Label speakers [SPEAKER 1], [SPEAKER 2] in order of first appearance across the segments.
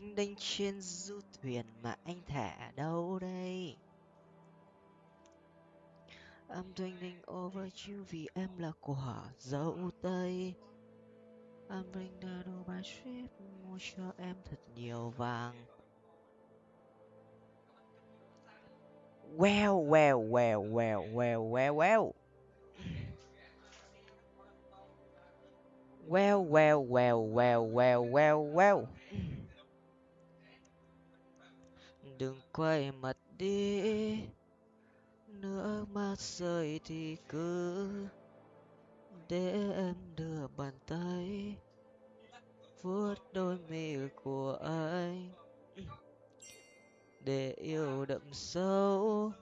[SPEAKER 1] đênh trên du thuyền mà anh thả đâu đây I'm thinking over you vì em là quả dâu tây I'm bring the Dubai trip mua cho em thật nhiều vàng Well, well, well, well, well, well, well. Well, well, well, well, well, well, well. Đừng quay mặt đi, nước mắt rơi thì cứ để em đưa bàn tay. Vuốt đôi mi của anh để yêu đậm sâu.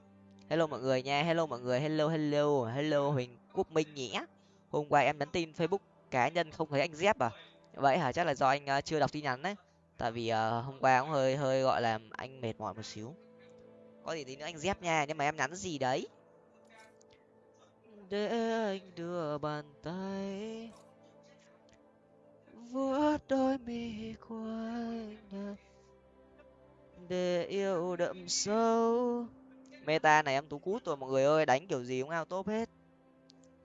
[SPEAKER 1] Hello mọi người nha hello mọi người hello hello hello huỳnh quốc minh nhé hôm qua em nhắn tin facebook cá nhân không thấy anh dép à? Vậy hả? Chắc là do anh ờ, chưa đọc tin nhắn đấy tại vì uh, hôm qua cũng hơi hơi gọi là anh mệt mỏi một xíu. Có gì tí nữa anh dép nha nhưng mà em nhắn gì đấy? Để anh đưa bàn tay vuốt đôi mi của anh để yêu đậm sâu. Meta này em tú cút rồi mọi người ơi đánh kiểu gì cũng ao tốt hết.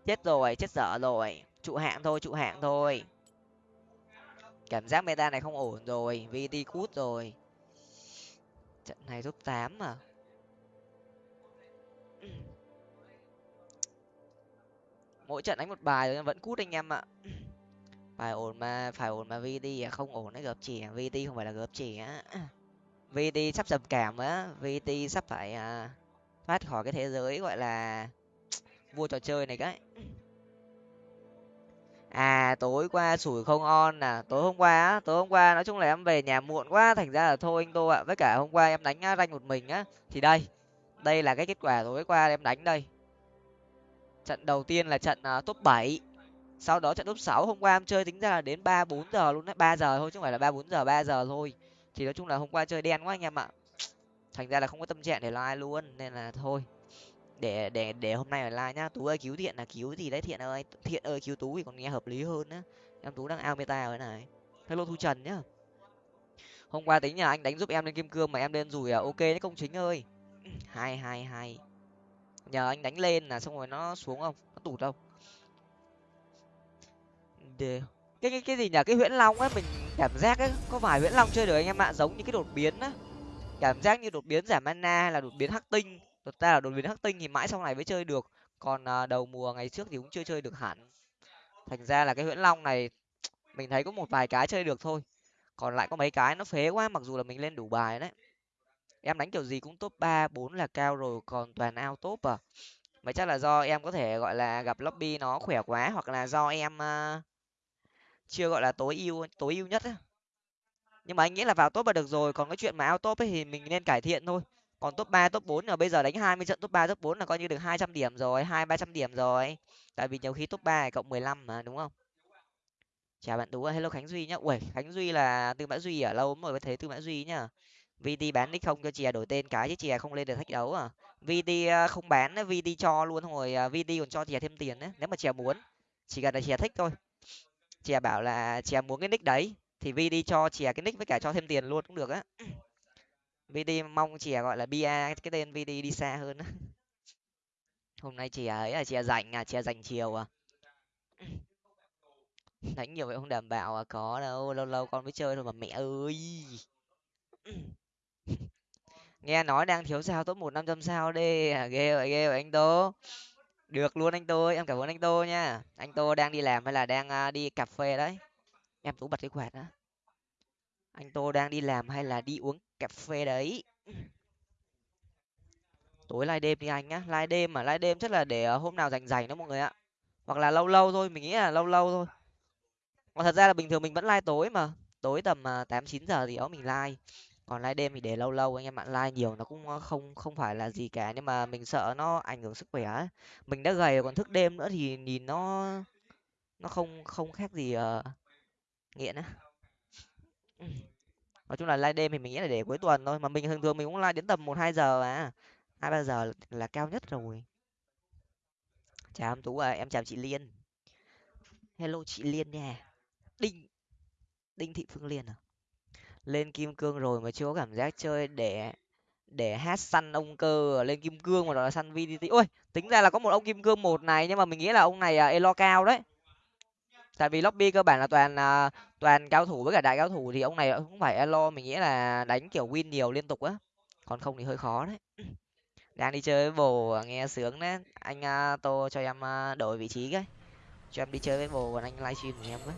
[SPEAKER 1] Chết rồi chết dở rồi. Trụ hạng thôi trụ hạng thôi cảm giác meta này không ổn rồi vt cút rồi. Trận này top tám mà. Mỗi trận đánh một bài rồi vẫn cút anh em ạ. Phải ổn mà phải ổn mà vt à, không ổn đấy gợp chỉ vt không phải là gợp chỉ á. Vt sắp dập cảm á. Vt sắp phải à, thoát khỏi cái thế giới gọi là vua trò chơi này cái à tối qua sủi không on à? Tối hôm qua á tối hôm qua nói chung là em về nhà muộn quá thành ra là thôi anh tô ạ. Với cả hôm qua em đánh ranh một mình á. Thì đây đây là cái kết quả tối qua em đánh đây. Trận đầu tiên là trận uh, top bảy. Sau đó trận top sáu hôm qua em chơi tính ra là đến ba bốn giờ luôn đấy. Ba giờ thôi chứ không phải là ba bốn giờ ba giờ thôi. Thì nói chung là hôm qua chơi đen quá anh em ạ. Thành ra là không có tâm trạng để like luôn nên là thôi để để để hôm nay ở like nhá. Tú ơi, cứu thiện là cứu gì đấy, thiện ơi. Thiện ơi, cứu tú thì còn nghe hợp lý hơn á. Em tú đang ao meta rồi này. Hello thu trần nhá. Hôm qua tính nhà anh đánh giúp em lên kim cương mà em lên rủi à ok đấy công chính ơi. Hai hai hai nhờ anh đánh lên là xong rồi nó xuống không? Nó tụt đâu? Để, cái cái cái gì nhỉ cái huyễn long ấy, mình cảm giác ấy, có vài huyễn long chơi được anh em ạ? Giống như cái đột biến á. Cảm giác như đột biến giảm mana hay là đột biến hắc tinh đột ta là đột biến hắc tinh thì mãi sau này mới chơi được. Còn à, đầu mùa ngày trước thì cũng chưa chơi được hẳn. Thành ra là cái huyễn long này mình thấy có một vài cái chơi được thôi. Còn lại có mấy cái nó phế quá mặc dù là mình lên đủ bài đấy. Em đánh kiểu gì cũng top ba bốn là cao rồi còn toàn ao top à. Mà chắc là do em có thể gọi là gặp lobby nó khỏe quá hoặc là do em uh, chưa gọi là tối ưu tối ưu nhất ấy. nhưng mà anh nghĩ là vào top là được rồi còn cái chuyện mà ao top ấy thì mình nên cải thiện thôi còn top ba, top bốn là bây giờ đánh hai mươi trận, top ba, top bốn là coi như được hai trăm điểm rồi, hai ba trăm điểm rồi. Tại vì nhiều khi top ba cộng mười lăm mà, đúng không? Chào bạn tú hello khánh duy nhá. Ui khánh duy là tư mã duy ở lâu lắm rồi mới thấy tư mã duy nhá. Vt bán nick không cho chè đổi tên cái chứ chè không lên được thách đấu à. Vt ờ, không bán vt cho luôn hồi ờ, vt còn cho chè thêm tiền đấy nếu mà chè muốn. Chỉ cần là chè thích thôi. Chè bảo là chè muốn cái nick đấy, thì vt cho chè cái nick với cả cho thêm tiền luôn cũng được á. VD mong chè gọi là bia cái tên VD đi xa hơn á. Hôm nay chè ấy là chè rảnh à chè rảnh chiều à. Đánh nhiều vậy không đảm bảo à có đâu lâu lâu con mới chơi thôi mà mẹ ơi. Nghe nói đang thiếu sao top một năm trăm sao đi. À, ghê vậy ghê vậy anh tô. Được luôn anh tô em cảm ơn anh tô nha. Anh tô đang đi làm hay là đang à, đi cà phê đấy? Em tú bật cái quạt á anh tô đang đi làm hay là đi uống cà phê đấy. Tối live đêm đi anh nhá. Live đêm mà live đêm chắc là để ờ, hôm nào rảnh rảnh đó mọi người ạ. Hoặc là lâu lâu thôi mình nghĩ là lâu lâu thôi. Còn thật ra là bình thường mình vẫn live tối mà. Tối tầm ờ, tám chín giờ thì đó mình live. Còn live đêm thì để lâu lâu anh em bạn live nhiều nó cũng ờ, không không phải là gì cả. Nhưng mà mình sợ nó ảnh hưởng sức khỏe ấy. mình đã gầy còn thức đêm nữa thì nhìn nó nó không không khác gì uh, nghiện á nói chung là live đêm thì mình nghĩ là để cuối tuần thôi mà mình thường thường mình cũng live đến tầm một hai giờ à. Hai ba giờ là cao nhất rồi. Chào em tú à em chào chị liên. Hello chị liên nha. Đinh đinh thị phương liên à. Lên kim cương rồi mà chưa có cảm giác chơi để để hát săn ông cơ à. lên kim cương mà đó là săn vdt ôi tính ra là có một ông kim cương một này nhưng mà mình nghĩ là ông này à, elo cao đấy tại vì lobby cơ bản là toàn à, toàn cao thủ với cả đại cao thủ thì ông này cũng phải elo mình nghĩ là đánh kiểu win nhiều liên tục á. Còn không thì hơi khó đấy. Đang đi chơi với bồ nghe sướng đấy. Anh uh, tô cho em uh, đổi vị trí cái. Cho em đi chơi với bồ còn anh livestream của em với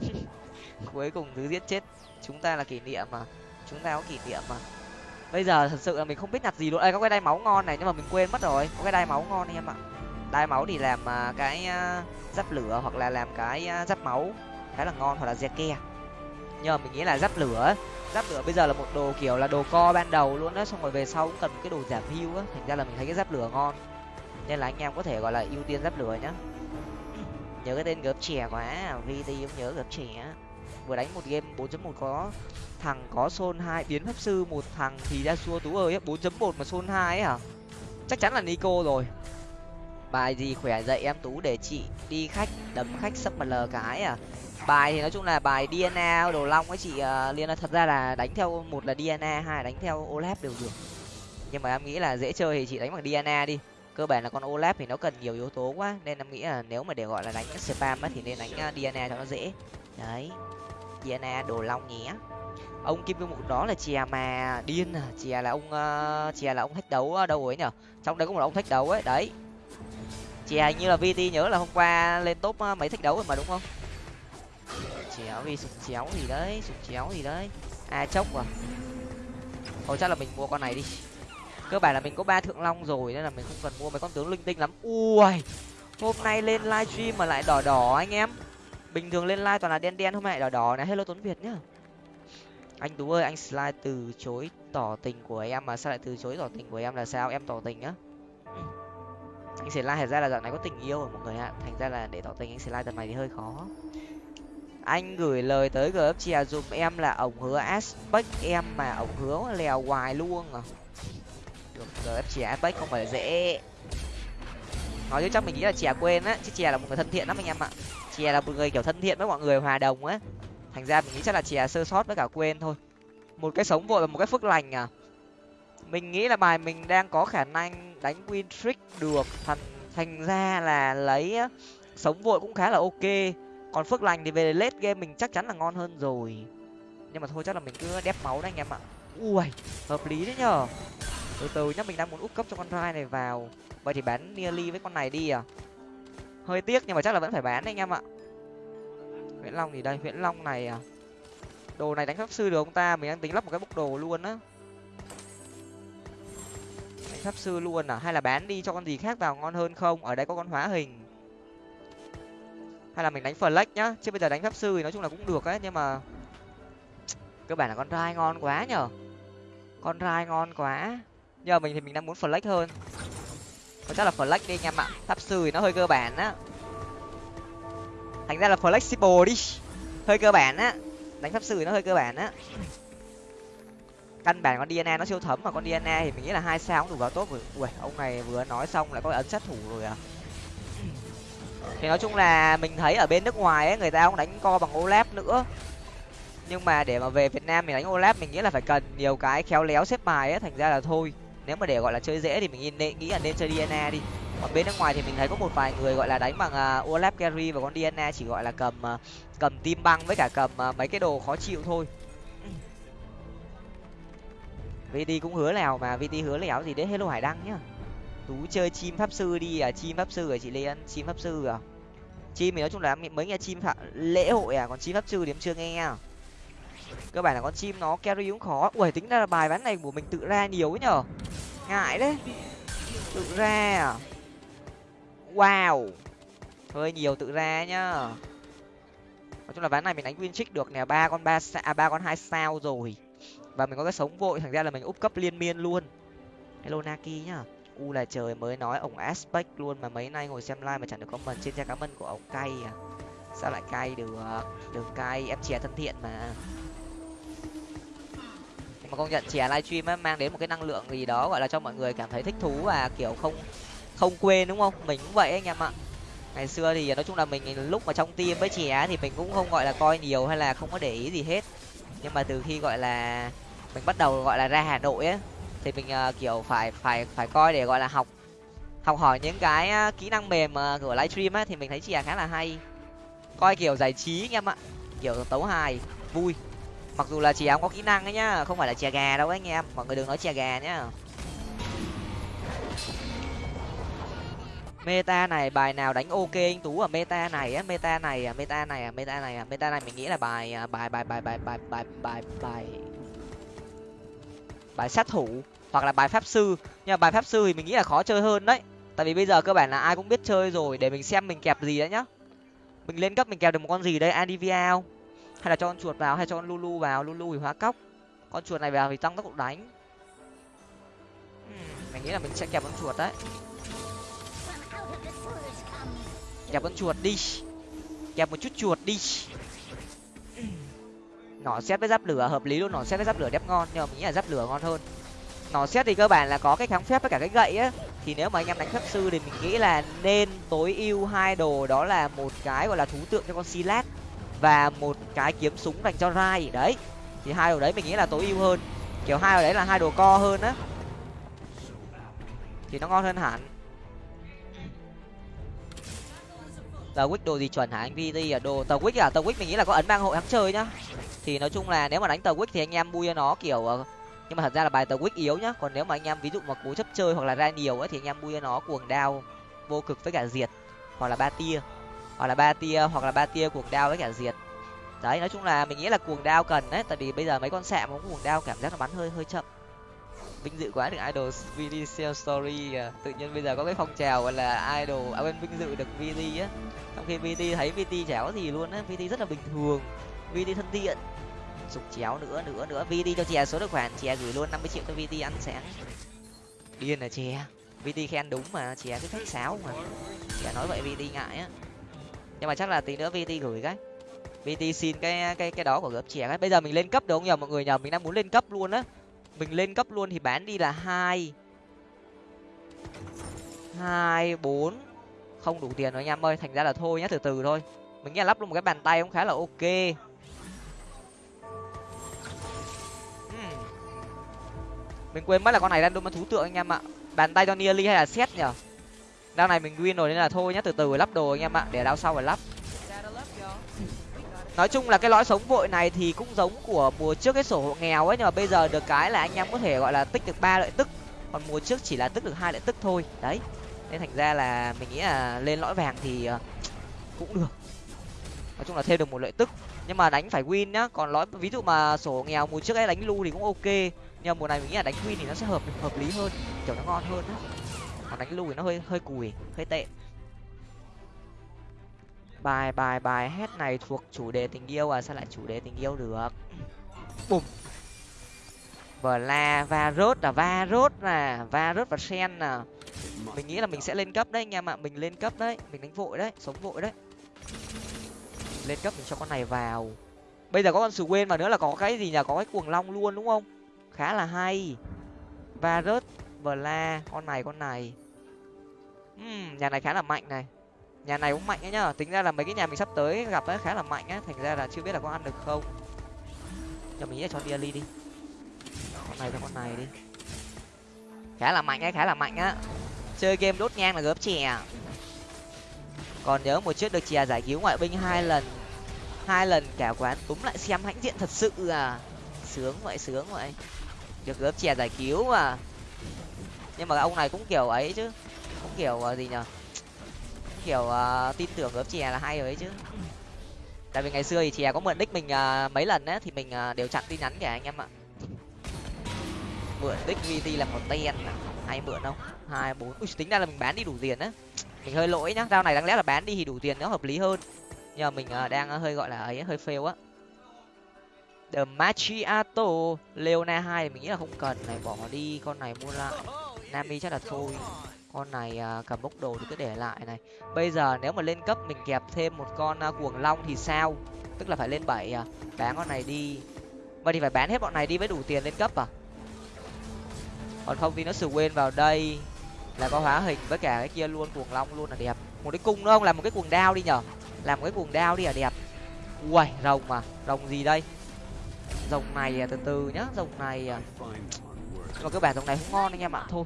[SPEAKER 1] cuối cùng thứ giết chết. Chúng ta là kỷ niệm mà. Chúng ta có kỷ niệm mà. Bây giờ thật sự là mình không biết nhặt gì luôn. Đây có cái đai máu ngon này nhưng mà mình quên mất rồi. Có cái đai máu ngon này em ạ đai máu thì làm à, cái à, giáp lửa hoặc là làm cái à, giáp máu khá là ngon hoặc là dè ke. Nhưng mà mình nghĩ là giáp lửa giáp lửa bây giờ là một đồ kiểu là đồ co ban đầu luôn á, xong rồi về sau cũng cần cái đồ giảm hưu á, thành ra là mình thấy cái giáp lửa ngon. Nên là anh em có thể gọi là ưu tiên giáp lửa nhá. Nhớ cái tên gớp trẻ quá vt cũng nhớ gớp trẻ vừa đánh một game 4.1 có thằng có xôn hai, biến pháp sư một thằng thì ra xua tú ơi bốn chấm một mà xôn hai ấy hả? Chắc chắn là nico rồi bài gì khỏe dậy em tú để chị đi khách đấm khách sắp mà lờ cái à? Bài thì nói chung là bài dna đồ long ấy chị uh, liên thật ra là đánh theo một là dna hai là đánh theo olap đều được. Nhưng mà em nghĩ là dễ chơi thì chị đánh bằng dna đi. Cơ bản là con olap thì nó cần nhiều yếu tố quá nên em nghĩ là nếu mà để gọi là đánh spam á thì nên đánh ờ, dna cho nó dễ. Đấy dna đồ long nhé. Ông kim cương mục đó là chè mà điên à chè là ông uh, chè là ông thách đấu đâu ấy nhở? Trong đấy có một ông thách đấu ấy đấy chè hình như là vt nhớ là hôm qua lên top ờ, mấy thách đấu rồi mà, đúng không? Chéo vì sụp chéo gì đấy sụp chéo gì đấy. À chốc à? Thôi chắc là mình mua con này đi. Cơ bản là mình có ba thượng long rồi nên là mình không cần mua mấy con tướng linh tinh lắm. Ui, hôm nay lên livestream mà lại đỏ đỏ anh em. Bình thường lên live toàn là đen đen, hôm nay đỏ đỏ này. Hello tuấn việt nhá. Anh tú ơi, anh slide từ chối tỏ tình của em mà sao lại từ chối tỏ tình của em là sao? Em tỏ tình á. Ừ anh sẽ like thật ra là dạo này có tình yêu rồi mọi người ạ. Thành ra là để tỏ tình anh sẽ like tầm này thì hơi khó. Anh gửi lời tới gf chè dùm em là ổng hứa aspect em mà ổng hứa lèo hoài luôn à. Được gf chia aspect không phải là dễ. Nói chứ chắc mình nghĩ là chè quên á, chứ chè là một người thân thiện lắm anh em ạ. Chè là một người kiểu thân thiện với mọi người, hòa đồng á. Thành ra mình nghĩ chắc là chè sơ sót với cả quên thôi. Một cái sống vội và một cái phước lành à. Mình nghĩ là bài mình đang có khả năng đánh win trick được. Thành thành ra là lấy sống vội cũng khá là ok. Còn phước lành thì về late game mình chắc chắn là ngon hơn rồi. Nhưng mà thôi, chắc là mình cứ đép máu đấy anh em ạ. Ui, hợp lý đấy nhở từ từ nhá, mình đang muốn úp cấp cho con rai này vào. Vậy thì bán nearly với con này đi à? Hơi tiếc nhưng mà chắc là vẫn phải bán đấy anh em ạ. Nguyễn long thì đây nguyễn long này à? Đồ này đánh pháp sư được không ta, mình đang tính lắp một cái bốc đồ luôn á đánh pháp sư luôn à? Hay là bán đi cho con gì khác vào ngon hơn không? Ở đây có con hóa hình. Hay là mình đánh flex nhá? Chứ bây giờ đánh pháp sư thì nói chung là cũng được ấy, nhưng mà cơ bản là con rai ngon quá nhở con rai ngon quá. Giờ mình thì mình đang muốn flex hơn. Có chắc là flex đi anh em ạ pháp sư thì nó hơi cơ bản á. Thành ra là flexible đi. Hơi cơ bản á. Đánh pháp sư thì nó hơi cơ bản á căn bản con dna nó siêu thấm mà con dna thì mình nghĩ là hai sao cũng đủ vào tốt rồi. Ui ông này vừa nói xong lại có ấn sát thủ rồi à. Thì nói chung là mình thấy ở bên nước ngoài ấy người ta cũng đánh co bằng olap nữa. Nhưng mà để mà về việt nam mình đánh olap mình nghĩ là phải cần nhiều cái khéo léo xếp bài ấy thành ra là thôi. Nếu mà để gọi là chơi dễ thì mình nên nghĩ là nên chơi dna đi. Còn bên nước ngoài thì mình thấy có một vài người gọi là đánh bằng uh, olap carry và con dna chỉ gọi là cầm uh, cầm tim băng với cả cầm uh, mấy cái đồ khó chịu thôi vt cũng hứa lèo mà vt hứa lẻo gì đấy hello hải đăng nhá. Tú chơi chim pháp sư đi à chim pháp sư à chị liên chim pháp sư à? Chim thì nói chung là mới nghe chim phạm lễ hội à còn chim pháp sư thì em chưa nghe. Cơ bản là con chim nó carry cũng khó. Ui tính ra là bài bán này của mình tự ra nhiều ấy nhở? Ngại đấy. Tự ra à? Wow. Hơi nhiều tự ra nhá. Nói chung là ván này mình đánh win trick được nè ba con ba à, ba con hai sao rồi và mình có cái sống vội, thành ra là mình úp cấp liên miên luôn. Hello naki nhá. U là trời mới nói ổng aspect luôn mà mấy nay ngồi xem live mà chẳng được comment trên trang cá mân của ổng cay à. Sao lại cay được đừng cay? Em chè thân thiện mà. Nhưng mà công nhận chè livestream á, mang đến một cái năng lượng gì đó gọi là cho mọi người cảm thấy thích thú và kiểu không không quên đúng không? Mình cũng vậy anh em ạ. Ngày xưa thì nói chung là mình lúc mà trong team với chè thì mình cũng không gọi là coi nhiều hay là không có để ý gì hết. Nhưng mà từ khi gọi là mình bắt đầu gọi là ra hà nội ấy thì mình uh, kiểu phải phải phải coi để gọi là học học hỏi những cái uh, kỹ năng mềm uh, của livestream á thì mình thấy chè khá là hay. Coi kiểu giải trí anh em ạ kiểu tấu hài vui. Mặc dù là chè không có kỹ năng ấy nhá không phải là chè gà đâu ấy anh em mọi người đừng nói chè gà nhá. Meta này bài nào đánh ok anh tú? Ở meta này á meta này à meta này à meta này à meta này mình nghĩ là bài à, bài bài bài bài bài bài bài bài bài sát thủ hoặc là bài pháp sư. Nhưng mà bài pháp sư thì mình nghĩ là khó chơi hơn đấy. Tại vì bây giờ cơ bản là ai cũng biết chơi rồi, để mình xem mình kẹp gì đấy nhá. Mình lên cấp mình kẹp được một con gì đây? Adivia không? Hay là cho con chuột vào, hay cho con lulu vào? Lulu thì hóa cóc. Con chuột này vào thì tăng tốc độ đánh. Hmm, mình nghĩ là mình sẽ kẹp con chuột đấy. Kẹp con chuột đi. Kẹp một chút chuột đi nỏ xét với giáp lửa, hợp lý luôn nỏ xét với giáp lửa đẹp ngon, nhưng mà mình nghĩ là giáp lửa ngon hơn. Nỏ xét thì cơ bản là có cái kháng phép với cả cái gậy á. Thì nếu mà anh em đánh pháp sư thì mình nghĩ là nên tối ưu hai đồ đó là một cái gọi là thú tượng cho con silat và một cái kiếm súng dành cho rai. Đấy, thì hai đồ đấy mình nghĩ là tối ưu hơn. Kiểu hai đồ đấy là hai đồ co hơn á. Thì nó ngon hơn hẳn. Tờ quýt đồ gì chuẩn hả anh vt à? Đồ tờ quýt à? Tờ quýt mình nghĩ là có ấn bang hội hắn chơi nhá. Thì nói chung là nếu mà đánh tờ quýt thì anh em bui cho nó kiểu ờ, nhưng mà thật ra là bài tờ quýt yếu nhá. Còn nếu mà anh em ví dụ mà cố chấp chơi hoặc là ra nhiều ấy thì anh em bui cho nó cuồng đao vô cực với cả diệt, hoặc là ba tia, hoặc là ba tia, hoặc là ba tia cuồng đao với cả diệt. Đấy, nói chung là mình nghĩ là cuồng đao cần đấy, tại vì bây giờ mấy con sạm cũng cuồng đao cảm giác nó bắn hơi hơi chậm vinh dự quá được idol video story à. tự nhiên bây giờ có cái phong trào gọi là idol à quên, vinh dự được vt á. Trong khi vt thấy vt chéo gì luôn á vt rất là bình thường. Vt thân thiện. Dục chéo nữa nữa nữa. Vt cho chè số tài khoản, chè gửi luôn năm mươi triệu cho vt ăn sáng. Điên là chè. Vt khen đúng mà, chè cứ khách sáo mà. Chè nói vậy vt ngại á. Nhưng mà chắc là tí nữa vt gửi cái. Vt xin cái cái cái đó của gấp chè cái. Bây giờ mình lên cấp được không nhờ? Mọi người nhờ mình đang muốn lên cấp luôn á mình lên cấp luôn thì bán đi là hai. Hai, bốn. Không đủ tiền rồi anh em ơi, thành ra là thôi nhá, từ từ thôi. Mình nghĩ là lắp luôn một cái bàn tay cũng khá là ok. Hmm. Mình quên mất là con này đang đôi thú tượng anh em ạ. Bàn tay cho nearly hay là xét nhở đao này mình win rồi nên là thôi nhá, từ từ lắp đồ anh em ạ, để đao sau phải lắp nói chung là cái lõi sống vội này thì cũng giống của mùa trước cái sổ hộ nghèo ấy, nhưng mà bây giờ được cái là anh em có thể gọi là tích được ba lợi tức. Còn mùa trước chỉ là tích được hai lợi tức thôi. Đấy. Nên thành ra là mình nghĩ là lên lõi vàng thì ờ, cũng được. Nói chung là thêm được một lợi tức. Nhưng mà đánh phải win nhá, còn lõi, ví dụ mà sổ nghèo mùa trước ấy đánh lu thì cũng ok. Nhưng mà mùa này mình nghĩ là đánh win thì nó sẽ hợp hợp lý hơn, kiểu nó ngon hơn á. Còn đánh lu thì nó hơi hơi cùi, hơi tệ bài bài bài hết này thuộc chủ đề tình yêu à? Sao lại chủ đề tình yêu được? Bùm. Vờ la va rốt là va rốt là va rốt và sen nè. Mình nghĩ là mình sẽ lên cấp đấy anh em ạ. Mình lên cấp đấy. Mình đánh vội đấy. Sống vội đấy. Lên cấp mình cho con này vào. Bây giờ có con sù quên mà nữa là có cái gì nhỉ? Có cái cuồng long luôn đúng không? Khá là hay. Va rớt vờ la con này con này. Uhm, nhà này khá là mạnh này nhà này cũng mạnh ấy nhá. Tính ra là mấy cái nhà mình sắp tới gặp ấy khá là mạnh á thành ra là chưa biết là có ăn được không. Cho mình nghĩ là cho Diali đi. Con này cho con này đi. Khá là mạnh ấy, khá là mạnh á. Chơi game đốt nhang là gớp chè. Còn nhớ một trước được chè giải cứu ngoại binh hai lần. Hai lần cả quán túm lại xem hãnh diện thật sự à. Sướng vậy sướng vậy. Được gớp chè giải cứu mà. Nhưng mà ông này cũng kiểu ấy chứ. Cũng kiểu ờ, gì nhở kiểu uh, tin tưởng gớp chè là hay rồi ấy chứ. Tại vì ngày xưa thì chè có mượn đích mình uh, mấy lần á thì mình uh, đều chặn tin nhắn kìa anh em ạ. Mượn đích vt là một ten à, hay mượn không? Hai bốn ui tính ra là mình bán đi đủ tiền á. Mình hơi lỗi nhá dao này đáng lẽ là bán đi thì đủ tiền nó hợp lý hơn. Nhưng mà mình uh, đang hơi gọi là ấy hơi fail á. The machiato leona hai mình nghĩ là không cần này bỏ đi con này mua lại. Nami chắc là thôi con này à, cầm bốc đồ thì cứ để lại này. Bây giờ nếu mà lên cấp mình kẹp thêm một con à, cuồng long thì sao? Tức là phải lên bảy à? Bán con này đi. Vậy thì phải bán hết bọn này đi mới đủ tiền lên cấp à? Còn không thì nó sửa quên vào đây là có hóa hình với cả cái kia luôn cuồng long luôn là đẹp. Một cái cung nữa không? Làm một cái cuồng đao đi nhở? Làm một cái cuồng đao đi là đẹp. Uầy rồng mà. Rồng gì đây? Rồng này à, từ từ nhá rồng này à. Nhưng mà cơ bản rồng này không ngon anh em ạ. Thôi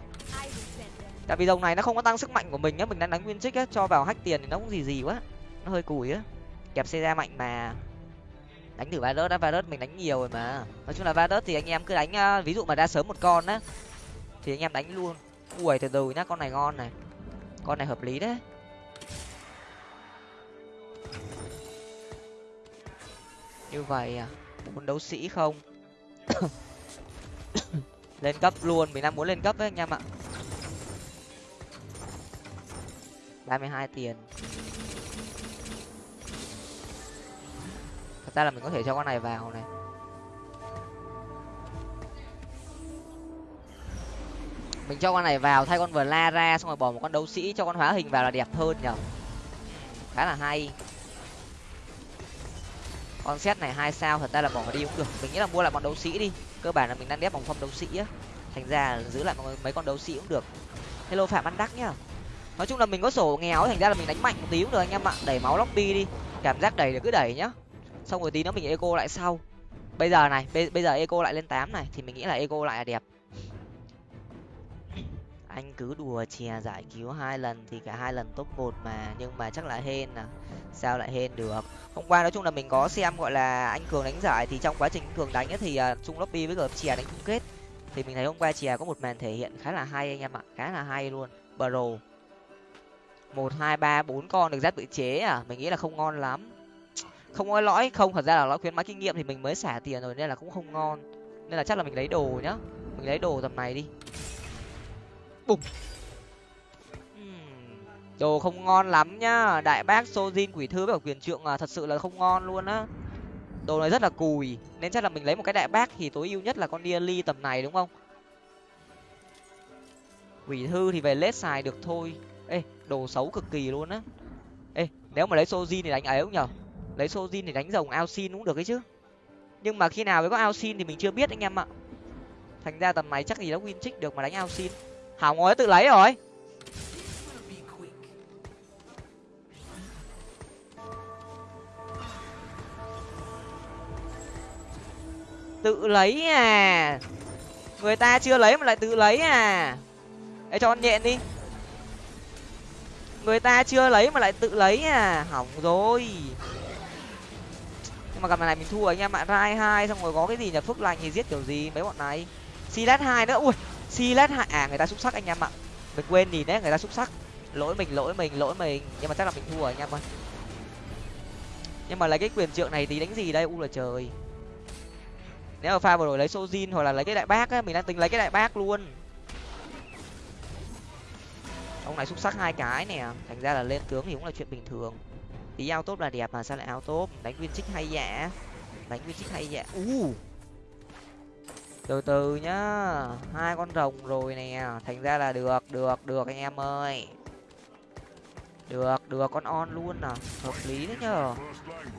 [SPEAKER 1] tại vì rồng này nó không có tăng sức mạnh của mình nhá mình đang đánh nguyên trích á, cho vào hack tiền thì nó cũng gì gì quá, nó hơi cùi á. Kẹp xe ra mạnh mà. Đánh thử Varus đã Varus mình đánh nhiều rồi mà. Nói chung là Varus thì anh em cứ đánh ờ, ví dụ mà ra sớm một con á, thì anh em đánh luôn. Ui, từ từ nhá, con này ngon này. Con này hợp lý đấy. Như vậy à muốn đấu sĩ không? Lên cấp luôn, mình đang muốn lên cấp đấy anh em ạ. Ba mươi hai tiền. Thật ra là mình có thể cho con này vào này. Mình cho con này vào, thay con vừa la ra, xong rồi bỏ một con đấu sĩ cho con hóa hình vào là đẹp hơn nhở? Khá là hay. Con set này hai sao, thật ra là bỏ đi cũng được. Mình nghĩ là mua lại bọn đấu sĩ đi. Cơ bản là mình đang đép vòng phong đấu sĩ á. Thành ra giữ lại mấy con đấu sĩ cũng được. Hello phạm văn đắc nhá nói chung là mình có sổ nghèo thành ra là mình đánh mạnh một tí cũng được anh em ạ. Đẩy máu lobby đi. Cảm giác đẩy được cứ đẩy nhá. Xong rồi tí nữa mình eco lại sau. Bây giờ này bây giờ eco lại lên tám này thì mình nghĩ là eco lại là đẹp. Anh cứ đùa chè giải cứu hai lần thì cả hai lần top một mà nhưng mà chắc là hên à. Sao lại hên được? Hôm qua nói chung là mình có xem gọi là anh cường đánh giải thì trong quá trình cường đánh ấy thì à, uh, lobby với gợp chè đánh chung kết. Thì mình thấy hôm qua chè có một màn thể hiện khá là hay anh em ạ khá là hay luôn. Bro một hai ba bốn con được giáp tự chế à? Mình nghĩ là không ngon lắm. Không có lõi? Không thật ra là lõi khuyến mãi kinh nghiệm thì mình mới xả tiền rồi nên là cũng không ngon. Nên là chắc là mình lấy đồ nhá. Mình lấy đồ tầm này đi. Bùng. Đồ không ngon lắm nhá. Đại bác sojin quỷ thư với quyền trượng à, thật sự là không ngon luôn á. Đồ này rất là cùi. Nên chắc là mình lấy một cái đại bác thì tối ưu nhất là con ly tầm này đúng không? Quỷ thư thì về lết xài được thôi đồ xấu cực kỳ luôn á. Ê, nếu mà lấy sojin thì đánh ấy không nhở? Lấy sojin thì đánh rồng ao xin cũng được ấy chứ. Nhưng mà khi nào mới có ao xin thì mình chưa biết anh em ạ. Thành ra tầm này chắc gì nó win trích được mà đánh ao xin hỏng rồi tự lấy rồi. Tự lấy à? Người ta chưa lấy mà lại tự lấy à? Ê, cho con nhện đi người ta chưa lấy mà lại tự lấy à. Hỏng rồi. Nhưng mà gặp này mình thua anh em ạ. Rai hai, xong rồi có cái gì nhỉ? Phước lành thì giết kiểu gì? Mấy bọn này. Silat hai nữa. Ui silat hai. À người ta xúc sắc anh em ạ. Mình quên nhìn đấy, người ta xúc sắc. Lỗi mình lỗi mình lỗi mình. Nhưng mà chắc là mình thua anh em ơi. Nhưng mà lấy cái quyền trượng này thì đánh gì đây? U là trời. Nếu mà pha vừa rồi lấy sojin hoặc là lấy cái đại bác á, mình đang tính lấy cái đại bác luôn ông này xúc sắc hai cái nè. Thành ra là lên tướng thì cũng là chuyện bình thường. Tí ao tốt là đẹp mà, sao lại ao tốt? Đánh nguyên trích hay dạ đánh nguyên trích hay dạ u. Từ từ nhá. Hai con rồng rồi nè. Thành ra là được được được anh em ơi. Được được con on luôn à. Hợp lý đấy nhờ.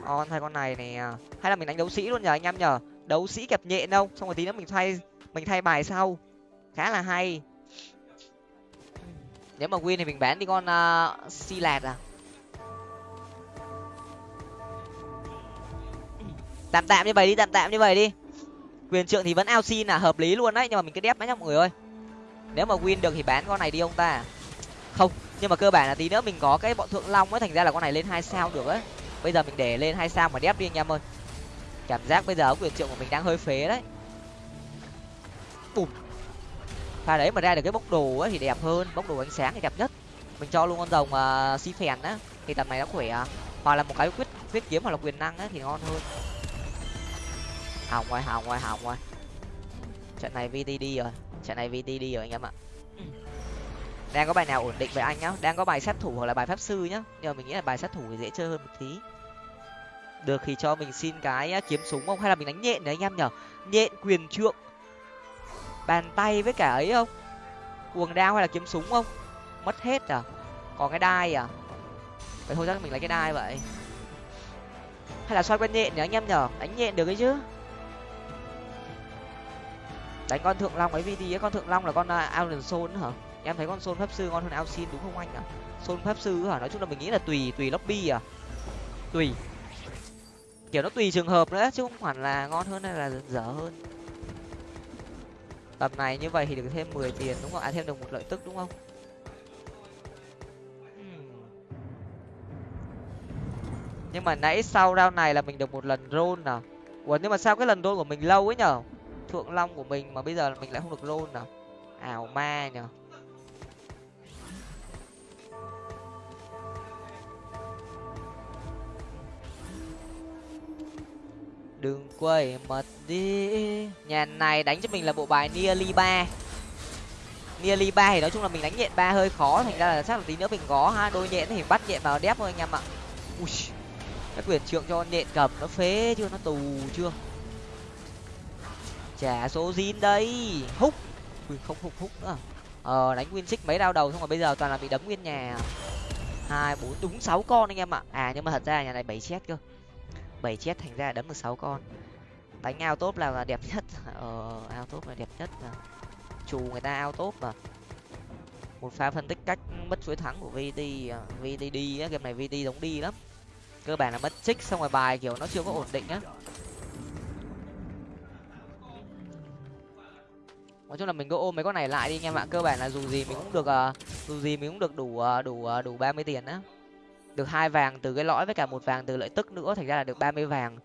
[SPEAKER 1] On thay con này nè. Hay là mình đánh đấu sĩ luôn nhờ anh em nhờ. Đấu sĩ kẹp nhện đâu. Xong rồi tí nữa mình thay mình thay bài sau. Khá là hay nếu mà win thì mình bán đi con à, uh, si lạt à. Tạm tạm như vậy đi tạm tạm như vậy đi. Quyền trượng thì vẫn ao xin là hợp lý luôn đấy nhưng mà mình cứ đép mấy nhá mọi người ơi. Nếu mà win được thì bán con này đi ông ta. Không nhưng mà cơ bản là tí nữa mình có cái bọn thượng long ấy thành ra là con này lên hai sao được ấy. Bây giờ mình để lên hai sao mà đép đi anh em ơi. Cảm giác bây giờ quyền trượng của mình đang hơi phế đấy. Bùm pha đấy mà ra được cái bốc đồ ấy thì đẹp hơn bốc đồ ánh sáng thì đẹp nhất. Mình cho luôn con rồng uh, si phèn á thì tầm này nó khỏe à. hoặc là một cái quyết quyết kiếm hoặc là quyền năng á thì ngon hơn. Hỏng ngoài hỏng ngoài hỏng ngoài. Trận này vtd rồi trận này vtd rồi anh em ạ. Đang có bài nào ổn định với anh nhá? Đang có bài sát thủ hoặc là bài pháp sư nhá. Nhưng mà mình nghĩ là bài sát thủ thì dễ chơi hơn một tí. Được thì cho mình xin cái à, kiếm súng không? Hay là mình đánh nhện đấy anh em nhở? Nhện quyền trượng bàn tay với cả ấy không? Cuồng đao hay là kiếm súng không? Mất hết à? Còn cái đai à? Vậy thôi chắc mình lấy cái đai vậy. Hay là xoay quen nhện nhỉ anh em nhở đánh nhện được ấy chứ. Đánh con thượng long ấy vd ấy con thượng long là con uh, Alan Sol hả? Em thấy con Sol pháp sư ngon hơn Alcin đúng không anh ạ? À? Sol pháp sư hả? Nói chung là mình nghĩ là tùy tùy lobby à? Tùy. Kiểu nó tùy trường hợp nữa chứ không hẳn là ngon hơn hay là dở hơn tầm này như vậy thì được thêm mười tiền đúng không? À thêm được một lợi tức đúng không? Nhưng mà nãy sau round này là mình được một lần roll nào. Ủa nhưng mà sao cái lần roll của mình lâu ấy nhở? Thượng long của mình mà bây giờ mình lại không được roll nào. Ảo ma nhở đừng quay mặt đi. Nhà này đánh cho mình là bộ bài nearly ba. Nearly ba thì nói chung là mình đánh nhện ba hơi khó, thành ra là chắc là tí nữa mình có ha. Đôi nhện thì bắt nhện vào đép thôi anh em ạ. Ui, cái quyền trượng cho nhện cầm nó phế chưa, nó tù chưa? Trả số zin đây. Húc, ui, không húc húc nữa. Ờ đánh nguyên xích mấy đau đầu xong rồi bây giờ toàn là bị đấm nguyên nhà. Hai, bốn, đúng sáu con anh em ạ. À nhưng mà thật ra nhà này bảy chết cơ bảy chết thành ra đấm được sáu con. Đánh ao tốt là đẹp nhất. Ờ ao tốt là đẹp nhất mà. Chù người ta ao tốt mà. Một pha phân tích cách mất chuỗi thắng của vt à, vt đi á, game này vt giống đi lắm. Cơ bản là mất trích, xong rồi bài kiểu nó chưa có ổn định á. Nói chung là mình cứ ôm mấy con này lại đi anh em ạ cơ bản là dù gì mình cũng được à, dù gì mình cũng được đủ à, đủ đủ ba mươi tiền á được hai vàng từ cái lõi với cả một vàng từ lợi tức nữa, thành ra là được ba mươi vàng.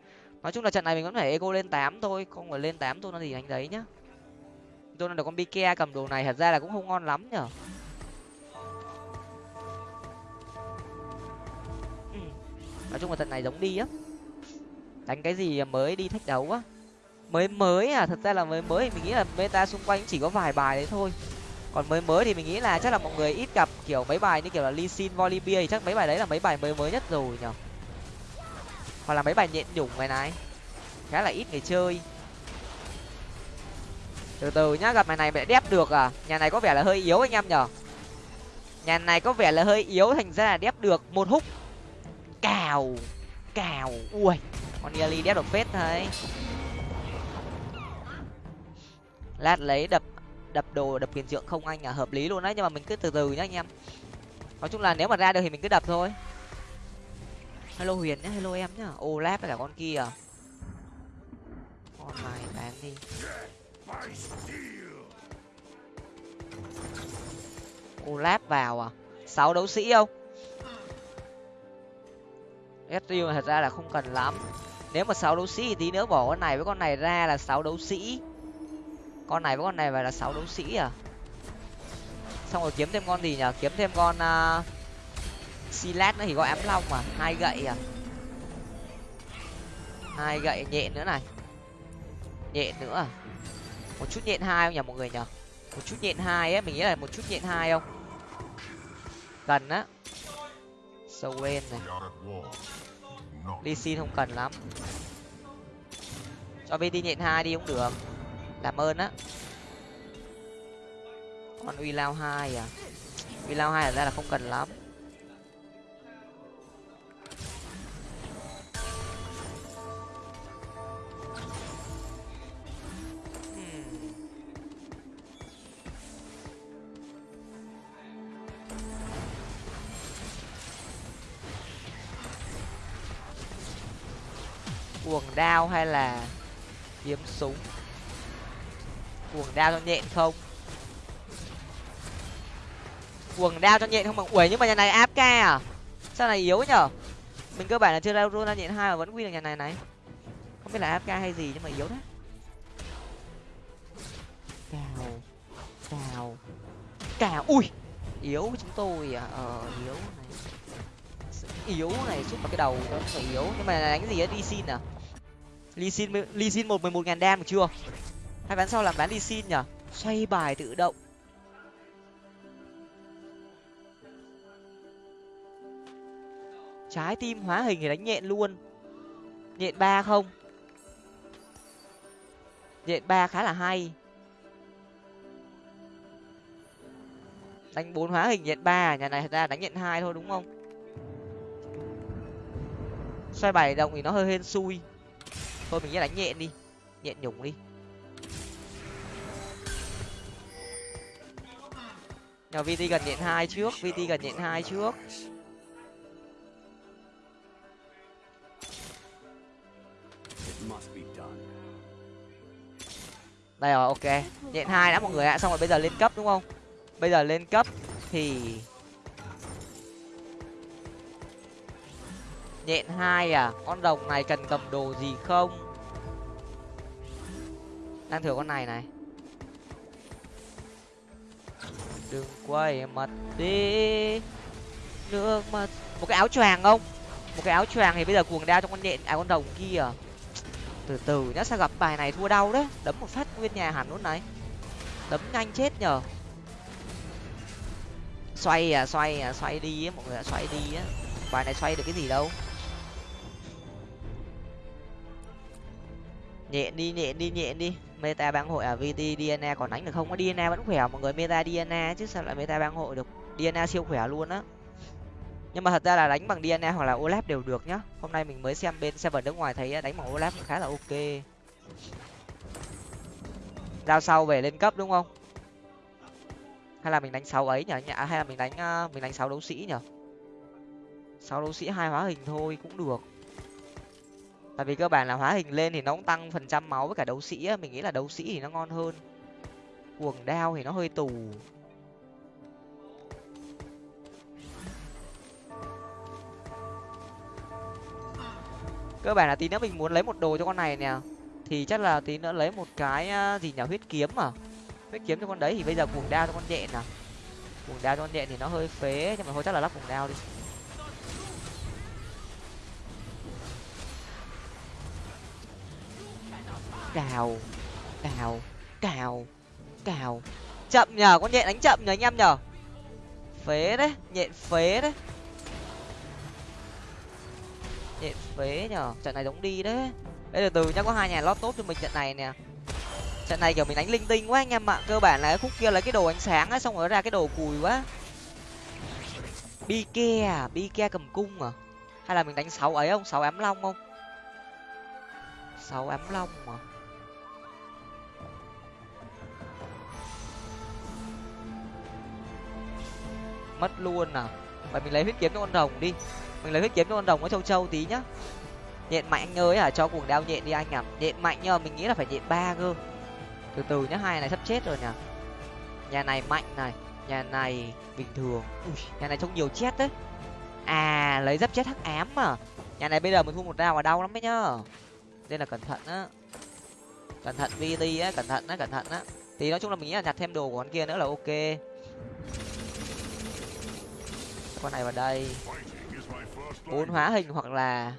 [SPEAKER 1] Nói chung là trận này mình vẫn phải ego lên tám thôi, không phải lên tám thôi nó gì đánh đấy nhá. Tôi được con bike cầm đồ này, thật ra là cũng không ngon lắm nhở. Ừ. nói chung là trận này giống đi á. Đánh cái gì mới đi thách đấu á. Mới mới à thật ra là mới mới, mình nghĩ là meta xung quanh chỉ có vài bài đấy thôi còn mới mới thì mình nghĩ là chắc là mọi người ít gặp kiểu mấy bài như kiểu là lee sin volibear thì chắc mấy bài đấy là mấy bài mới mới nhất rồi nhở hoặc là mấy bài nhện nhủng này này. Khá là ít người chơi. Từ từ nhá, gặp mày này mẹ đép được à? Nhà này có vẻ là hơi yếu anh em nhở nhà này có vẻ là hơi yếu thành ra là đép được một húc cào cào, ui, con Yali đép được phết thôi lát lấy đập đập đồ, đập quyền trượng không anh à? Hợp lý luôn đấy, nhưng mà mình cứ từ từ nhá anh em. Nói chung là nếu mà ra được thì mình cứ đập thôi. Hello huyền nhá, hello em nhá. Ô láp với cả con kia. Con này bán đi. Ô láp vào à? Sáu đấu sĩ không? Ezreal thật ra là không cần lắm. Nếu mà sáu đấu sĩ thì tí nữa bỏ con này với con này ra là sáu đấu sĩ con này với con này phải là sáu đấu sĩ à? Xong rồi kiếm thêm con gì nhở? Kiếm thêm con à, uh, silat nữa thì có ám long mà. Hai gậy à? Hai gậy nhện nữa này. Nhện nữa à? Một chút nhện hai không nhỉ mọi người nhở? Một chút nhện hai ấy mình nghĩ là một chút nhện hai không? Cần á. Sâu này. Đi xin không cần lắm. Cho bên đi nhện hai đi cũng được làm ơn á. Con uy lao hai à? Uy lao hai ra là không cần lắm. Hmm. Cuồng đao hay là kiếm súng? Cuồng đao cho nhện không? Cuồng đao cho nhện không bằng uể nhưng mà nhà này áp ca à? Sao này yếu nhở? Mình cơ bản là chưa ra ra nhện hai mà vẫn win được nhà này này. Không biết là áp ca hay gì nhưng mà yếu đấy cào cào cào. Ui, yếu chúng tôi à. Ờ yếu này. Yếu này xúc vào cái đầu nó phải yếu. Nhưng mà đánh gì á? Đi xin à? Ly xin ly xin một, mười một ngàn đam được chưa? Hai ván sau làm ván đi xin nhở xoay bài tự động. Trái tim hóa hình thì đánh nhện luôn. Nhện ba không? Nhện ba khá là hay. Đánh bốn hóa hình nhện ba, nhà này thật ra đánh nhện hai thôi đúng không? Xoay bài động thì nó hơi hên xui. Thôi mình sẽ đánh nhện đi. Nhện nhủng đi. Nhờ vt gần nhện hai trước vt gần nhện hai trước. Đây rồi, ok. Nhện hai đã, mọi người ạ. Xong rồi bây giờ lên cấp, đúng không? Bây giờ lên cấp thì nhện hai à? Con đồng này cần cầm đồ gì không? Đang thử con này này. Đừng quay mặt đi. Nước mắt. Một cái áo choàng không? Một cái áo choàng thì bây giờ cuồng đao trong con nhện à con đồng kia. Từ từ nhá sao gặp bài này thua đau đấy. Đấm một phát nguyên nhà hẳn luôn này. Đấm nhanh chết nhở xoay à xoay à xoay đi á mọi người à, xoay đi á bài này xoay được cái gì đâu. Nhện đi nhện đi nhện đi meta bang hội à? Vt dna còn đánh được không? Có dna vẫn khỏe à? mọi người meta dna chứ, sao lại meta bang hội được dna siêu khỏe luôn á? Nhưng mà thật ra là đánh bằng dna hoặc là olaf đều được nhá. Hôm nay mình mới xem bên server nước ngoài thấy đánh bằng olaf khá là ok. Giao sau về lên cấp đúng không? Hay là mình đánh sáu ấy nhở à, hay là mình đánh ờ, mình đánh sáu đấu sĩ nhở sáu đấu sĩ hai hóa hình thôi cũng được tại vì cơ bản là hóa hình lên thì nó cũng tăng phần trăm máu với cả đấu sĩ á, mình nghĩ là đấu sĩ thì nó ngon hơn. Cuồng đao thì nó hơi tù. Cơ bản là tí nữa mình muốn lấy một đồ cho con này nè. Thì chắc là tí nữa lấy một cái gì nhở huyết kiếm à? Huyết kiếm cho con đấy thì bây giờ cuồng đao cho con nhện à? Cuồng đao cho con nhện thì nó hơi phế, nhưng mà thôi chắc là lắp cuồng đao đi. Cào cào cào cào. Chậm nhờ, con nhện đánh chậm nhờ anh em nhờ. Phế đấy, nhện phế đấy. Nhện phế nhờ, trận này giống đi đấy. Bây từ từ nhá, có hai nhà lót tốt cho mình trận này nè. Trận này kiểu mình đánh linh tinh quá anh em ạ. Cơ bản là cái khúc kia là cái đồ ánh sáng á xong rồi ra cái đồ cùi quá. Bi ke à? Bi ke cầm cung à? Hay là mình đánh sáu ấy không? Sáu ám long không? Sáu ám long mà. Mất luôn nào. Vậy mình lấy huyết kiếm cho con rồng đi. Mình lấy huyết kiếm cho con rồng có châu châu tí nhá. Nhện mạnh anh ơi à cho cuồng đao nhện đi anh à. Nhện mạnh nhờ mình nghĩ là phải nhện ba cơ. Từ từ nhá hai này sắp chết rồi nhỉ. Nhà này mạnh này nhà này bình thường. Ui, nhà này trông nhiều chết đấy. À lấy giáp chết hắc ám mà. Nhà này bây giờ mình thu một đao là đau lắm đấy nhá. Nên là cẩn thận á. Cẩn thận vt á cẩn thận á cẩn thận á. Thì nói chung là mình nghĩ là nhặt thêm đồ của con kia nữa là ok con này vào đây. Bốn hóa hình hoặc là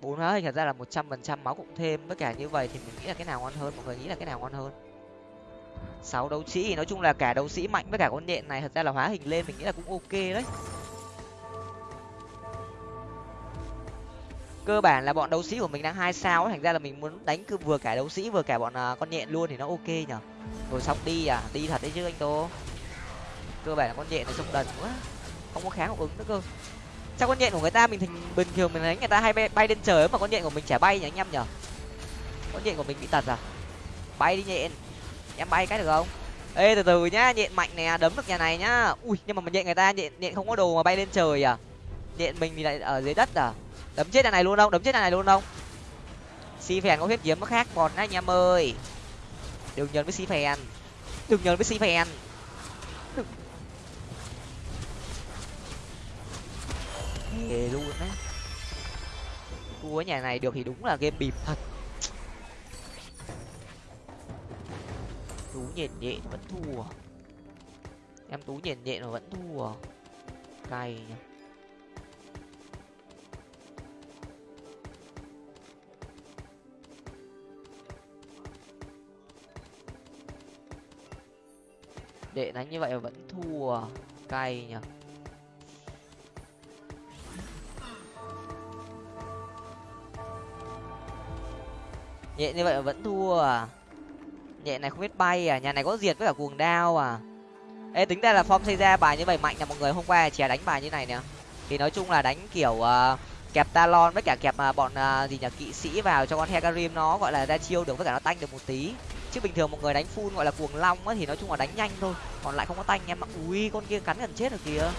[SPEAKER 1] bốn hóa hình thật ra là một trăm phần trăm máu cũng thêm. Với cả như vậy thì mình nghĩ là cái nào ngon hơn? Mọi người nghĩ là cái nào ngon hơn? Sáu đấu sĩ. Thì nói chung là cả đấu sĩ mạnh với cả con nhện này thật ra là hóa hình lên mình nghĩ là cũng ok đấy. Cơ bản là bọn đấu sĩ của mình đang hai sao thành ra là mình muốn đánh cứ vừa cả đấu sĩ vừa cả bọn uh, con nhện luôn thì nó ok nhở? Rồi xong đi à? Đi thật đấy chứ anh tô. Cơ bản là con nhện này xong đần quá không có kháng hiệu ứng nữa cơ. Sao con nhện của người ta mình thành bình thường mình đánh người ta hay bay, bay lên trời mà con nhện của mình chả bay nhỉ anh em nhở con nhện của mình bị tật à? Bay đi nhện. Em bay cái được không? Ê từ từ nhá nhện mạnh nè à, đấm được nhà này nhá. Ui nhưng mà mình nhện người ta nhện nhện không có đồ mà bay lên trời à? Nhện mình thì lại ở dưới đất à? Đấm chết nhà này luôn không? Đấm chết nhà này luôn không? Si phèn có huyết kiếm nó khác còn anh em ơi. Đừng nhấn với si phèn. Đừng nhấn với si phèn. Thề luôn á. Thua ở nhà này được thì đúng là game bịp thật. Tú nhện nhện vẫn thua. Em tú nhện nhện mà vẫn thua. Cay nhỉ. Đệ đánh như vậy mà vẫn thua. Cay nhỉ. Nhện như vậy mà vẫn thua à? Nhện này không biết bay à? Nhà này có diệt với cả cuồng đao à? Ê tính ra là form xây ra bài như vậy mạnh là mọi người hôm qua chè đánh bài như này nè. Thì nói chung là đánh kiểu uh, kẹp talon với cả kẹp uh, bọn uh, gì nhỉ kỵ sĩ vào cho con hecarim nó gọi là ra chiêu được với cả nó tanh được một tí. Chứ bình thường một người đánh full gọi là cuồng long á thì nói chung là đánh nhanh thôi còn lại không có tanh em ạ. Ui con kia cắn gần chết rồi kìa.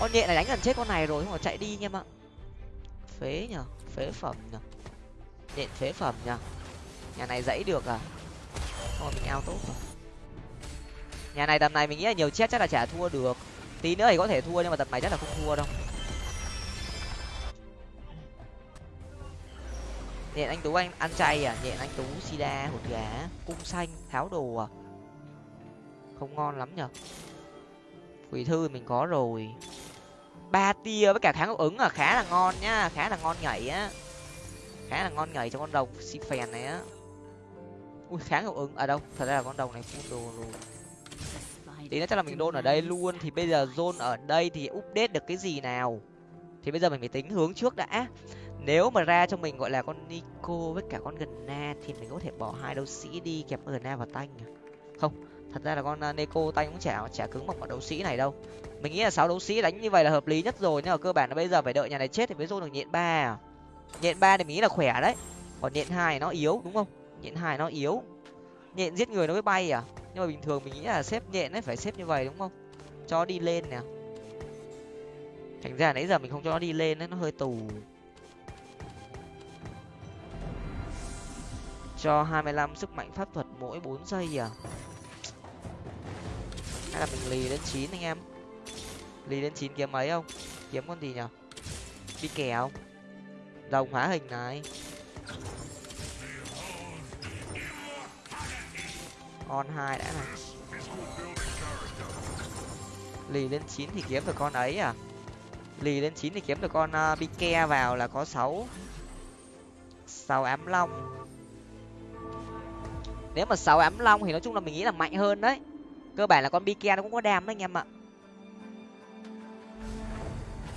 [SPEAKER 1] Con nhện này đánh gần chết con này rồi không mà chạy đi em ạ. Phế nhở phế phẩm nhở nhện phế phẩm nhở nhà này dãy được à? Thôi mình ao tốt rồi. Nhà này tầm này mình nghĩ là nhiều chết chắc là chả thua được. Tí nữa thì có thể thua nhưng mà tầm này chắc là không thua đâu. Nhện anh tú anh ăn chay à? Nhện anh tú, sida, hột gà, cung xanh, tháo đồ à? Không ngon lắm nhở quỷ thư mình có rồi. Ba tia với cả kháng hiệu ứng à? Khá là ngon nhá khá là ngon nhảy á khá là ngon nhảy cho con rồng si phèn này á. Ui kháng hiệu ứng ở à đâu, thật ra là con rồng này full đồ rồi tí nữa chắc là mình đôn ở đây luôn, thì bây giờ zone ở đây thì update được cái gì nào? Thì bây giờ mình phải tính hướng trước đã. Nếu mà ra cho mình gọi là con nico với cả con gần na thì mình có thể bỏ hai đấu sĩ đi kẹp gần na và tanh không, thật ra là con à, Nico neko tanh cũng chả chả cứng bằng một đấu sĩ này đâu. Mình nghĩ là sáu đấu sĩ đánh như vậy là hợp lý nhất rồi, nhưng mà cơ bản là bây giờ phải đợi nhà này chết thì mới zone được nhện ba à? Nhện ba thì mình nghĩ là khỏe đấy. Còn nhện hai nó yếu, đúng không? Nhện hai nó yếu. Nhện giết người nó mới bay à? Nhưng mà bình thường mình nghĩ là xếp nhện ấy, phải xếp như vậy, đúng không? Cho đi lên nè. Thành ra nãy giờ mình không cho nó đi lên ấy, nó hơi tù. Cho hai mươi lăm sức mạnh pháp thuật mỗi bốn giây à? Hay là mình lì đến chín anh em? Lì đến chín kiếm mấy không? Kiếm con gì nhở? Đi kè không? Rồng hóa hình này. On hai đã này. Lì lên chín thì kiếm được con ấy à? Lì lên chín thì kiếm được con uh, bike vào là có sáu. Sáu ám long. Nếu mà sáu ám long thì nói chung là mình nghĩ là mạnh hơn đấy. Cơ bản là con bike nó cũng có đam đấy anh em ạ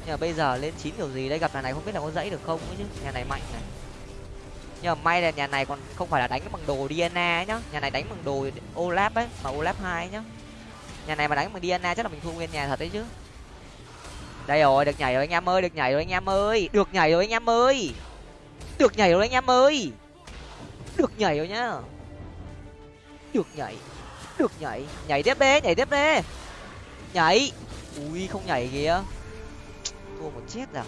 [SPEAKER 1] nhưng mà bây giờ lên chín kiểu gì đây? Gặp nhà này không biết là có dãy được không chứ? Nhà này mạnh này. Nhưng mà may là nhà này còn không phải là đánh bằng đồ Diana nhá. Nhà này đánh bằng đồ olap ấy, mà olap hai nhá. Nhà này mà đánh bằng Diana chắc là mình thua nguyên nhà thật đấy chứ. Đây rồi, được nhảy rồi anh em ơi, được nhảy rồi anh em ơi. Được nhảy rồi anh em ơi. Được nhảy rồi anh em ơi. Được nhảy rồi nhá. Được nhảy được nhảy. Nhảy tiếp đi, nhảy tiếp đi. Nhảy. Ui, không nhảy kìa thua một chết rồi à?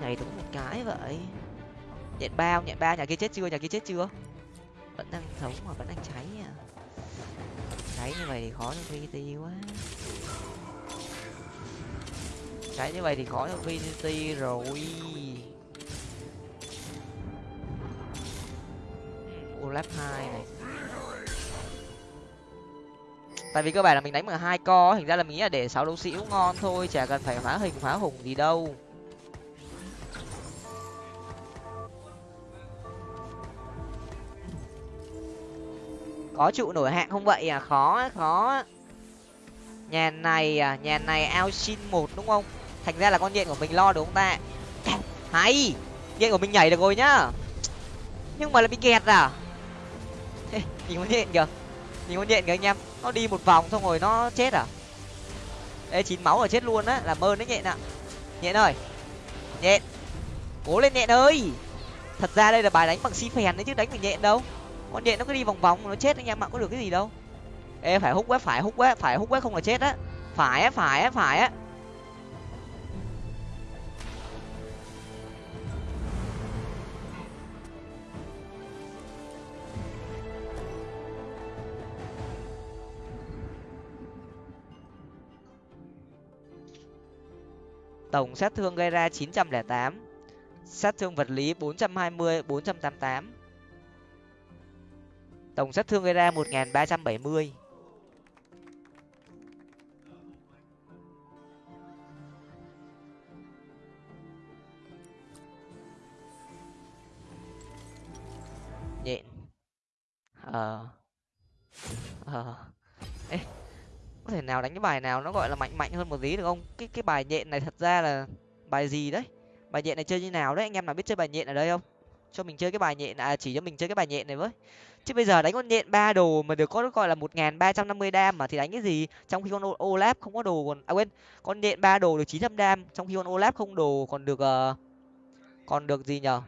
[SPEAKER 1] nhảy đúng một cái vậy. Nhện bao nhện ba nhà kia chết chưa? Nhà kia chết chưa? Vẫn đang sống mà vẫn đang cháy à? Cháy như vậy thì khó cho vt quá. Cháy như vậy thì khó cho vt rồi. Olap hai này tại vì cơ bản là mình đánh bằng hai co thành ra là mình nghĩ là để sáu đấu sĩ cũng ngon thôi, chả cần phải phá hình, phá hùng gì đâu. Có trụ nổi hạng không vậy? À khó khó nhà này à nhà này ao xin một đúng không? Thành ra là con nhện của mình lo được không ta? Hay! Nhện của mình nhảy được rồi nhá. Nhưng mà là bị kẹt à? Nhìn con nhện kìa. Nhìn con nhện kìa anh em nó đi một vòng xong rồi nó chết à? Ê, chín máu rồi chết luôn á, làm ơn đấy nhện ạ. Nhện ơi, nhện. Cố lên nhện ơi. Thật ra đây là bài đánh bằng xi phèn đấy chứ, đánh bằng nhện đâu. Con nhện nó cứ đi vòng vòng, nó chết anh em ạ có được cái gì đâu. Ê, phải hút quá phải hút quá phải hút quá không là chết á. Phải á phải á phải á. Tổng sát thương gây ra 908, sát thương vật lý 420, 488. Tổng sát thương gây ra 1370. nhện. Ờ. Ờ có thể nào đánh cái bài nào nó gọi là mạnh mạnh hơn một tí được không? Cái cái bài nhện này thật ra là bài gì đấy? Bài nhện này chơi như nào đấy? Anh em nào biết chơi bài nhện ở đây không? Cho mình chơi cái bài nhện à chỉ cho mình chơi cái bài nhện này với. Chứ bây giờ đánh con nhện ba đồ mà được có gọi là một nghìn ba trăm năm mươi đam mà thì đánh cái gì? Trong khi con olaf không có đồ còn à quên con nhện ba đồ được chín trăm đam trong khi con olaf không đồ còn được uh, còn được gì nhở?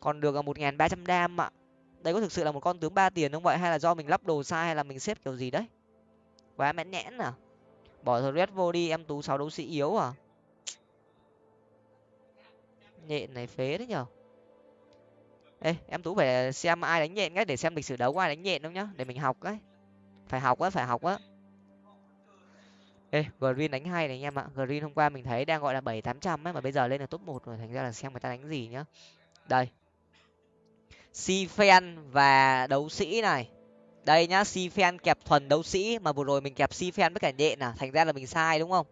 [SPEAKER 1] Còn được ờ, một nghìn ba trăm đam ạ. Đây có thực sự là một con tướng ba tiền không vậy? Hay là do mình lắp đồ sai hay là mình xếp kiểu gì đấy? Quá mãn nhẽn à? Bỏ thờ red vô đi, em tú sáu đấu sĩ yếu à? Nhện này phế đấy nhở ê, em tú phải xem ai đánh nhện cái để xem lịch sử đấu có ai đánh nhện không nhá, để mình học ấy phải học á, phải học á. Ê, green đánh hay này anh em ạ. Green hôm qua mình thấy đang gọi là bảy tám trăm ấy, mà bây giờ lên là top một rồi, thành ra là xem người ta đánh gì nhá. Đây. Si fan và đấu sĩ này đây nhá si fan kẹp thuần đấu sĩ mà vừa rồi mình kẹp si fan với cả nhện à thành ra là mình sai đúng không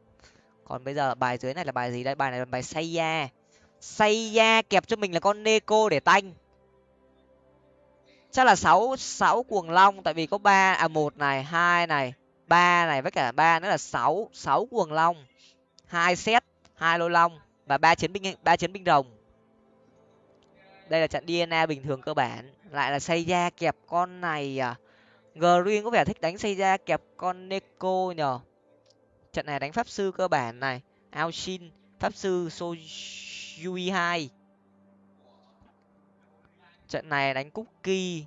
[SPEAKER 1] còn bây giờ bài dưới này là bài gì đây bài này là bài say da say da kẹp cho mình là con Neko để tanh. Chắc là sáu sáu cuồng long tại vì có ba à một này, hai này, ba này với cả ba nữa là sáu sáu cuồng long. hai set, hai lô long và ba chiến binh ba chiến binh rồng. Đây là trận DNA bình thường cơ bản, lại là Seiya kẹp con này à. Green có vẻ thích đánh xây ra kẹp con Neko nhờ. Trận này đánh pháp sư cơ bản này, Aoshin, pháp sư so hai. Trận này đánh cookie.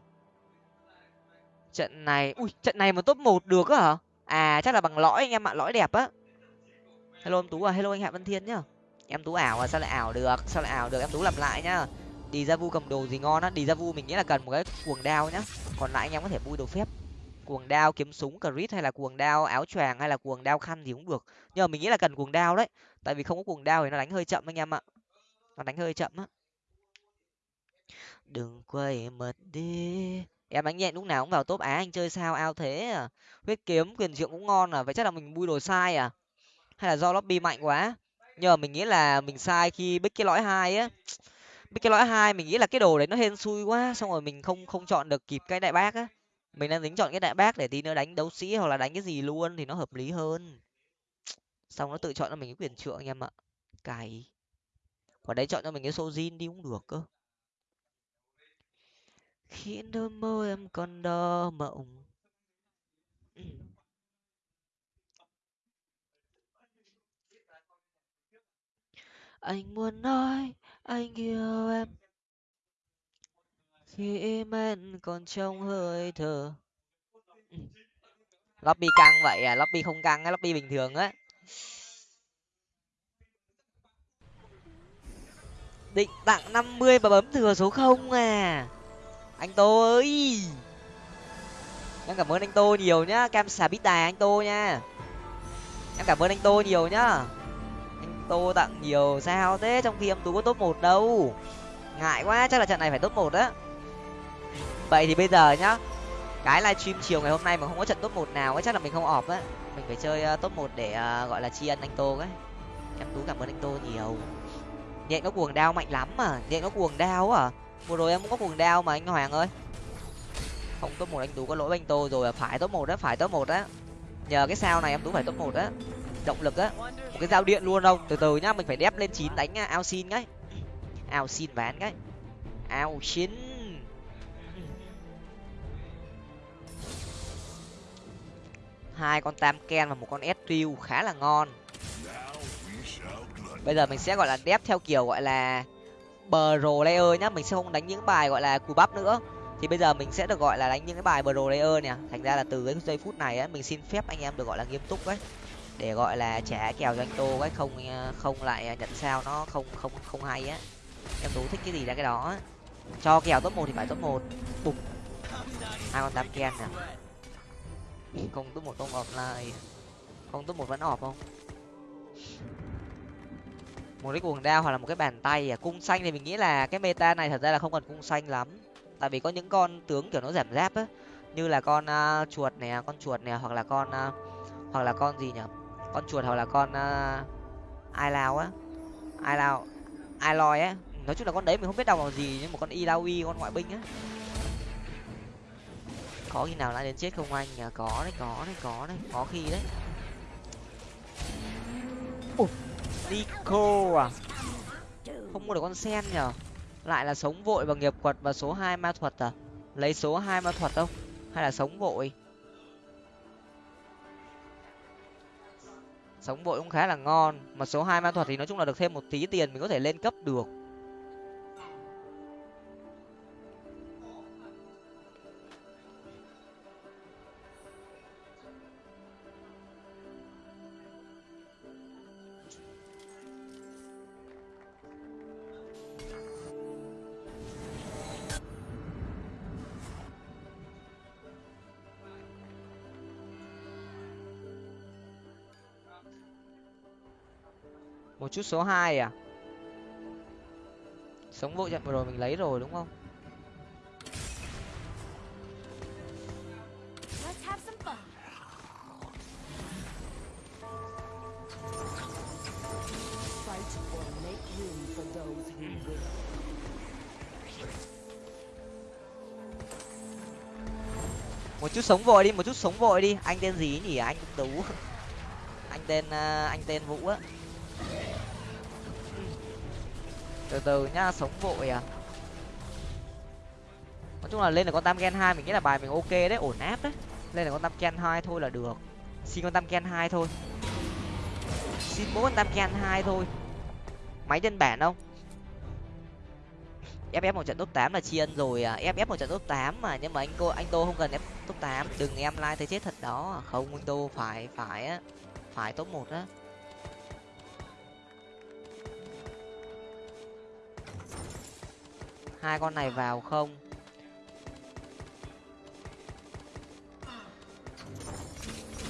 [SPEAKER 1] Trận này ui trận này mà top một được á hả? À chắc là bằng lõi anh em ạ lõi đẹp á. Hello em tú à hello anh hạ văn thiên nhá. Em tú ảo à sao lại ảo được sao lại ảo được? Em tú làm lại nhá đi ra vu cầm đồ gì ngon á. Đi ra vu mình nghĩ là cần một cái cuồng đao nhá. Còn lại anh em có thể vui đồ phép. Cuồng đao kiếm súng, crit hay là cuồng đao áo choàng hay là cuồng đao khăn gì cũng được. Nhưng mà mình nghĩ là cần cuồng đao đấy. Tại vì không có cuồng đao thì nó đánh hơi chậm anh em ạ. Nó đánh hơi chậm á. Đừng quay mật đi. Em đánh nhẹ lúc nào cũng vào top á, anh chơi sao ao thế à? Huyết kiếm, quyền trượng cũng ngon à? Vậy chắc là mình bui đồ sai à? Hay là do lobby mạnh quá? Nhờ mình nghĩ là mình sai khi bích cái lõi hai á cái lõi hai mình nghĩ là cái đồ đấy nó hên xui quá, xong rồi mình không không chọn được kịp cái đại bác á. Mình đang tính chọn cái đại bác để tí nữa đánh đấu sĩ hoặc là đánh cái gì luôn thì nó hợp lý hơn. Xong nó tự chọn cho mình cái quyền trượng anh em ạ. Cày. Quả đấy chọn cho mình cái sojin đi cũng được cơ. Khi đôi môi em còn đo mộng. Anh muốn nói anh yêu em. Khi men còn trong hơi thở lobby căng vậy à? Lobby không căng á, lobby bình thường á. Định tặng năm mươi và bấm thừa số không à? Anh tô ơi! Em cảm ơn anh tô nhiều nhá. Cam xà bít tài anh tô nha. Em cảm ơn anh tô nhiều nhá tô tặng nhiều sao thế trong khi em tú có top một đâu. Ngại quá chắc là trận này phải top một á. Vậy thì bây giờ nhá cái livestream chiều ngày hôm nay mà không có trận top một nào ấy chắc là mình không ọp á. Mình phải chơi uh, top một để uh, gọi là tri ân anh tô ấy em tú cảm ơn anh tô nhiều. Nhện nó cuồng đao mạnh lắm mà nhện nó cuồng đao à. Vừa rồi em cũng có cuồng đao mà anh hoàng ơi. Không top một anh tú có lỗi với anh tô rồi à, phải top một đó phải top một á. Nhờ cái sao này em tú phải top một á động lực á. Một cái dao điện luôn đâu từ từ nhá mình phải đép lên chín đánh à, ao xin ngay, ao xin ván ngay, ao xin. Hai con tam ken và một con s khá là ngon. Bây giờ mình sẽ gọi là đép theo kiểu gọi là bờ layer nhá. Mình sẽ không đánh những bài gọi là cù bắp nữa. Thì bây giờ mình sẽ được gọi là đánh những cái bài bờ layer nè. Thành ra là từ cái giây phút này á mình xin phép anh em được gọi là nghiêm túc đấy để gọi là trả kèo cho anh tô cái không ờ, không lại ờ, nhận sao nó không không không hay á. Em tú thích cái gì là cái đó cho kèo top một thì phải top một. Bục hai con tam ken nè không top một không offline. Không top một vẫn off không? Một cái cuồng đao hoặc là một cái bàn tay à? Cung xanh thì mình nghĩ là cái meta này thật ra là không cần cung xanh lắm. Tại vì có những con tướng kiểu nó giảm giáp á. Như là con uh, chuột này à, con chuột này à, hoặc là con uh, hoặc là con gì nhỉ con chuột hoặc là con uh, ai lao á. Ai lao ai loi á. Nói chung là con đấy mình không biết đọc là gì nhưng một con ilawi con ngoại binh á. Có khi nào lại đến chết không anh? À có đấy có đấy có đấy có khi đấy. Ủa nico à? Không mua được con sen nhở lại là sống vội và nghiệp quật và số hai ma thuật à? Lấy số hai ma thuật không? Hay là sống vội? Sống vội cũng khá là ngon. Mà số hai ma thuật thì nói chung là được thêm một tí tiền mình có thể lên cấp được. Một chút số hai à? Sống vội trận vừa rồi mình lấy rồi đúng không?
[SPEAKER 2] Let's have some fun.
[SPEAKER 3] Fight or make room for those who will.
[SPEAKER 1] một chút sống vội đi một chút sống vội đi. Anh tên gì nhỉ? Anh tú anh tên uh, anh tên vũ á từ từ nhá sống vội à. Nói chung là lên là con tam gen hai mình nghĩ là bài mình ok đấy, ổn áp đấy. Lên là con tam gen hai thôi là được. Xin con tam gen hai thôi. Xin mỗi con tam gen hai thôi. Máy nhân bản không? Ff một trận top 8 là tri ân rồi à. Ff một trận top 8 mà, nhưng mà anh cô, anh tô không cần ép top 8 đừng em like thấy chết thật đó. Không, anh tô phải phải á. Phải top một á. Hai con này vào không?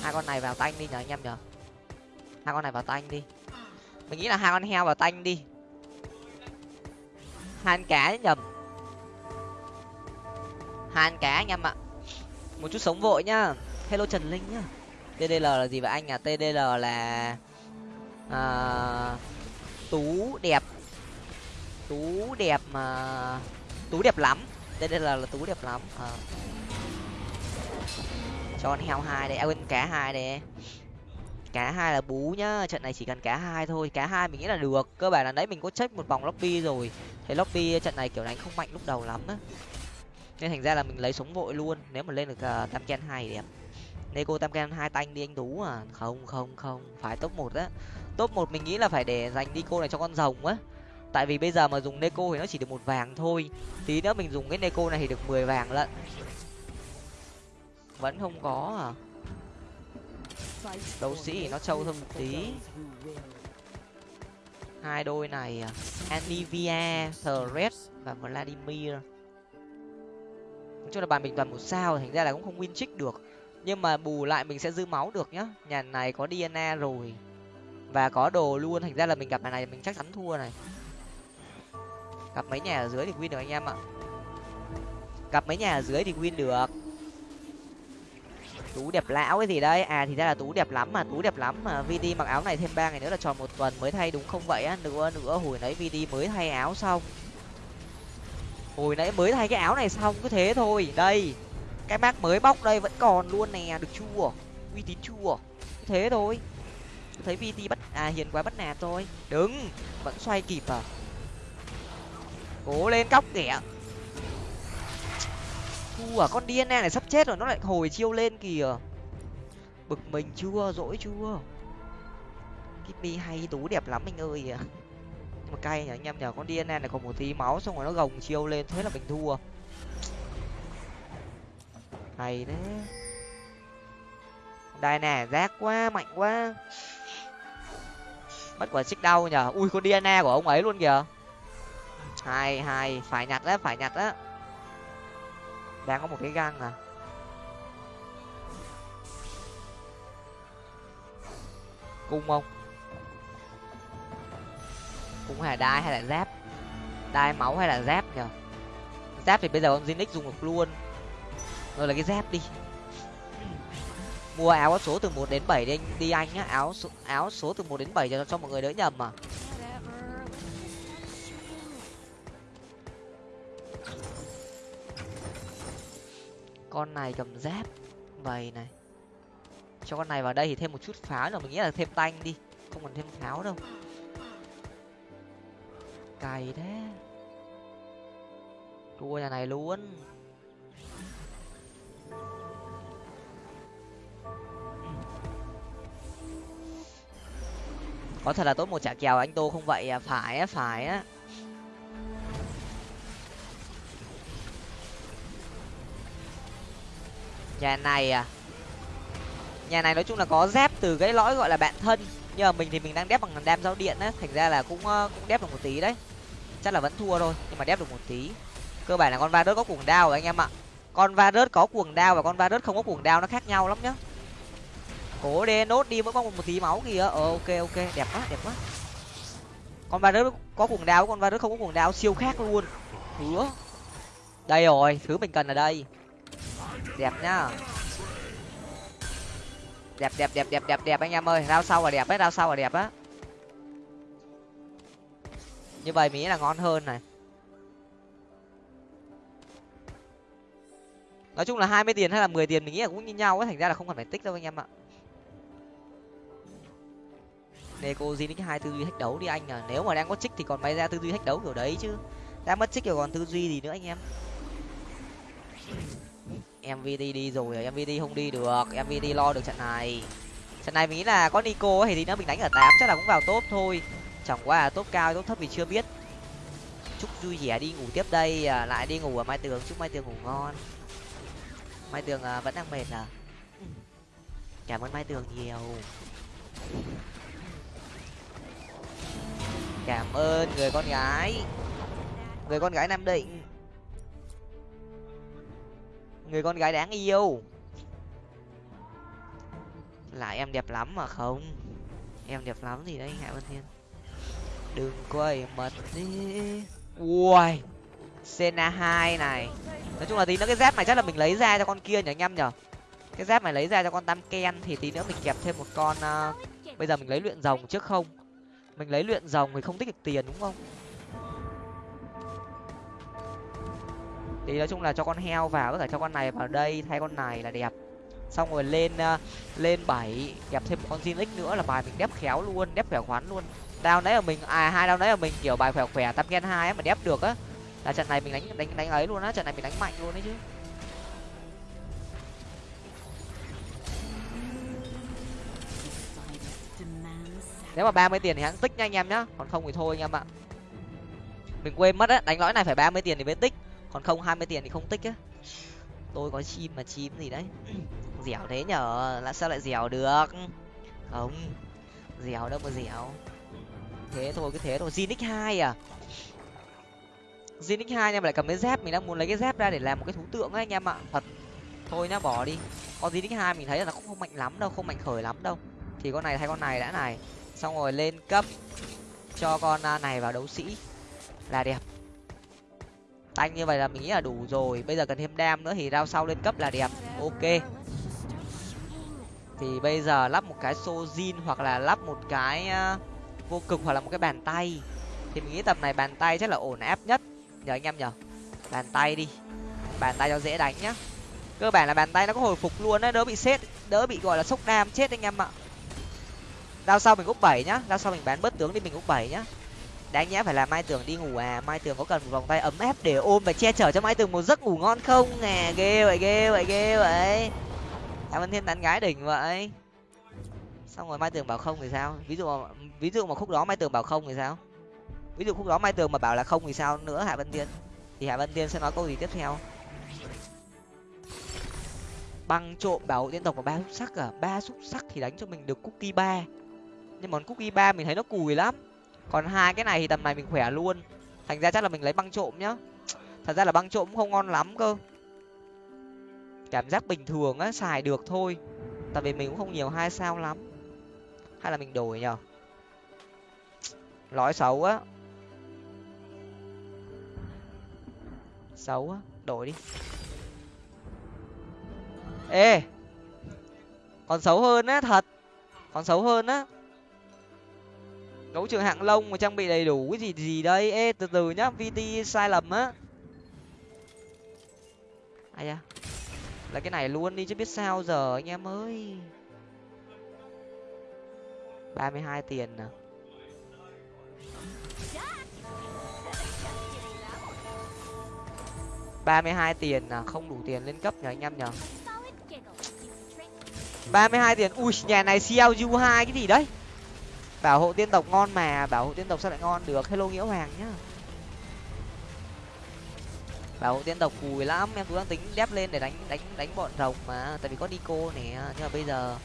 [SPEAKER 1] Hai con này vào tanh đi nhờ anh em nhờ hai con này vào tanh đi. Mình nghĩ là hai con heo vào tanh đi. Hai con cá nhầm? Hai con cá anh em ạ. Một chút sống vội nhá. Hello trần linh nhá. Tdl là gì vậy anh à? Tdl là à, tú đẹp tú đẹp mà tú đẹp lắm. Tdl là tú đẹp lắm. Ờ. À. cho con heo hai đây. À, quên cá hai đây. Cá hai là bú nhá. Trận này chỉ cần cá hai thôi. Cá hai mình nghĩ là được. Cơ bản là đấy mình có check một vòng lobby rồi. Thấy lobby ờ, trận này kiểu đánh không mạnh lúc đầu lắm á. Nên thành ra là mình lấy sống vội luôn. Nếu mà lên được uh, tam ken hai đẹp. Neko tam ken hai tanh đi anh tú à. Không không không. Phải top một á. Top một mình nghĩ là phải để dành đi cô này cho con rồng á tại vì bây giờ mà dùng neko thì nó chỉ được một vàng thôi. Tí nữa mình dùng cái neko này thì được mười vàng lận. Vẫn không có à? Đấu sĩ thì nó trâu
[SPEAKER 3] room
[SPEAKER 1] hơn một tí. Hai đôi này à? Anivia, thread và Vladimir. Nói chung là bàn mình toàn một sao thành ra là cũng không win trick được. Nhưng mà bù lại mình sẽ dư máu được nhá. Nhà này có DNA rồi. Và có đồ luôn thành ra là mình gặp nhà này mình chắc chắn thua này gặp mấy nhà ở dưới thì win được anh em ạ. Gặp mấy nhà ở dưới thì win được. Tú đẹp lão cái gì đấy. À thì ra là tú đẹp lắm mà tú đẹp lắm mà. Vd mặc áo này thêm ba ngày nữa là tròn một tuần mới thay đúng không vậy á? Nữa nữa hồi nãy vd mới thay áo xong. Hồi nãy mới thay cái áo này xong cứ thế thôi. Đây cái bác mới bóc đây vẫn còn luôn nè được chua, uy tín chua. Cứ thế thôi. Thấy vd bắt à hiền quá bắt nạt thôi. Đứng vẫn xoay kịp à? Cố lên cóc kẻ thua à con dna này sắp chết rồi, nó lại hồi chiêu lên kìa. Bực mình chưa, dỗi chưa? Kitty hay, tú đẹp lắm anh ơi. À nhưng mà cay nhỉ, anh em nhờ con dna này còn một tí máu xong rồi nó gồng chiêu lên, thế là mình thua. Hay đấy đây nè, rác quá, mạnh quá. Mất quả xích đau nhở ui, con dna của ông ấy luôn kìa hai hai phải nhặt á phải nhặt á. Đang có một cái găng à. Cung không? Cung hay là đai hay là giáp? Đai máu hay là giáp nhở giáp thì bây giờ con zinix dùng được luôn. Rồi là cái giáp đi. Mua áo số từ một đến bảy đi anh. Đi anh nhá. Áo số, áo số từ một đến bảy cho cho mọi người đỡ nhầm mà con này cầm giáp. Vầy này. Cho con này vào đây thì thêm một chút pháo nữa. Mình nghĩ là thêm tanh đi. Không cần thêm pháo đâu. Cày thế. Thua nhà này luôn. Có thật là tốt một chả kèo anh tô không vậy à? Phải á phải á. Nhà này à? Nhà này nói chung là có dép từ cái lõi gọi là bạn thân. Nhưng mà mình thì mình đang đép bằng đam giao điện á. Thành ra là cũng ờ, cũng đép được một tí đấy. Chắc là vẫn thua thôi nhưng mà đép được một tí. Cơ bản là con va rớt có cuồng đao rồi anh em ạ. Con va rớt có cuồng đao và con va rớt không có cuồng đao nó khác nhau lắm nhá. Cố đê nốt đi mỗi con một, tí máu kìa. Ờ ok ok. Đẹp quá đẹp quá. Con va rớt có cuồng đao con va rớt không có cuồng đao siêu khác luôn. Hứa. Đây rồi thứ mình cần ở đây đẹp nhá. Đẹp đẹp đẹp đẹp đẹp đẹp anh em ơi. Rau sau là đẹp ấy rau sau là đẹp á. Như vậy mình nghĩ là ngon hơn này. Nói chung là hai mươi tiền hay là mười tiền mình nghĩ là cũng như nhau ấy, thành ra là không cần phải tích đâu anh em ạ. Neko Zinix hai tư duy thách đấu đi anh à. Nếu mà đang có trích thì còn bay ra tư duy thách đấu kiểu đấy chứ. Đang mất trích rồi còn tư duy gì nữa anh em? Mvd đi rồi mvd không đi được mvd lo được trận này. Trận này mình nghĩ là có nico ấy, thì nó mình đánh ở tám chắc là cũng vào top thôi. Chẳng qua là top cao top thấp thì chưa biết. Chúc vui vẻ đi ngủ tiếp đây à, lại đi ngủ ở mai tường chúc mai tường ngủ ngon. Mai tường à, vẫn đang mệt à? Cảm ơn mai tường nhiều. Cảm ơn người con gái. Người con gái nam định người con gái đáng yêu. Là em đẹp lắm mà không? Em đẹp lắm thì đấy hạ vân thiên? Đừng quay mật đi. Ui sena hai này. Nói chung là tí nữa cái dép này chắc là mình lấy ra cho con kia nhỉ anh em nhở cái dép này lấy ra cho con tam ken thì tí nữa mình kẹp thêm một con uh, bây giờ mình lấy luyện rồng trước không? Mình lấy luyện rồng thì không tích được tiền đúng không? Thì nói chung là cho con heo vào có thể cho con này vào đây thay con này là đẹp. Xong rồi lên uh, lên bảy kẹp thêm một con Zinix nữa là bài mình đép khéo luôn đép khỏe khoắn luôn. Đao đấy là mình à hai đao đấy là mình kiểu bài khỏe khỏe tam gen hai mà đép được á. Là trận này mình đánh đánh đánh ấy luôn á trận này mình đánh mạnh luôn đấy chứ. Nếu mà ba mươi tiền thì hãng tích nha anh em nhá còn không thì thôi anh em ạ. Mình quên mất á đánh lõi này phải ba mươi tiền thì mới tích còn không hai mươi tiền thì không tích á. Tôi có chim mà chim gì đấy. Dẻo thế nhở là sao lại dẻo được? Không dẻo đâu mà dẻo. Thế thôi cái thế thôi. Zinix hai à? Zinix hai em lại cầm cái dép mình đang muốn lấy cái dép ra để làm một cái thú tượng ấy anh em ạ. Thật. Thôi nhá bỏ đi. Con Zinix hai mình thấy là nó cũng không mạnh lắm đâu không mạnh khởi lắm đâu. Thì con này thay con này đã này. Xong rồi lên cấp cho con này vào đấu sĩ. Là đẹp tanh như vậy là mình nghĩ là đủ rồi. Bây giờ cần thêm đam nữa thì rao sau lên cấp là đẹp. Ok. Thì bây giờ lắp một cái sojin hoặc là lắp một cái ờ, vô cực hoặc là một cái bàn tay. Thì mình nghĩ tầm này bàn tay chắc là ổn, áp nhất. Nhờ anh em nhở bàn tay đi. Bàn tay cho dễ đánh nhá. Cơ bản là bàn tay nó có hồi phục luôn đấy đỡ bị xét đỡ bị, gọi là, sốc đam chết anh em ạ. Đao sau mình úp bảy nhá. Đao sau mình bán bớt tướng đi, mình úp bảy nhá đáng nhẽ phải là mai tường đi ngủ à? Mai tường có cần một vòng tay ấm áp để ôm và che chở cho mai tường một giấc ngủ ngon không? À ghê vậy ghê vậy ghê vậy. Cảm ơn thiên tán gái đỉnh vậy. Xong rồi mai tường bảo không thì sao? Ví dụ mà, ví dụ mà khúc đó mai tường bảo không thì sao? Ví dụ khúc đó mai tường mà bảo là không thì sao nữa hạ vân tiên? Thì hạ vân tiên sẽ nói câu gì tiếp theo? Băng trộm bảo hộ tiên tộc và ba xúc sắc à? Ba xúc sắc thì đánh cho mình được cookie ba. Nhưng mà cookie ba mình thấy nó cùi lắm còn hai cái này thì tầm này mình khỏe luôn. Thành ra chắc là mình lấy băng trộm nhá. Thật ra là băng trộm cũng không ngon lắm cơ. Cảm giác bình thường á, xài được thôi. Tại vì mình cũng không nhiều hai sao lắm. Hay là mình đổi nhở lõi xấu á. Xấu á, đổi đi. Ê! Còn xấu hơn á, thật. Còn xấu hơn á đấu trường hạng lông mà trang bị đầy đủ cái gì gì đây? Ê từ từ nhá vt sai lầm á. Ai da? Là cái này luôn đi chứ biết sao giờ anh em ơi. Ba mươi hai tiền à ba mươi hai tiền à, không đủ tiền lên cấp nhờ anh em nhờ. Ba mươi hai tiền ui nhà này clu hai cái gì đấy? Bảo hộ tiên tộc ngon mà, bảo hộ tiên tộc sao lại ngon? Được, hello nghĩa hoàng nhá. Bảo hộ tiên tộc cùi lắm, em cứ đang tính đép lên để đánh đánh đánh bọn rồng mà, tại vì có nico nè, nhưng mà bây giờ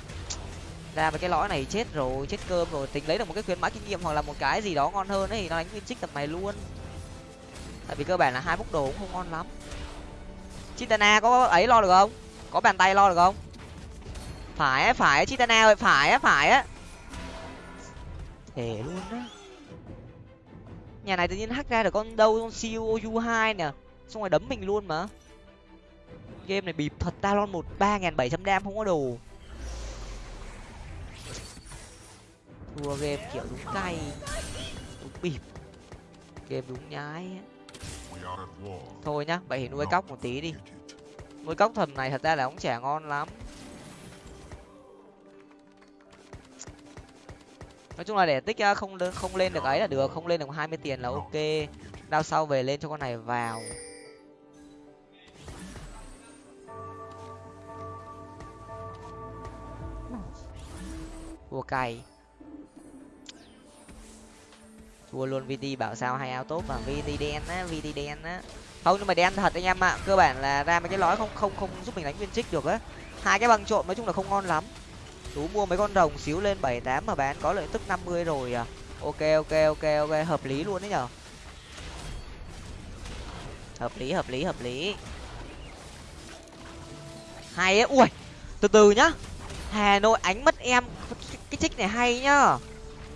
[SPEAKER 1] ra với cái lõi này chết rồi, chết cơm rồi, tính lấy được một cái khuyến mãi kinh nghiệm hoặc là một cái gì đó ngon hơn ấy thì nó đánh nguyên trích tập này luôn. Tại vì cơ bản là hai bốc đồ cũng không ngon lắm. Chitana có ấy lo được không? Có bàn tay lo được không? Phải á, phải chitana ơi, phải á phải á thể luôn á. Nhà này tự nhiên hack ra được con đâu con siêu u hai nè. Xong rồi đấm mình luôn mà. Game này bịp thật talon một ba nghìn bảy trăm đam không có đồ. Thua game kiểu đúng cay đúng bịp. Game đúng nhái thôi nhá vậy thì nuôi cóc một tí đi. Nuôi cóc thần này thật ra là cũng chả ngon lắm nói chung là để tích không lên- không lên được ấy là được, không lên được hai mươi tiền là ok. Đao sau về lên cho con này vào. Thua cày thua luôn vt bảo sao hay áo tốt mà. Vt đen á vt đen á. Không, nhưng mà đen thật anh em ạ. Cơ bản là ra mấy cái lõi không không không giúp mình đánh viên trích được á. Hai cái băng trộm nói chung là không ngon lắm tú mua mấy con rồng xíu lên bảy tám mà bán có lợi tức năm mươi rồi à. Ok ok ok ok hợp lý luôn đấy nhở. Hợp lý hợp lý hợp lý. Hay ấy ui từ từ nhá. Hà nội ánh mất em cái, trích này hay nhá.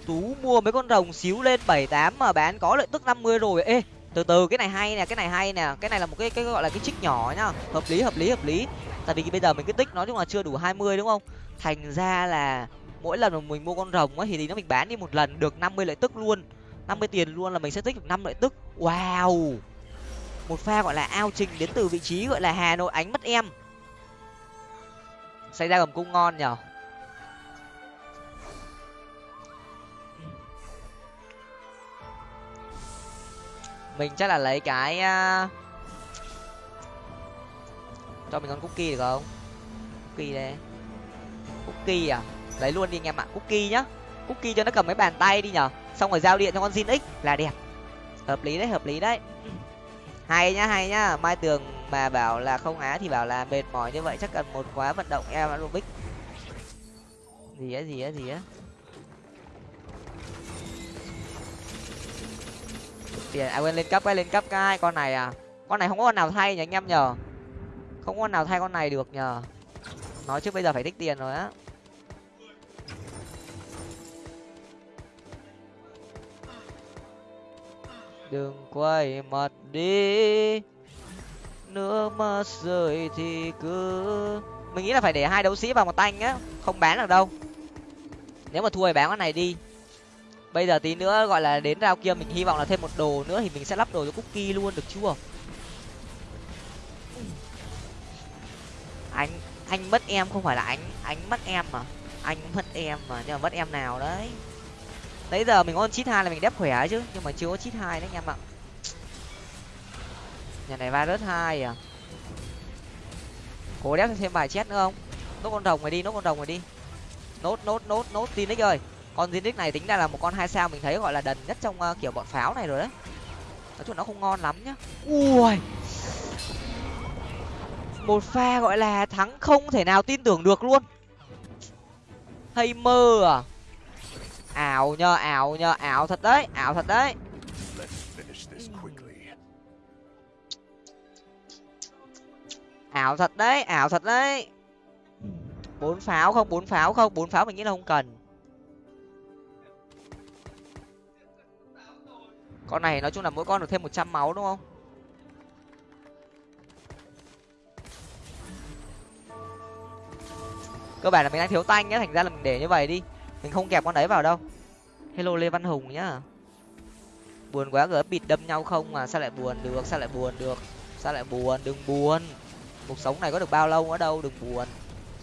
[SPEAKER 1] Tú mua mấy con rồng xíu lên bảy tám mà bán có lợi tức năm mươi rồi. Ê từ từ cái này hay nè cái này hay nè. Cái này là một cái cái gọi là cái trích nhỏ nhá. Hợp lý hợp lý hợp lý tại vì bây giờ mình cái tích nói chung là chưa đủ hai mươi đúng không? Thành ra là mỗi lần mà mình mua con rồng ấy thì, thì nó mình bán đi một lần được năm mươi lợi tức luôn. năm mươi tiền luôn là mình sẽ tích được năm lợi tức. Wow! Một pha gọi là ao trình đến từ vị trí gọi là hà nội ánh mất em. Xảy ra gầm cung ngon nhở? Mình chắc là lấy cái uh, cho mình con cookie được không? Cookie đây. Cookie à? Lấy luôn đi anh em ạ, cookie nhá. Cookie cho nó cầm cái bàn tay đi nhở. Xong rồi giao điện cho con Zin X. Là đẹp. Hợp lý đấy, hợp lý đấy. Hay nhá hay nhá. Mai tường mà bảo là không á thì bảo là mệt mỏi như vậy, chắc cần một khóa vận động em aerobic. Gì á gì á gì á? Tiền à quên lên cấp cái lên cấp cái con này à. Con này không có con nào thay nhỉ anh em nhờ không con nào thay con này được nhờ. Nói trước bây giờ phải tích tiền rồi á. Đừng quay mặt đi. Nước mắt rơi thì cứ mình nghĩ là phải để hai đấu sĩ vào một tanh á, không bán được đâu. Nếu mà thua thì bán con này đi. Bây giờ tí nữa gọi là đến rao kia, mình hy vọng là thêm một đồ nữa thì mình sẽ lắp đồ cho cookie luôn, được chưa? Anh anh mất em không phải là anh anh mất em mà. Anh mất em mà nhưng mà mất em nào đấy. Nãy giờ mình có chít hai là mình đép khỏe chứ nhưng mà chưa có chít hai đấy anh em ạ. Nhà này va rớt hai à. Cố đép thêm bài chết nữa không? Nốt con rồng này đi nốt con rồng này đi. Nốt nốt nốt nốt tin đấy ơi. Con Zinix này tính ra là một con hai sao mình thấy gọi là đần nhất trong uh, kiểu bọn pháo này rồi đấy. Nói chung nó không ngon lắm nhá. Ui! Một pha gọi là thắng không thể nào tin tưởng được luôn. Hay mơ à? Ảo nhờ ảo nhờ, ảo thật đấy, ảo thật đấy. Ảo thật đấy, ảo thật đấy. Bốn pháo không, bốn pháo không, bốn pháo mình nghĩ là không cần. Con này nói chung là mỗi con được thêm một trăm máu đúng không? Cơ bản là mình đang thiếu tanh nhá, thành ra là mình để như vậy đi. Mình không kẹp con đấy vào đâu. Hello lê văn hùng nhá. Buồn quá gỡ bịt đâm nhau không mà sao lại buồn được, sao lại buồn được, sao lại buồn, đừng buồn. Cuộc sống này có được bao lâu nữa đâu, đừng buồn.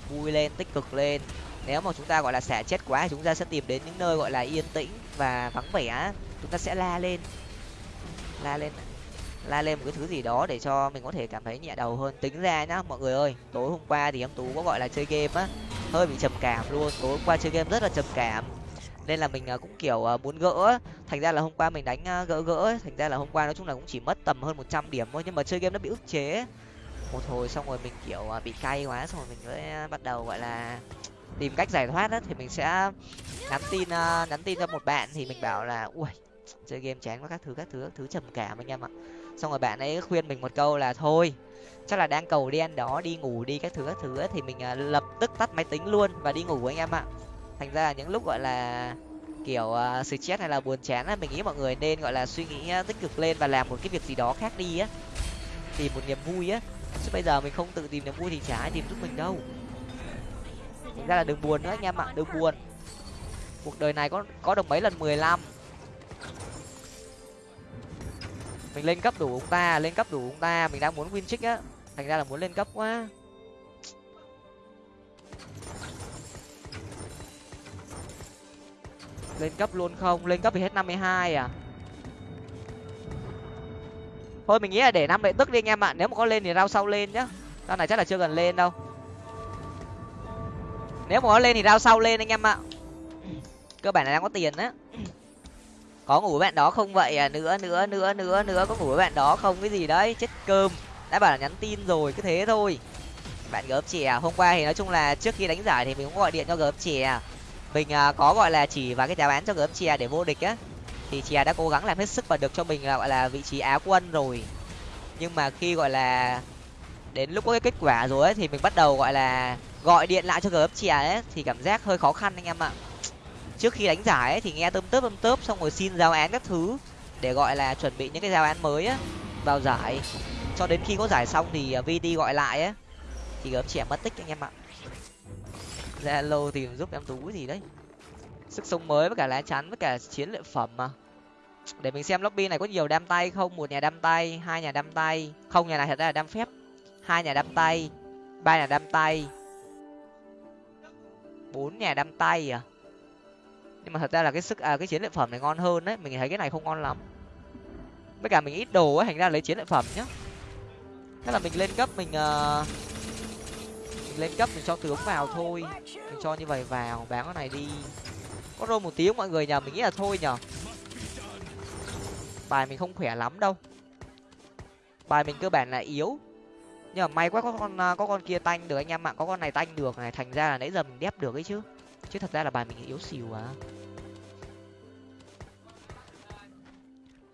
[SPEAKER 1] Vui lên, tích cực lên. Nếu mà chúng ta gọi là xả chết quá thì chúng ta sẽ tìm đến những nơi gọi là yên tĩnh và vắng vẻ chúng ta sẽ la lên. La lên la lên một cái thứ gì đó để cho mình có thể cảm thấy nhẹ đầu hơn. Tính ra nhá, mọi người ơi, tối hôm qua thì em tú có gọi là chơi game á, hơi bị trầm cảm luôn. Tối hôm qua chơi game rất là trầm cảm. Nên là mình à, cũng kiểu à, muốn gỡ thành ra là hôm qua mình đánh à, gỡ gỡ thành ra là hôm qua nói chung là cũng chỉ mất tầm hơn một trăm điểm thôi, nhưng mà chơi game nó bị ức chế một hồi xong rồi mình, kiểu bị cay quá, xong rồi mình mới bắt đầu, gọi là, tìm cách giải thoát á. Thì mình sẽ nhắn tin nhắn tin cho một bạn thì mình bảo là, ui, chơi game chán quá, các thứ các thứ các thứ trầm cảm anh em ạ xong rồi bạn ấy khuyên mình một câu là thôi chắc là đang cầu đen đó đi ngủ đi các thứ các thứ ấy, thì mình à, lập tức tắt máy tính luôn và đi ngủ anh em ạ. Thành ra là những lúc gọi là kiểu uh, stress hay là buồn chán á mình nghĩ mọi người nên gọi là suy nghĩ à, tích cực lên và làm một cái việc gì đó khác đi á. Tìm một niềm vui á. Chứ bây giờ mình không tự tìm niềm vui thì chả ai tìm giúp mình đâu. Thành ra là đừng buồn nữa anh em ạ đừng buồn. Cuộc đời này có có được mấy lần mười lăm? Mình lên cấp đủ ông ta, lên cấp đủ ông ta. Mình đang muốn win trick á. Thành ra là muốn lên cấp quá. Lên cấp luôn không? Lên cấp thì hết năm mươi hai à? Thôi, mình nghĩ là để năm đệ tức đi anh em ạ. Nếu mà có lên thì rao sau lên nhá. Rao này chắc là chưa cần lên đâu. Nếu mà có lên thì rao sau lên anh em ạ. Cơ bản là đang có tiền á có ngủ với bạn đó không vậy? À nữa nữa nữa nữa nữa. Có ngủ với bạn đó không? Cái gì đấy? Chết cơm. Đã bảo là nhắn tin rồi cứ thế thôi. Bạn gớp chè. Hôm qua thì nói chung là trước khi đánh giải thì mình cũng gọi điện cho gớp chè. Mình à, có gọi là chỉ và cái giá bán cho gớm chè để vô địch á. Thì chè đã cố gắng làm hết sức và được cho mình là gọi là vị trí á quân rồi. Nhưng mà khi gọi là đến lúc có cái kết quả rồi ấy, thì mình bắt đầu gọi là gọi điện lại cho gớp chè ấy thì cảm giác hơi khó khăn anh em ạ trước khi đánh giải ấy, thì nghe tôm tớp tôm tớp xong rồi xin giao án các thứ để gọi là chuẩn bị những cái giao án mới á vào giải. Cho đến khi có giải xong thì à, vt gọi lại á. Thì gớm trẻ mất tích anh em ạ. Zalo tìm giúp em tú gì đấy. Sức sống mới với cả lá chắn với cả chiến lợi phẩm mà. Để mình xem lobby này có nhiều đam tay không? Một nhà đam tay hai nhà đam tay. Không nhà này thật ra là đam phép. Hai nhà đam tay ba nhà đam tay. Bốn nhà đam tay à? Nhưng mà thật ra là cái sức à cái chiến lợi phẩm này ngon hơn đấy mình thấy cái này không ngon lắm. Với cả mình ít đồ ấy thành ra lấy chiến lợi phẩm nhá. Thế là mình lên cấp mình uh, mình lên cấp mình cho tướng vào thôi. Mình cho như vậy vào bán cái này đi. Có rô một tiếng mọi người nhờ mình nghĩ là thôi nhờ. Bài mình không khỏe lắm đâu. Bài mình cơ bản là yếu. Nhưng mà may quá có con ờ, có con kia tanh được anh em ạ có con này tanh được này thành ra là nãy giờ mình đép được ấy chứ chứ thật ra là bài mình yếu xìu à.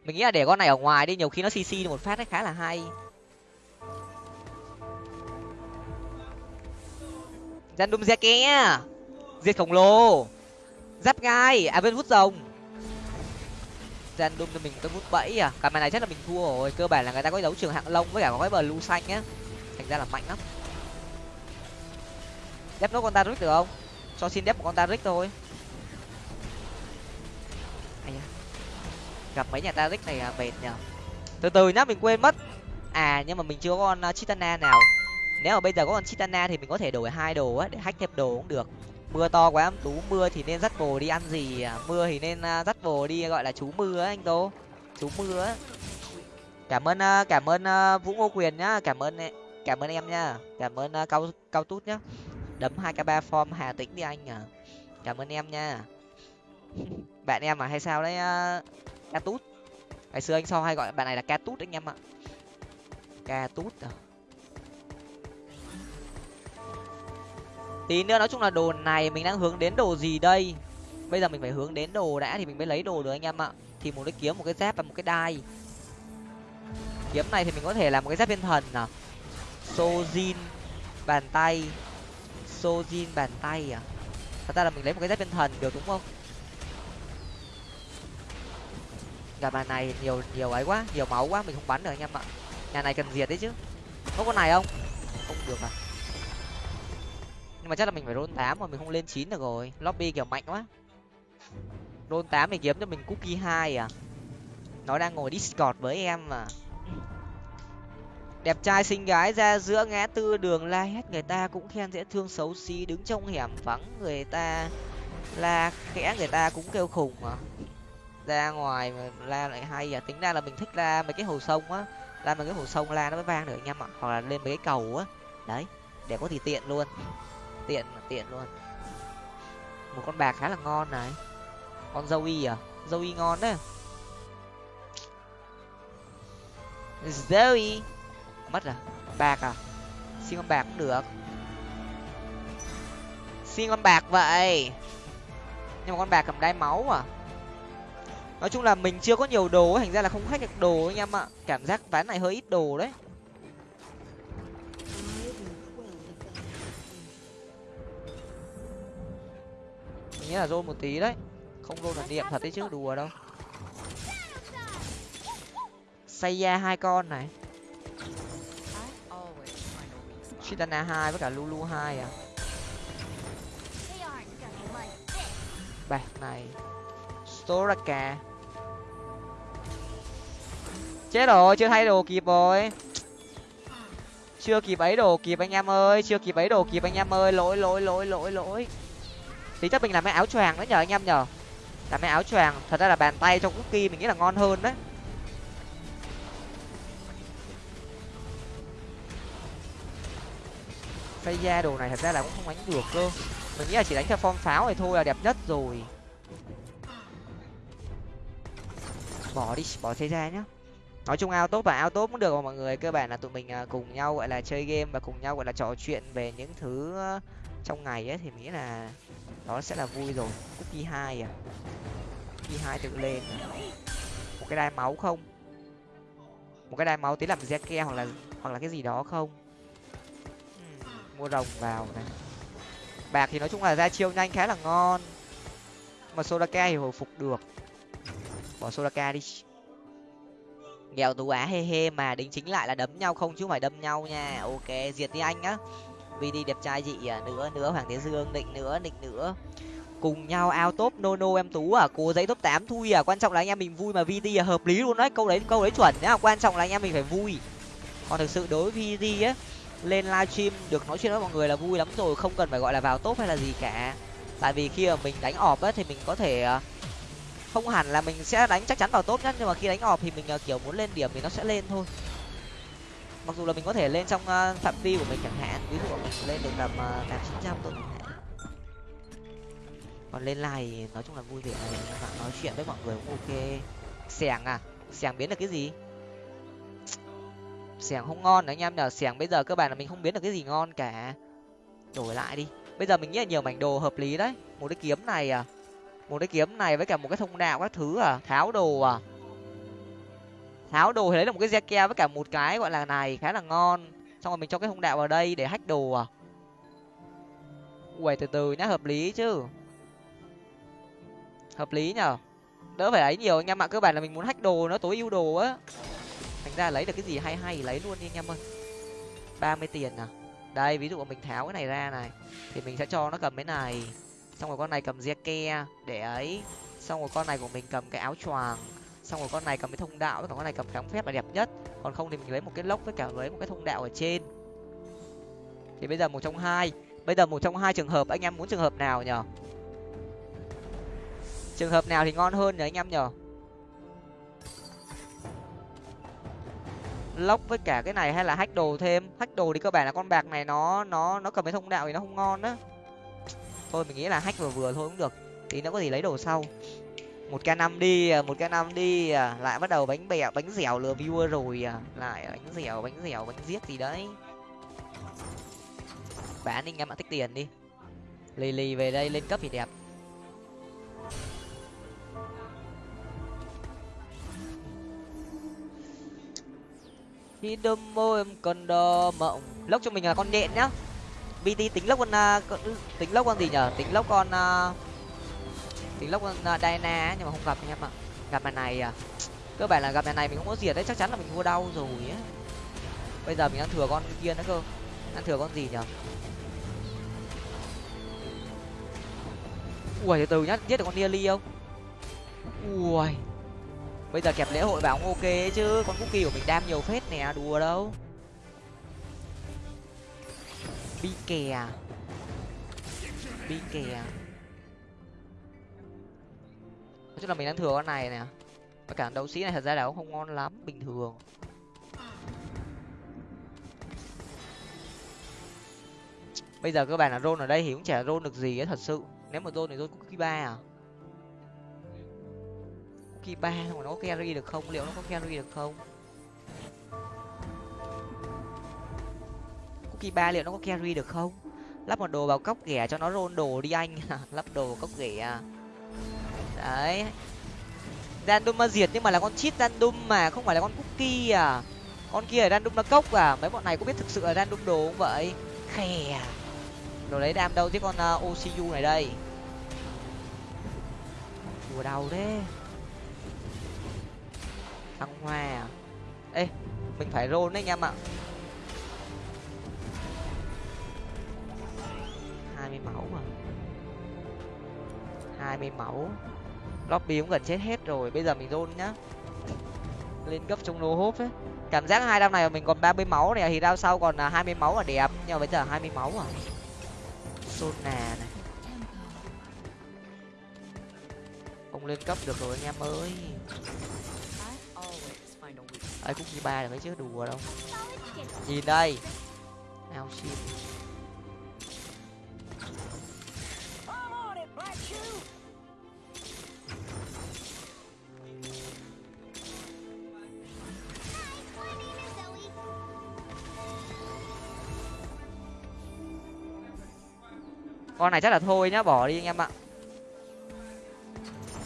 [SPEAKER 1] Mình nghĩ là để con này ở ngoài đi, nhiều khi nó cc một phát ấy khá là hay. Gian đum ke diệt khổng lồ. Giáp gai. À bên vút rồng. Gian đum cho mình tôi vút bẫy à. Cả màn này chắc là mình thua rồi. Cơ bản là người ta có đấu trường hạng lông với cả có cái bờ lu xanh á. Thành ra là mạnh lắm. Đép nốt con ta được không? Cho xin đép một con taric thôi. Gặp mấy nhà taric này à, mệt nhở từ từ nhá mình quên mất. À nhưng mà mình chưa có con à, chitana nào. Nếu mà bây giờ có con chitana thì mình có thể đổi hai đồ á để hack thêm đồ cũng được. Mưa to quá em tú mưa thì nên dắt bồ đi ăn gì à? mưa thì nên à, dắt bồ đi gọi là chú mưa á anh tô. Chú mưa á. Cảm ơn à, cảm ơn vũ ngô quyền nhá cảm ơn cảm ơn em nhá. Cảm ơn cao cao tút nhá đấm hai k ba form hà tĩnh đi anh à. Cảm ơn em nha. Bạn em mà hay sao đấy ờ, ca tút? Ngày xưa anh so hay gọi bạn này là ca tút anh em ạ. Ca tút à. Tí nữa nói chung là đồ này mình đang hướng đến đồ gì đây? Bây giờ mình phải hướng đến đồ đã thì mình mới lấy đồ được anh em ạ. Thì một cái kiếm một cái dép và một cái đai. Kiếm này thì mình có thể làm một cái dép thiên thần à. Sojin, bàn tay sojin bàn tay à? Thật ra là mình lấy một cái dép thiên thần được đúng không? Gặp bàn này nhiều nhiều ấy quá, nhiều máu quá, mình không bắn được anh em ạ. Nhà này cần diệt đấy chứ. Có con này không? Không được à? Nhưng mà chắc là mình phải roll tám mà, mình không lên chín được rồi. Lobby kiểu mạnh quá. Roll tám thì kiếm cho mình cookie hai à? Nó đang ngồi discord với em mà đẹp trai xinh gái ra giữa ngã tư đường la hét, người ta cũng khen dễ thương xấu xí, đứng trong hẻm vắng, người ta la khẽ, người ta cũng kêu khùng mà. Ra ngoài mà la lại hay à tính ra là mình thích la mấy cái hồ sông á, la mấy cái hồ sông la nó mới vang được anh em ạ, hoặc là lên mấy cái cầu á. Đấy để có thì tiện luôn, tiện tiện luôn. Một con bạc khá là ngon này. Con dâu y à? Dâu y ngon đấy. Dâu y mất à? Bạc à? Xin con bạc cũng được. Xin con bạc vậy. Nhưng mà con bạc cầm đai máu à? Nói chung là mình chưa có nhiều đồ thành ra là không khách được đồ anh em ạ. Cảm giác ván này hơi ít đồ đấy. Mình nghĩ là rôn một tí đấy. Không rôn là niệm thật đấy chứ, đùa đâu. Xây ra hai con này. Chitana hai với cả Lulu hai à?
[SPEAKER 2] They
[SPEAKER 1] bạc này. Storaka chết rồi, chưa thay đồ kịp rồi. Chưa kịp ấy đồ kịp anh em ơi, chưa kịp ấy đồ kịp anh em ơi. Lỗi lỗi lỗi lỗi lỗi. Tí chắc mình làm cái áo choàng đấy nhờ anh em nhờ. Làm cái áo choàng, thật ra là bàn tay trong cookie mình nghĩ là ngon hơn đấy. Xây ra đồ này thật ra là cũng không đánh được cơ. Mình nghĩ là chỉ đánh theo form pháo này thôi là đẹp nhất rồi. Bỏ đi, bỏ xây ra nhá. Nói chung ao tốt và ao tốt cũng được mà mọi người. Cơ bản là tụi mình à, cùng nhau, gọi là, chơi game và cùng nhau, gọi là, trò chuyện về những thứ à, trong ngày ấy, thì mình nghĩ là đó sẽ là vui rồi. Cookie hai à. Cookie hai tự lên. Một cái đai máu không? Một cái đai máu tí làm ke hoặc là hoặc là cái gì đó không? Mua rồng vào này. Bạc thì nói chung là ra chiêu nhanh khá là ngon. Mà sodaka thì hồi phục được. Bỏ sodaka đi. Nghèo tú á, he he, mà đính chính lại là đấm nhau không chứ không phải đâm nhau nha. Ok, diệt đi anh á. Vì đi đẹp trai dị à nữa nữa, hoàng thế dương, định nữa định nữa. Cùng nhau ao top, no no, em tú à. Cố giấy top tám, thui à. Quan trọng là anh em mình vui mà vt à hợp lý luôn đấy. Câu đấy câu đấy chuẩn nhá. Quan trọng là anh em mình phải vui. Còn thực sự đối với vt á lên livestream. Được nói chuyện với mọi người là vui lắm rồi, không cần phải gọi là vào top hay là gì cả. Tại vì khi mà mình đánh ọp á thì mình có thể ờ, không hẳn là mình sẽ đánh chắc chắn vào top nhất, nhưng mà khi đánh ọp thì mình ờ, kiểu muốn lên điểm thì nó sẽ lên thôi. Mặc dù là mình có thể lên trong ờ, phạm vi của mình chẳng hạn, ví dụ mình lên được tầm tám chín trăm thôi chẳng hạn. Còn lên live nói chung là vui vẻ bạn nói chuyện với mọi người cũng ok. Xẻng à? Xẻng biến được cái gì? Xẻng không ngon đấy anh em nhờ. Xẻng bây giờ cơ bản là mình không biến được cái gì ngon cả. Đổi lại đi. Bây giờ mình nghĩ là nhiều mảnh đồ hợp lý đấy. Một cái kiếm này à. Một cái kiếm này với cả một cái thông đạo các thứ à. Tháo đồ à. Tháo đồ thì lấy được một cái ke với cả một cái gọi là này khá là ngon. Xong rồi mình cho cái thông đạo vào đây để hách đồ à. Ui từ từ nhá, hợp lý chứ. Hợp lý nhở đỡ phải ấy nhiều anh em ạ. Cơ bản là mình muốn hách đồ nó tối ưu đồ á thành ra lấy được cái gì hay hay thì lấy luôn đi anh em ơi. Ba mươi tiền à? Đây, ví dụ mình tháo cái này ra này, thì mình sẽ cho nó cầm cái này. Xong rồi con này cầm ke để ấy. Xong rồi con này của mình cầm cái áo choàng. Xong rồi con này cầm cái thông đạo còn con này cầm kháng phép là đẹp nhất. Còn không thì mình lấy một cái lốc với cả lấy một cái thông đạo ở trên. Thì bây giờ một trong hai. Bây giờ một trong hai trường hợp, anh em muốn trường hợp nào nhở? Trường hợp nào thì ngon hơn nhỉ anh em nhở? Lốc với cả cái này hay là hack đồ thêm? Hack đồ thì cơ bản là con bạc này nó nó nó cầm cái thông đạo thì nó không ngon á. Thôi mình nghĩ là hack vừa vừa thôi cũng được. Tí nó có gì lấy đồ sau. Một k năm đi à, một k năm đi à. lại bắt đầu bánh bẹo bánh dẻo lừa viewer rồi à. lại bánh dẻo bánh dẻo, bánh giết gì đấy. Bán anh em ạ tích tiền đi. Lì lì về đây lên cấp thì đẹp. Khi đâm môi em còn đo mộng. Lốc cho mình là con nhện nhá. Vt tính lốc con, uh, con tính lốc con gì nhở? Tính lốc con uh, tính lốc con uh, Diana nhưng mà không gặp anh em ạ. Gặp lần này à? Cơ bản là gặp lần này mình không có diệt đấy chắc chắn là mình thua đau rồi á bây giờ mình đang thừa con kia nữa cơ. Đang thừa con gì nhở? Ui từ từ nhá giết được con nia ly không? Ui bây giờ kẹp lễ hội vào cũng ok ấy chứ. Con cookie của mình đam nhiều phết nè, đùa đâu. Bi kè à? bi kè à? nói chung là mình đang thừa con này nè. Và cả đấu sĩ này thật ra là cũng không ngon lắm, bình thường. Bây giờ các bạn là rôn ở đây thì cũng chả rôn được gì ấy thật sự. Nếu mà rôn thì rôn cookie ba à? Cookie ba mà nó có carry được không? Liệu nó có carry được không? Cookie ba liệu nó có carry được không? Lắp một đồ vào cốc ghẻ cho nó rôn đồ đi anh. Lắp đồ vào cốc ghẻ à. đấy. Random mà diệt nhưng mà là con cheat random mà không phải là con cookie à. Con kia là random là cốc à. Mấy bọn này có biết thực sự là random đồ không vậy? Khè à. đồ lấy đam đâu chứ con ờ, uh, ocu này đây. Đùa đầu thế thăng hoa à? Ê, mình phải roll đấy anh em ạ. Hai mươi máu mà. Hai mươi máu. Lobby cũng gần chết hết rồi, bây giờ mình roll nhá. Lên cấp trong lô hốp ấy. Cảm giác hai đao này mình còn ba mươi máu này thì đao sau còn à, hai mươi máu là đẹp. Nhưng mà bây giờ hai mươi máu à? Sona này. Không lên cấp được rồi anh em ơi ấy, cũng chỉ ba được mấy chứ, đùa đâu. Nhìn đây. Ao
[SPEAKER 2] chim.
[SPEAKER 1] Con này chắc là thôi nhá, bỏ đi anh em ạ.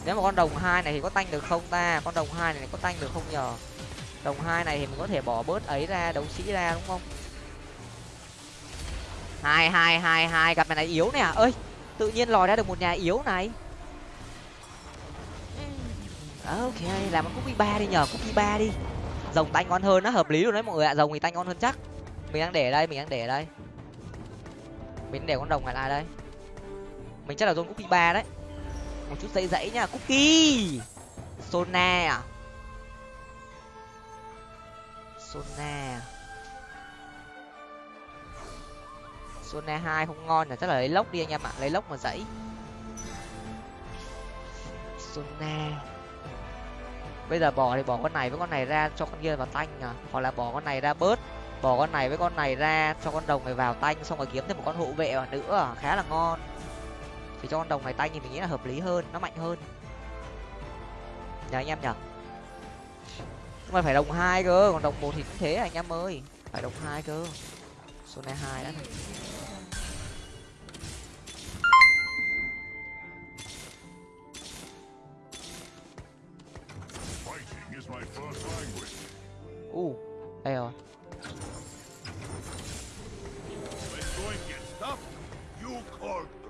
[SPEAKER 1] Nếu mà con đồng hai này thì có tanh được không ta? Con đồng hai này có tanh được không nhờ? Đồng hai này thì mình có thể bỏ bớt ấy ra, đấu sĩ ra, đúng không? Hai hai hai hai cặp này này yếu nè. Ơi, tự nhiên lòi ra được một nhà yếu này. Ờ, ok, làm một cúp ba đi nhờ cúp ba đi. Rồng tanh ngon hơn nó hợp lý rồi đấy mọi người ạ, rồng thì tanh ngon hơn chắc. Mình đang để đây, mình đang để đây. Mình để con đồng lại lại đây. Mình chắc là zone cookie ba đấy. Một chút dãy dãy nha, cookie! Sona à? Sona sona hai không ngon là chắc là lấy lốc đi anh em ạ. Lấy lốc mà dãy. Sona bây giờ bỏ thì bỏ con này với con này ra cho con kia vào tanh à hoặc là bỏ con này ra bớt. Bỏ con này với con này ra cho con đồng này vào tanh, xong rồi kiếm thêm một con hộ vệ vào nữa. Khá là ngon. Thì cho con đồng này tanh thì mình nghĩ là hợp lý hơn, nó mạnh hơn. Nhờ anh em nhỉ? Mà phải đồng hai cơ còn đồng một thì cũng thế anh em ơi phải đồng hai cơ số này hai đã
[SPEAKER 4] language.
[SPEAKER 1] u đây rồi.
[SPEAKER 4] You called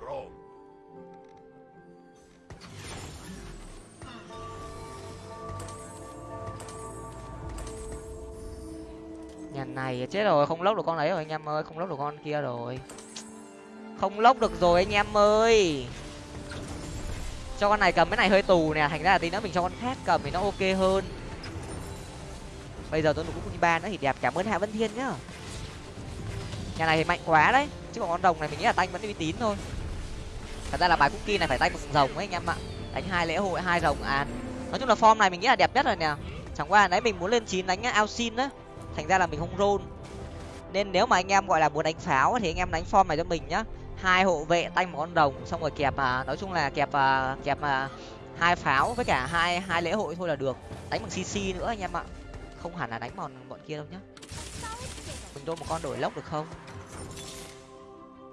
[SPEAKER 1] này chết rồi, không lốc được con đấy rồi anh em ơi, không lốc được con kia rồi. Không lốc được rồi anh em ơi. Cho con này cầm, cái này hơi tù nè, thành ra là tí nữa mình cho con khác cầm thì nó ok hơn. Bây giờ tôi đủ cũng ba nữa thì đẹp, cảm ơn hạ vân thiên nhá. Nhà này thì mạnh quá đấy, chứ còn con rồng này mình nghĩ là tanh vẫn uy tín thôi. Thật ra là bài cookie này phải tanh một rồng ấy anh em ạ. Đánh hai lễ hội, hai rồng à. Nói chung là form này mình nghĩ là đẹp nhất rồi nè. Chẳng qua nãy mình muốn lên chín đánh ao xin á thành ra là mình không rôn. Nên nếu mà anh em gọi là muốn đánh pháo thì anh em đánh form này cho mình nhá. Hai hộ vệ tanh một con đồng xong rồi kẹp à, nói chung là kẹp à, kẹp à, hai pháo với cả hai hai lễ hội thôi là được. Đánh bằng cc nữa anh em ạ. Không hẳn là đánh bọn bọn kia đâu nhá. Mình đôi một con đổi lốc được không?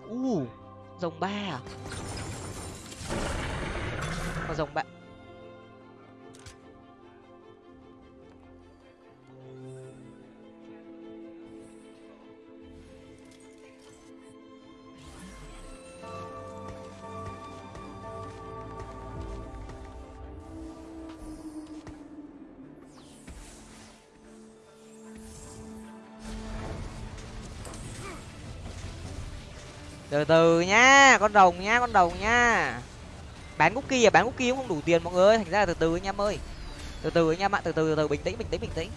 [SPEAKER 1] U rồng ba à? Còn rồng ba từ từ nhá con rồng nhá con rồng nhá bán cookie à bán cookie cũng không đủ tiền mọi người, thành ra là từ từ anh em ơi. Từ từ anh em ạ, từ từ từ từ, bình tĩnh bình tĩnh bình tĩnh.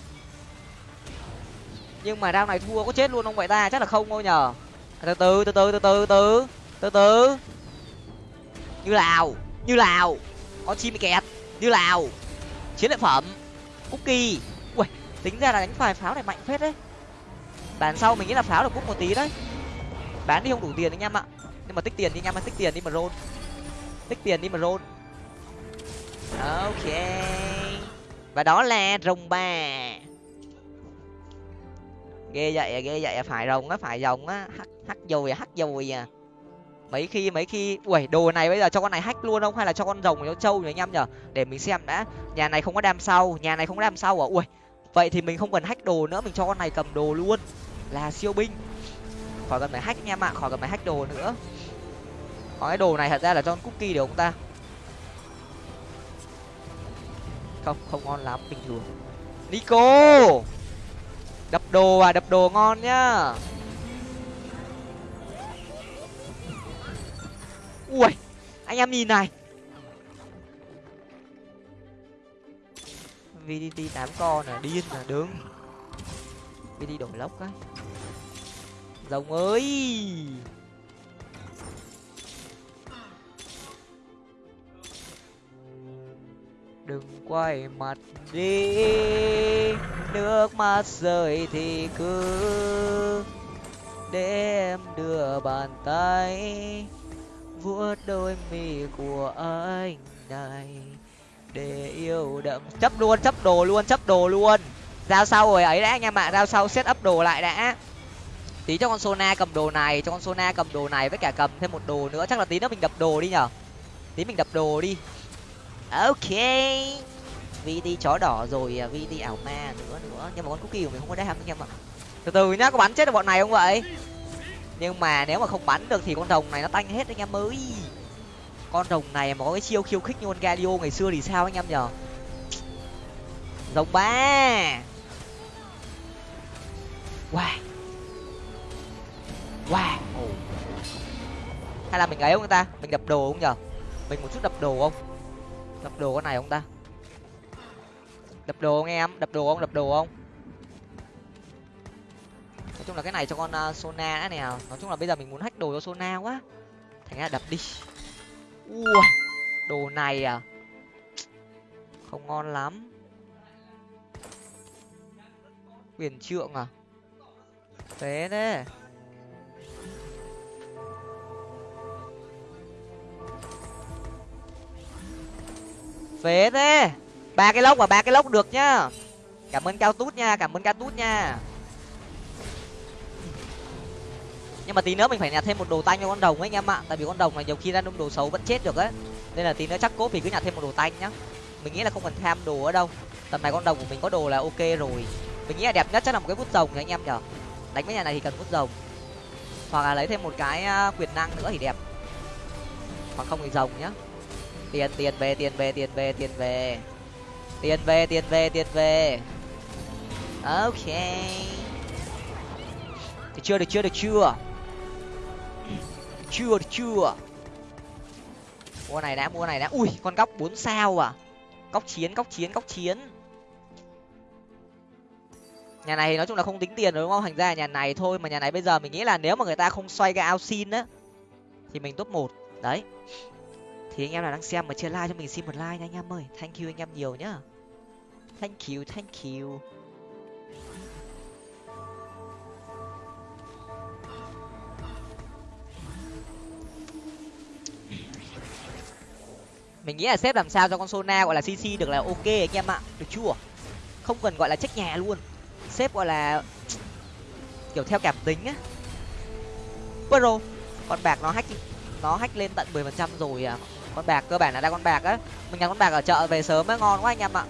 [SPEAKER 1] Nhưng mà đao này thua có chết luôn không vậy ta? Chắc là không thôi nhở à, từ từ từ từ từ từ từ từ từ như lào như lào. Con chim kẹt, như lào. Chiến lợi phẩm, cookie. Ui tính ra là đánh phải pháo này mạnh phết đấy. Bản sau mình nghĩ là pháo được bút một tí đấy bán đi không đủ tiền anh em ạ. Nhưng mà tích tiền đi anh em tích tiền đi mà roll. Tích tiền đi mà roll. Ok. Và đó là rồng ba ghê vậy à, ghê vậy à, phải rồng á phải rồng á. Hắc hắc dồi à hắc dồi à. Mấy khi mấy khi ui đồ này bây giờ cho con này hack luôn không? Hay là cho con rồng cho trâu nhỉ anh em nhở để mình xem đã. Nhà này không có đam sau nhà này không có đam sau à? Ui vậy thì mình không cần hack đồ nữa mình cho con này cầm đồ luôn. Là siêu binh khỏi cần phải hack anh em ạ khỏi cần phải hack đồ nữa. Có cái đồ này thật ra là cho cookie được không ta. Không không ngon lắm, bình thường. Nico! Đập đồ à đập đồ ngon nhá. Ui, anh em nhìn này. VDT tám con à điên à đứng. VDT đổi lốc cái rồng ơi! Đừng quay mặt đi, nước mắt rơi thì cứ để em đưa bàn tay vuốt đôi mi của anh này để yêu đậm. Chấp luôn, chấp đồ luôn, chấp đồ luôn. Giao sau rồi, ấy đã, anh em ạ, giao sau, set up đồ lại đã tí cho con sona cầm đồ này, cho con sona cầm đồ này với cả cầm thêm một đồ nữa. Chắc là tí nữa mình đập đồ đi nhở? Tí mình đập đồ đi. Ok. VT chó đỏ rồi à, VT ảo ma nữa nữa. Nhưng mà con cookie của mình không có đam anh em ạ từ từ nhá, có bắn chết được bọn này không vậy? Nhưng mà nếu mà không bắn được thì con rồng này nó tanh hết anh em ơi. Con rồng này mà có cái chiêu khiêu khích như con galio ngày xưa thì sao anh em nhở? Rồng ba. Wow wow. Hay là mình ấy không ta? Mình đập đồ không nhở? Mình một chút đập đồ không? Đập đồ con này không ta? Đập đồ không em? Đập đồ không? Đập đồ không? Nói chung là cái này cho con uh, sona đã nè. Nói chung là bây giờ mình muốn hack đồ cho sona quá. Thành ra đập đi. Ui đồ này à? Không ngon lắm. Quyền trượng à? Thế. đấy phế thế. Ba cái lốc và ba cái lốc được nhá. Cảm ơn cao tút nha, cảm ơn cao tút nha. Nhưng mà tí nữa mình phải nhặt thêm một đồ tanh cho con đồng ấy anh em ạ. Tại vì con đồng này nhiều khi ra đâm đồ xấu vẫn chết được ấy. Nên là tí nữa chắc cốt thì cứ nhặt thêm một đồ tanh nhá. Mình nghĩ là không cần tham đồ ở đâu. Tầm này con đồng của mình có đồ là ok rồi. Mình nghĩ là đẹp nhất chắc là một cái vút rồng anh em nhở đánh với nhà này thì cần vút rồng. Hoặc là lấy thêm một cái à, quyền năng nữa thì đẹp. Hoặc không thì rồng nhá tiền tiền về tiền về tiền về tiền về. Tiền về tiền về tiền về. Ok. Được chưa được chưa được chưa? Chưa, được chưa? Mua này đã, mua này đã. Ui, con góc bốn sao à? Góc chiến góc chiến góc chiến. Nhà này thì nói chung là không tính tiền rồi đúng không? Thành ra nhà này thôi, mà nhà này bây giờ mình nghĩ là nếu mà người ta không xoay cái ao xin á, thì mình top một. Đấy thì anh em nào đang xem mà chưa like cho mình xin một like nha anh em ơi. Thank you anh em nhiều nhá. Thank you thank you. Mình nghĩ là xếp làm sao cho con sona gọi là cc được là ok anh em ạ. Được chưa? Không cần gọi là trách nhà luôn. Xếp gọi là kiểu theo cảm tính á. Pro con bạc nó hack nó hack lên tận mười phần trăm rồi à con bạc, cơ bản là ra con bạc á. Mình nhặt con bạc ở chợ về sớm mới ngon quá anh em ạ.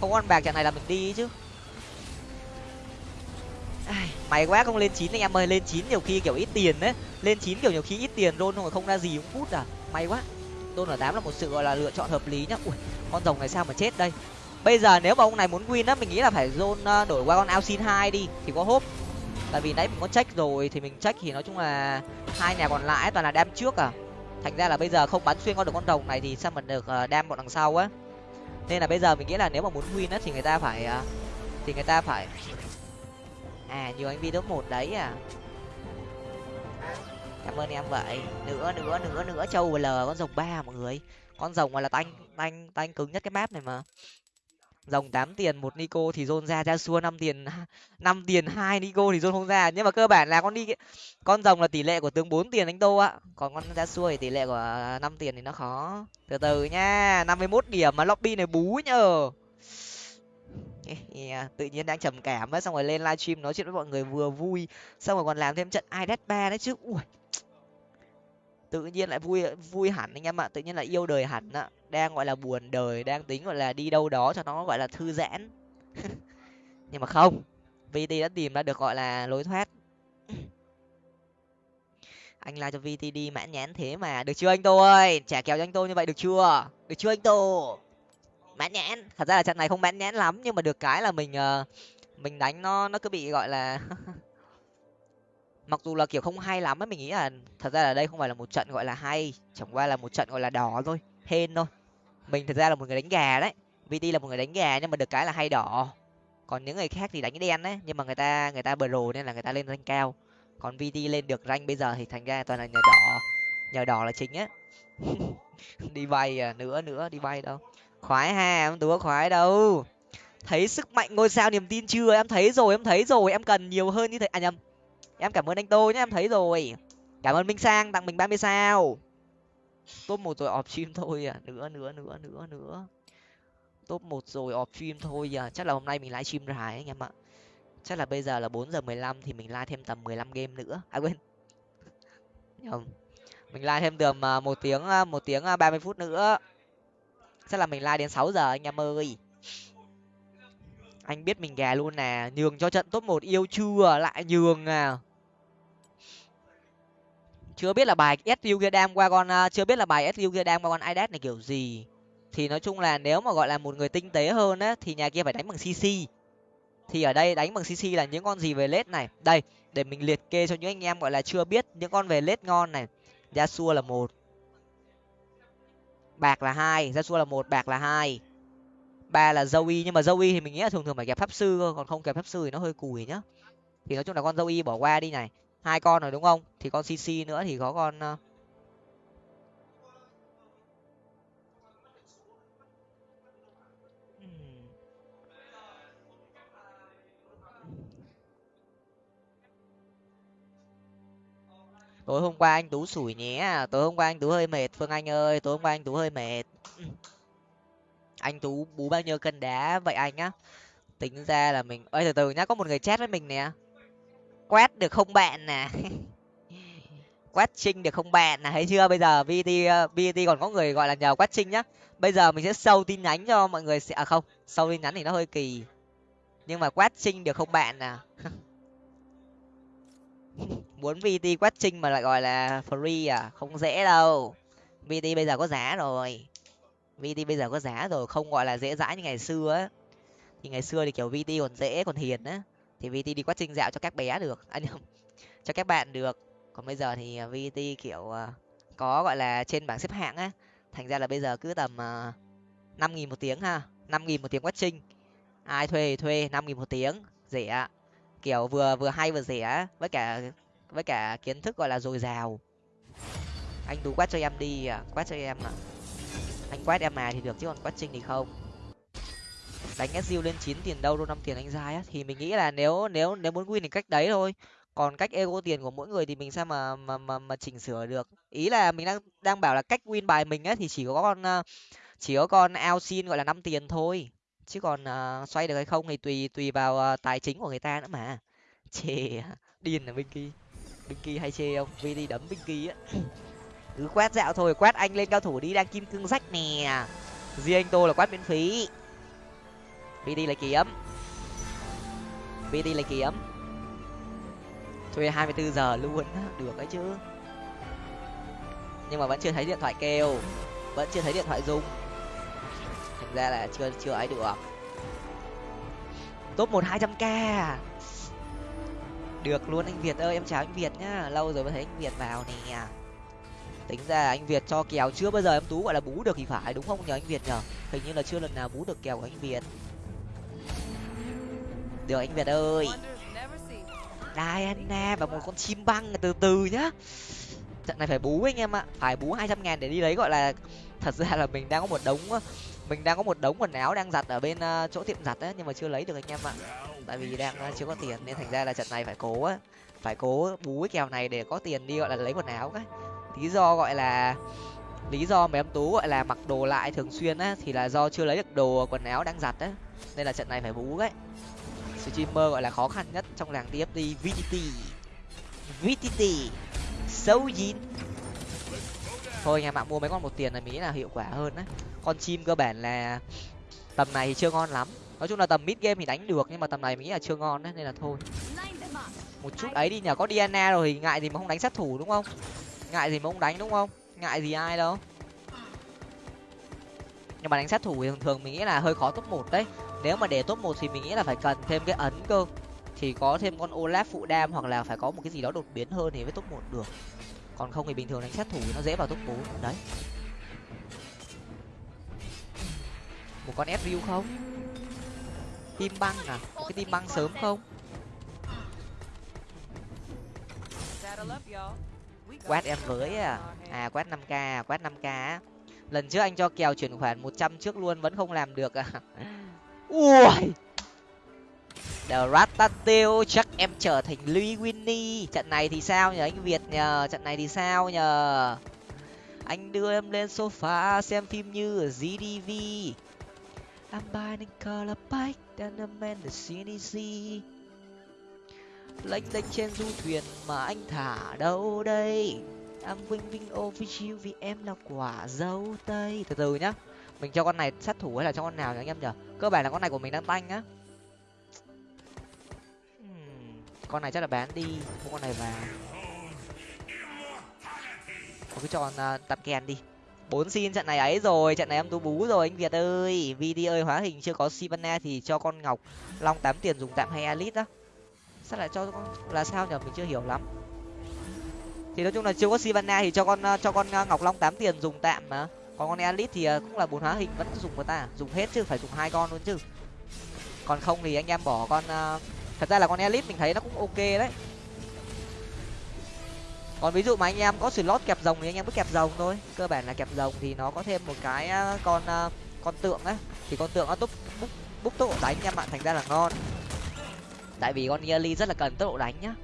[SPEAKER 1] Không có con bạc, trận này là mình đi chứ. Mày quá không lên chín anh em ơi, lên chín nhiều khi kiểu ít tiền đấy. Lên chín kiểu nhiều khi ít tiền luôn không không ra gì cũng phút à. May quá. Tôn ở tám là một sự gọi là lựa chọn hợp lý nhá. Ui, con rồng này sao mà chết đây. Bây giờ nếu mà ông này muốn win á, mình nghĩ là phải zone à, đổi qua con ao xin hai đi, thì có hốp. Tại vì nãy mình có check rồi, thì mình check thì nói chung là hai nhà còn lại toàn là đam trước à thành ra là bây giờ không bắn xuyên qua được con rồng này thì sao mình được ờ, đam bọn đằng sau á? Nên là bây giờ mình nghĩ là nếu mà muốn win á thì người ta phải ờ, thì người ta phải à nhiều anh vi top một đấy à. Cảm ơn em vậy. Nữa nữa nữa nữa. Châu l, con rồng ba mọi người. Con rồng mà là tanh tanh tanh cứng nhất cái map này mà rồng tám tiền một nico thì zone ra ra xua năm tiền năm tiền hai nico thì zone không ra. Nhưng mà cơ bản là con đi con rồng là tỷ lệ của tướng bốn tiền đánh tô ạ. Còn con ra xua thì tỷ lệ của à, năm tiền thì nó khó. Từ từ nha năm mươi mốt điểm mà lobby này bú nhờ. Yeah, à, tự nhiên đang trầm cảm á xong rồi lên livestream nói chuyện với mọi người vừa vui xong rồi còn làm thêm trận idet ba đấy chứ. Ui tự nhiên lại vui vui hẳn anh em ạ, tự nhiên là yêu đời hẳn ạ. Đang, gọi là, buồn đời, đang tính, gọi là, đi đâu đó cho nó, gọi là, thư giãn. Nhưng mà không vt đã tìm ra được, gọi là, lối thoát. Anh la cho vt đi, mãn nhãn thế mà. Được chưa anh tô ơi? Trả kèo cho anh tô như vậy, được chưa? Được chưa anh tô? Mãn nhãn. Thật ra là trận này không mãn nhãn lắm, nhưng mà được cái là mình ờ, mình đánh nó nó cứ bị, gọi là mặc dù là, kiểu, không hay lắm ấy, mình nghĩ là thật ra là đây không phải là một trận gọi là hay, chẳng qua là một trận gọi là đỏ thôi, hên thôi. Mình thật ra là một người đánh gà đấy vt là một người đánh gà nhưng mà được cái là hay đỏ. Còn những người khác thì đánh đen đấy, nhưng mà người ta người ta bờ rồ nên là người ta lên rank cao. Còn vt lên được rank bây giờ thì thành ra toàn là nhờ đỏ nhờ đỏ là chính á. Đi bay à nữa nữa, đi bay đâu. Khoái ha, em túa khoái đâu. Thấy sức mạnh ngôi sao niềm tin chưa? Em thấy rồi, em thấy rồi, em cần nhiều hơn như thế. À nhầm em cảm ơn anh tô nhé em thấy rồi. Cảm ơn minh sang tặng mình ba mươi sao. Top một rồi off stream thôi à. Nữa nữa nữa nữa nữa. Top một rồi off stream thôi à. Chắc là hôm nay mình live stream dài anh em ạ. Chắc là bây giờ là bốn giờ mười lăm thì mình live thêm tầm mười lăm game nữa. À quên. Không mình live thêm tầm à, một tiếng à, một tiếng à, ba mươi phút nữa. Chắc là mình live đến sáu giờ anh em ơi. Anh biết mình gà luôn nè. Nhường cho trận top một yêu chưa? Lại nhường à chưa biết là bài SU kia đam qua con à, chưa biết là bài SU kia đam qua con idas này kiểu gì. Thì nói chung là nếu mà gọi là một người tinh tế hơn á, thì nhà kia phải đánh bằng cc thì ở đây đánh bằng cc là những con gì về lết này. Đây, để mình liệt kê cho những anh em gọi là chưa biết những con về lết ngon này. Yasuo là một, bạc là hai, Yasuo là một, bạc là hai. Ba là Zoe, nhưng mà Zoe thì mình nghĩ là thường thường phải kẹp pháp sư cơ còn không kẹp pháp sư thì nó hơi cùi nhá. Thì nói chung là con Zoe bỏ qua đi này hai con rồi đúng không? Thì con cc nữa thì có con ờ, tối hôm qua anh tú sủi nhé. Tối hôm qua anh tú hơi mệt, phương anh ơi. Tối hôm qua anh tú hơi mệt. Anh tú bú bao nhiêu cân đá vậy anh á? Tính ra là mình ơi từ từ nhá, có một người chat với mình nè quét được không bạn nè à? quét trinh được không bạn nè thấy chưa? Bây giờ vt vt còn có người gọi là nhờ quét trinh nhá. Bây giờ mình sẽ sâu tin nhắn cho mọi người sẽ à không sâu tin nhắn thì nó hơi kỳ. Nhưng mà quét trinh được không bạn nè à? muốn vt quét trinh mà lại gọi là free à? Không dễ đâu. Vt bây giờ có giá rồi. Vt bây giờ có giá rồi, không gọi là dễ dãi như ngày xưa á. Thì ngày xưa thì kiểu vt còn dễ, còn hiền á thì vt đi quá trình dạo cho các bé được. Anh à, cho các bạn được. Còn bây giờ thì à, vt kiểu à, có gọi là trên bảng xếp hạng á. Thành ra là bây giờ cứ tầm à, năm nghìn một tiếng ha. năm nghìn một tiếng quá trình ai thuê thì thuê năm nghìn một tiếng rẻ kiểu vừa vừa hay vừa rẻ với cả với cả kiến thức gọi là dồi dào. Anh tú quát cho em đi à quát cho em à anh quát em mà thì được chứ còn quát trinh thì không đánh SU lên chín tiền đâu đâu năm tiền anh giai á thì mình nghĩ là nếu nếu nếu muốn win thì cách đấy thôi. Còn cách ego tiền của mỗi người thì mình sao mà mà mà, mà chỉnh sửa được? Ý là mình đang đang bảo là cách win bài mình á thì chỉ có con ờ, chỉ có con ao xin gọi là năm tiền thôi. Chứ còn uh, xoay được hay không thì tùy tùy vào uh, tài chính của người ta nữa mà. Chê điên là Binky. Binky hay chê không? Vì đi đấm Binky á. Cứ quét dạo thôi quét anh lên cao thủ đi đang kim cương rách nè. Riêng anh tô là quét miễn phí. VD lấy kiếm VD lấy kiếm thuê 24 giờ luôn được đấy chứ. Nhưng mà vẫn chưa thấy điện thoại kêu, vẫn chưa thấy điện thoại rung. Thành ra là chưa chưa ấy được. Top một hai trăm k. Được luôn anh việt ơi, em chào anh việt nhá. Lâu rồi mới thấy anh việt vào nè. Tính ra anh việt cho kèo chưa bao giờ em tú gọi là bú được thì phải, đúng không nhờ anh việt nhờ? Hình như là chưa lần nào bú được kèo của anh việt được, anh việt ơi. Diana và một con chim băng từ từ nhá. Trận này phải bú anh em ạ. Phải bú hai trăm ngàn để đi lấy, gọi là, thật ra là mình đang có một đống, mình đang có một đống quần áo đang giặt ở bên ờ, chỗ tiệm giặt á, nhưng mà chưa lấy được anh em ạ. Tại vì đang ờ, chưa có tiền nên thành ra là trận này phải cố á, phải cố bú cái kèo này để có tiền đi, gọi là, lấy quần áo cái. Lý do, gọi là, lý do mà em tú, gọi là, mặc đồ lại thường xuyên á, thì là do chưa lấy được đồ quần áo đang giặt á, nên là trận này phải bú đấy streamer gọi là khó khăn nhất trong làng tft vtt vtt xấu dín. Thôi nhà mạng mua mấy con một tiền là mỹ là hiệu quả hơn đấy con chim cơ bản là tầm này thì chưa ngon lắm. Nói chung là tầm mid game thì đánh được, nhưng mà tầm này mình nghĩ là chưa ngon đấy nên là thôi. Một chút ấy đi nhờ, có diana rồi thì ngại gì mà không đánh sát thủ đúng không? Ngại gì mà không đánh đúng không? Ngại gì ai đâu. Nhưng mà đánh sát thủ thì thường thường mình nghĩ là hơi khó top một đấy nếu mà để top một thì mình nghĩ là phải cần thêm cái ấn cơ. Thì có thêm con olaf phụ đam hoặc là phải có một cái gì đó đột biến hơn thì mới top một được. Còn không thì bình thường đánh sát thủ nó dễ vào top bốn. Đấy. Một con ép không? Tim băng à? Một cái tim băng sớm không? Quét em với à? À quét năm k, quét năm k lần trước anh cho kèo chuyển khoản một trăm trước luôn, vẫn không làm được à. ui. The Ratatouille, chắc em trở thành Louis Winnie. Trận này thì sao nhờ anh Việt nhờ? Trận này thì sao nhờ? Anh đưa em lên sofa xem phim như ở GDV I'm buying a color bike and a man the CDC lênh đênh trên du thuyền mà anh thả đâu đây? I'm wing wing over you vì em là quả dâu tây. Từ từ nhá mình cho con này sát thủ hay là cho con nào nhỉ anh em nhở cơ bản là con này của mình đang tanh á. Hmm, con này chắc là bán đi mua con này vào. Thôi cứ cho con ờ, uh, tạm kèn đi. Bốn xin trận này ấy rồi trận này em tú bú rồi anh việt ơi. Vd ơi hóa hình chưa có sivana thì cho con ngọc long tám tiền dùng tạm hay alit á. Sao lại cho con là sao nhở mình chưa hiểu lắm. Thì nói chung là chưa có sivana thì cho con uh, cho con uh, ngọc long tám tiền dùng tạm mà còn con elite thì ờ, cũng là bốn hóa hình, vẫn dùng của ta à? dùng hết chứ, phải dùng hai con luôn chứ. Còn không thì anh em bỏ con ờ, thật ra là con elite mình thấy nó cũng ok đấy. Còn ví dụ mà anh em có slot kẹp rồng thì anh em cứ kẹp rồng thôi. Cơ bản là kẹp rồng thì nó có thêm một cái ờ, con con tượng ấy thì con tượng nó túc, búc búc tốc độ đánh em bạn, thành ra là ngon. Tại vì con yearly rất là cần tốc độ đánh nhá.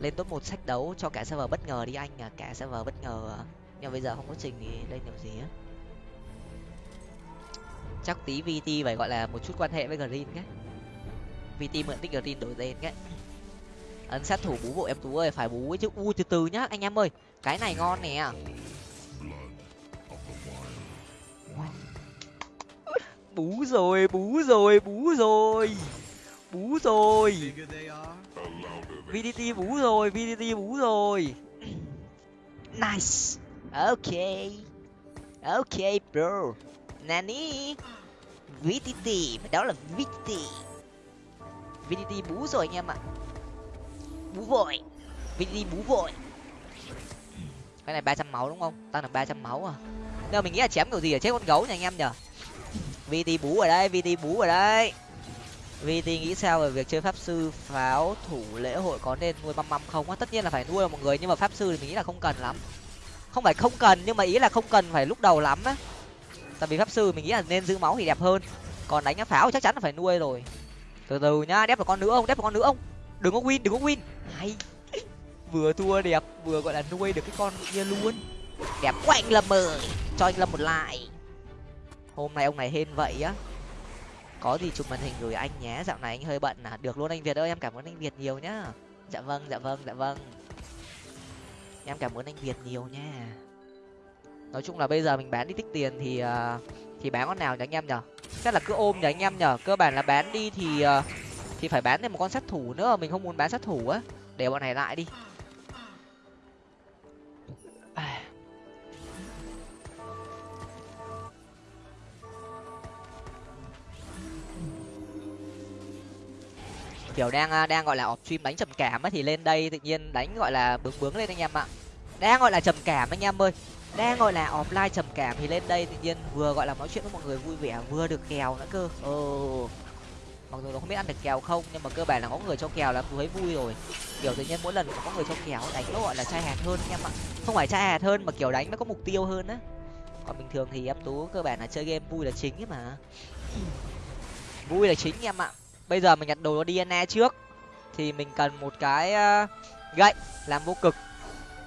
[SPEAKER 1] Lên top một sách đấu cho cả server bất ngờ đi anh à cả server bất ngờ nhưng bây giờ không có trình thì lên được gì á? Chắc tí vt phải gọi là một chút quan hệ với green cái vt mượn tích green đổi tên cái ấn sát thủ bú bộ em tú ơi, phải bú ấy chứ. U, từ từ nhá, anh em ơi. Cái này ngon nè. Bú rồi bú rồi bú rồi. Bú rồi. Vdt bú rồi vdt bú rồi. Nice ok. Ok, bro. Nani? Vtt đó là vtt vdt bú rồi anh em ạ. Bú vội. Vdt bú vội. Cái này ba trăm máu đúng không? Tăng được ba trăm máu à? Nhưng mình nghĩ là chém kiểu gì ở chết con gấu nha anh em nhở vt bú ở đây vt bú ở đây. Vt nghĩ sao về việc chơi pháp sư pháo thủ lễ hội có nên nuôi măm măm không? Á, tất nhiên là phải nuôi mọi người, nhưng mà pháp sư thì mình nghĩ là không cần lắm không phải không cần nhưng mà ý là không cần phải lúc đầu lắm á. Tại vì pháp sư mình nghĩ là nên giữ máu thì đẹp hơn. Còn đánh pháo chắc chắn là phải nuôi rồi. Từ từ nhá đép một con nữa ông, đép một con nữa ông. đừng có win đừng có win. Hay. Vừa thua đẹp vừa gọi là nuôi được cái con kia luôn. Đẹp quá anh lâm ơi. Cho anh lâm một lại hôm nay ông này hên vậy á. Có gì chụp màn hình gửi anh nhé. Dạo này anh hơi bận à. Được luôn anh việt ơi em cảm ơn anh việt nhiều nhá. Dạ vâng dạ vâng dạ vâng em cảm ơn anh việt nhiều nha. Nói chung là bây giờ mình bán đi tích tiền thì uh, thì bán con nào nhỉ anh em nhở chắc là cứ ôm nhỉ anh em nhở cơ bản là bán đi thì uh, thì phải bán thêm một con sát thủ nữa mình không muốn bán sát thủ á. Để bọn này lại đi. Kiểu đang à, đang gọi là off stream đánh trầm cảm ấy, thì lên đây tự nhiên đánh gọi là bướng bướng lên anh em ạ. Đang gọi là trầm cảm anh em ơi. Đang gọi là offline trầm cảm thì lên đây tự nhiên vừa gọi là nói chuyện với mọi người vui vẻ, vừa được kèo nữa cơ. Ồ. Mặc dù nó không biết ăn được kèo không, nhưng mà cơ bản là có người cho kèo là thấy vui rồi. Kiểu tự nhiên mỗi lần có người cho kèo đánh nó gọi là chai hạt hơn anh em ạ. Không phải chai hạt hơn mà kiểu đánh nó có mục tiêu hơn á. Còn bình thường thì em tú cơ bản là chơi game vui là chính ấy mà. Vui là chính em ạ bây giờ mình nhặt đồ DNA trước. Thì mình cần một cái ờ, gậy làm vô cực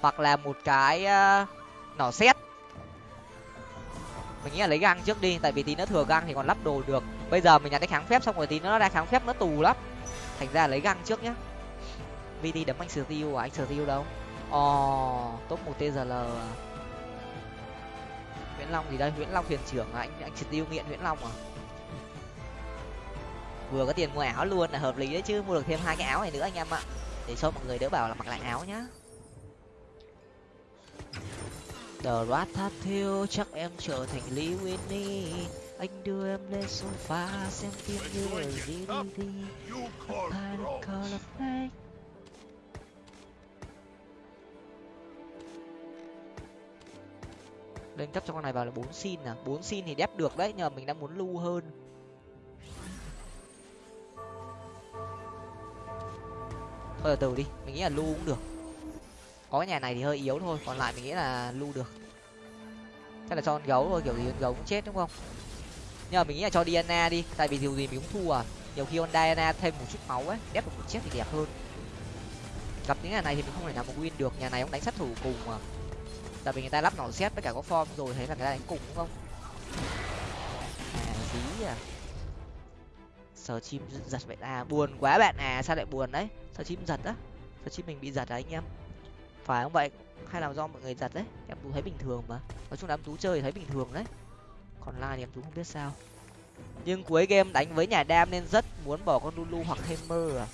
[SPEAKER 1] hoặc là một cái ờ, nỏ xét mình nghĩ là lấy găng trước đi tại vì tí nó thừa găng thì còn lắp đồ được. Bây giờ mình nhặt cái kháng phép xong rồi tí nó ra kháng phép nó tù lắm. Thành ra lấy găng trước nhá. Vt đấm anh sờ tiêu à? Anh sờ tiêu đâu? Ồ oh, top một tgl à? nguyễn long gì đây? Nguyễn long thuyền trưởng à? Anh anh sờ tiêu nghiện nguyễn long à? Vừa có tiền mua áo luôn là hợp lý đấy chứ mua được thêm hai cái áo này nữa anh em ạ. Để cho mọi người đỡ bảo là mặc lại áo nhá. The rat thiêu chắc em trở thành Lee Winnie. Anh đưa em lên sofa xem phim như ở DVD lên cấp cho con này vào là bốn xin à? Bốn xin thì đép được đấy nhờ mình đang muốn lưu hơn thôi từ từ đi, mình nghĩ là lu cũng được. Có cái nhà này thì hơi yếu thôi, còn lại mình nghĩ là lu được. Chắc là cho con gấu thôi, kiểu gì con gấu cũng chết, đúng không? Nhưng mà mình nghĩ là cho Diana đi, tại vì điều gì mình cũng thua à. Nhiều khi con Diana thêm một chút máu ấy, đép được một chết thì đẹp hơn. Gặp những nhà này thì mình không thể nào mà win được, nhà này cũng đánh sát thủ cùng mà. Tại vì người ta lắp nỏ xét với cả có form rồi, thấy là người ta đánh cùng, đúng không? À dí à sờ chim giật vậy à buồn quá bạn. À sao lại buồn đấy? Sờ chim giật á? Sờ chim mình bị giật à anh em? Phải không vậy? Hay là do mọi người giật đấy? Em tú thấy bình thường mà. Nói chung là em tú chơi thì thấy bình thường đấy. Còn lại thì em tú không biết sao. Nhưng cuối game đánh với nhà đam nên rất muốn bỏ con lulu hoặc hammer à.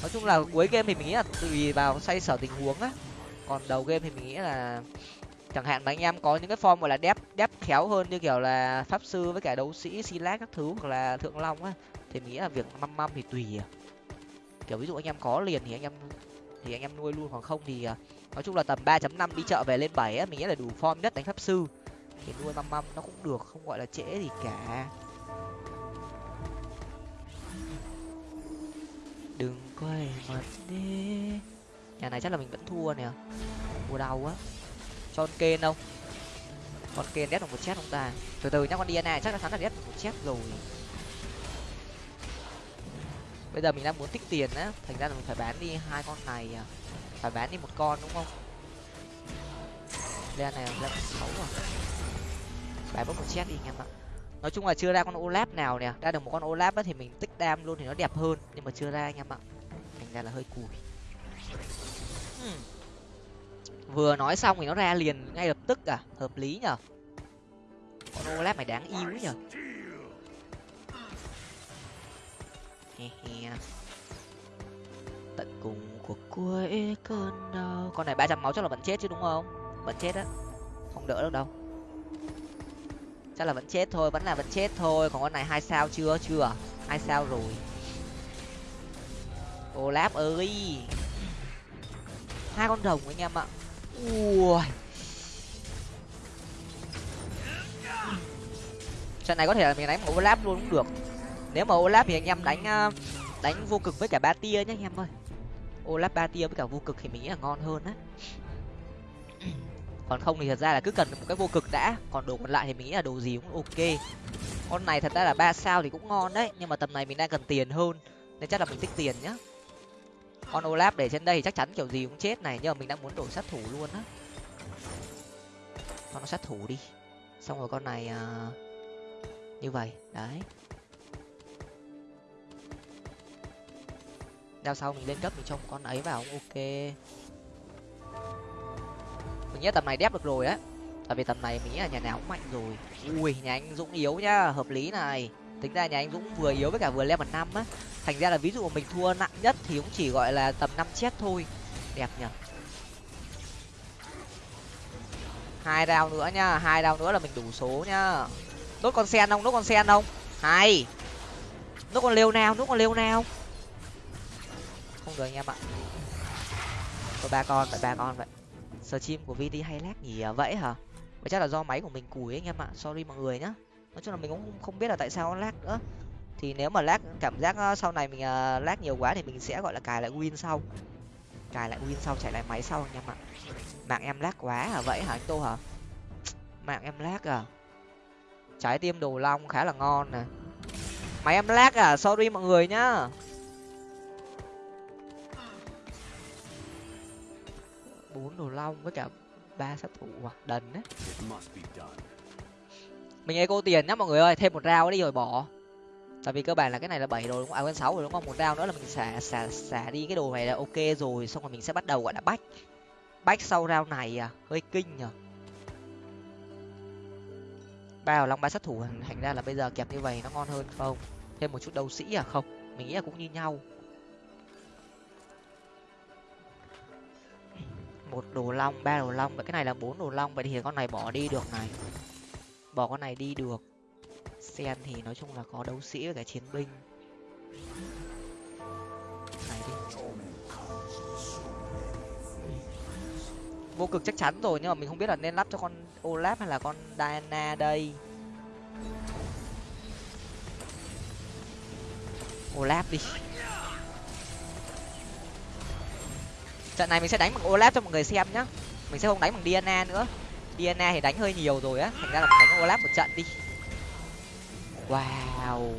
[SPEAKER 1] Nói chung là cuối game thì mình nghĩ là tùy vào xoay sở tình huống á. Còn đầu game thì mình nghĩ là chẳng hạn mà anh em có những cái form gọi là đép đép khéo hơn như kiểu là pháp sư với cả đấu sĩ silas các thứ hoặc là thượng long á, thì mình nghĩ là việc măm măm thì tùy à. Kiểu ví dụ anh em có liền thì anh em, thì anh em nuôi luôn, còn không thì à, nói chung là tầm 3.5 đi chợ về lên 7 á, mình nghĩ là đủ form nhất đánh pháp sư. Thì nuôi măm măm nó cũng được, không gọi là trễ gì cả. Đừng quay mặt đi. Nhà này chắc là mình vẫn thua nè. Thua đau quá son con kên đâu? Con kên đét được một chết không ta. Từ từ nhá, con diana chắc là thắng là đét được một chết rồi. Bây giờ mình đang muốn tích tiền á. Thành ra là mình phải bán đi hai con này à. Phải bán đi một con đúng không? Lên này là sáu à. Bán bốc một chết đi anh em ạ. Nói chung là chưa ra con olap nào nè. Ra được một con olap á thì mình tích đam luôn thì nó đẹp hơn. Nhưng mà chưa ra anh em ạ. Thành ra là hơi cùi. Hmm vừa nói xong thì nó ra liền ngay lập tức à hợp lý nhở con olap mày đáng yêu nhở tận cùng của cuối cơn đau. Con này ba trăm máu chắc là vẫn chết chứ đúng không? Vẫn chết á. Không đỡ được đâu. Chắc là vẫn chết thôi, vẫn là vẫn chết thôi. Còn con này hai sao chưa? Chưa à? hai sao rồi. Olap ơi. Hai con rồng anh em ạ ui. Trận này có thể là mình đánh một olap luôn cũng được. Nếu mà overlap thì anh em đánh ờ, đánh vô cực với cả ba tia nhé anh em ơi. Overlap ba tia với cả vô cực thì mình nghĩ là ngon hơn á. Còn không thì thật ra là cứ cần một cái vô cực đã, còn đồ còn lại thì mình nghĩ là đồ gì cũng ok. Con này thật ra là ba sao thì cũng ngon đấy, nhưng mà tầm này mình đang cần tiền hơn, nên chắc là mình tích tiền nhá con olap để trên đây chắc chắn kiểu gì cũng chết này nhưng mà mình đang muốn đổi sát thủ luôn á. Con nó sát thủ đi. Xong rồi con này uh, như vậy đấy. Đeo sau mình lên cấp mình cho một con ấy vào cũng ok. Mình nghĩ tầm này đép được rồi á. Tại vì tầm này mình nghĩ là nhà nào cũng mạnh rồi. Ui nhà anh dũng yếu nhá hợp lý này tính ra nhà anh dũng vừa yếu với cả vừa level năm á. Thành ra là ví dụ mình thua nặng nhất thì cũng chỉ gọi là tầm năm chết thôi. Đẹp nhở hai đao nữa nhá, hai đao nữa là mình đủ số nhá. Đốt con sen không? Đốt con sen không? Hay! Đốt con lêu nào đốt con lêu nào không được anh em ạ. Có ba con phải ba con vậy. Stream chim của vt hay lag nhỉ? Vậy hả? Vậy chắc là do máy của mình cùi ấy anh em ạ. Sorry mọi người nhá nói chung là mình cũng không biết là tại sao nó lag nữa. Thì nếu mà lag cảm giác ờ, sau này mình uh, lag nhiều quá thì mình sẽ gọi là cài lại win sau. Cài lại win sau chạy lại máy sau anh em ạ. Mạng em lag quá hả? Vậy hả anh tô hả? Mạng em lag à? Trái tim đồ long khá là ngon nè. Máy em lag à? Sorry mọi người nhá. Bốn đồ long với cả ba sát thủ à? Đần đấy mình eco tiền nhá mọi người ơi, thêm một rau đi rồi bỏ. Tại vì cơ bản là cái này là bảy rồi đúng không? À quên sáu rồi đúng không? Một rau nữa là mình xả xả xả đi cái đồ này là ok rồi, xong rồi mình sẽ bắt đầu, gọi là, bách. Bách sau rau này à hơi kinh nhở ba vào long ba sát thủ thành ra là bây giờ kẹp như vậy nó ngon hơn không? Thêm một chút đấu sĩ à? Không, mình nghĩ là cũng như nhau. Một đồ long, ba đồ long vậy cái này là bốn đồ long, vậy thì con này bỏ đi, được này bỏ con này đi được. Sen thì nói chung là có đấu sĩ với cả chiến binh. Này đi. Vô cực chắc chắn rồi, nhưng mà mình không biết là nên lắp cho con olaf hay là con diana đây. Olaf đi. Trận này mình sẽ đánh bằng olaf cho mọi người xem nhá. Mình sẽ không đánh bằng diana nữa diana thì đánh hơi nhiều rồi á. Thành ra là mình đánh olaf một trận đi. Wow.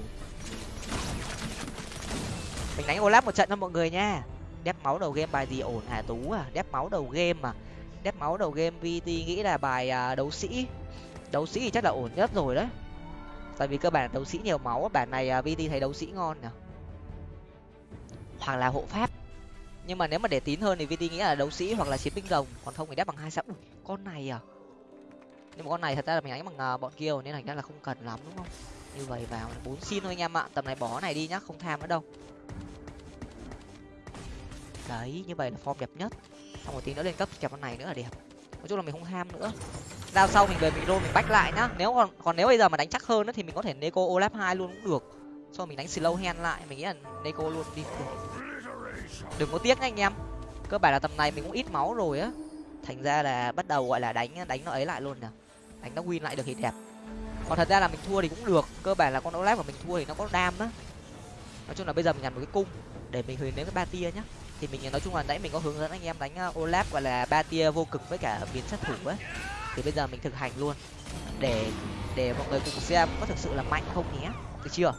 [SPEAKER 1] Mình đánh olaf một trận cho mọi người nha. Đép máu đầu game bài gì ổn hả tú à? Đép máu đầu game mà đép máu đầu game vt nghĩ là bài à, đấu sĩ. Đấu sĩ thì chắc là ổn nhất rồi đấy. Tại vì cơ bản đấu sĩ nhiều máu bản này à, vt thấy đấu sĩ ngon nhỉ? Hoặc là hộ pháp. Nhưng mà nếu mà để tín hơn thì vt nghĩ là đấu sĩ hoặc là chiến binh rồng. Còn không thì đép bằng hai sáu con này à? Nhưng mà con này thật ra là mình đánh bằng uh, bọn kia nên thành ra là không cần lắm đúng không? Như vậy vào bốn xin thôi anh em ạ. Tầm này bỏ này đi nhá không tham nữa đâu. Đấy như vậy là form đẹp nhất. Xong một tí nữa lên cấp kẹp con này nữa là đẹp. Nói chung là mình không ham nữa. Giao sau mình về mình roll mình bách lại nhá. Nếu còn còn nếu bây giờ mà đánh chắc hơn nữa thì mình có thể neko olap hai luôn cũng được. Xong rồi mình đánh slow hand lại mình nghĩ là neko luôn đi được. đừng có tiếc nha anh em. Cơ bản là tầm này mình cũng ít máu rồi á. Thành ra là bắt đầu gọi là đánh đánh nó ấy lại luôn nè đánh nó win lại được thì đẹp. Còn thật ra là mình thua thì cũng được, cơ bản là con olaf của mình thua thì nó có đam á. Nói chung là bây giờ mình nhặt một cái cung để mình hướng đến cái ba tia nhá. Thì mình, nói chung là nãy mình có hướng dẫn anh em đánh ờ, olaf gọi là ba tia vô cực với cả biến sát thủ ấy. Thì bây giờ mình thực hành luôn. Để để mọi người cùng xem có thực sự là mạnh không nhé. Được chưa?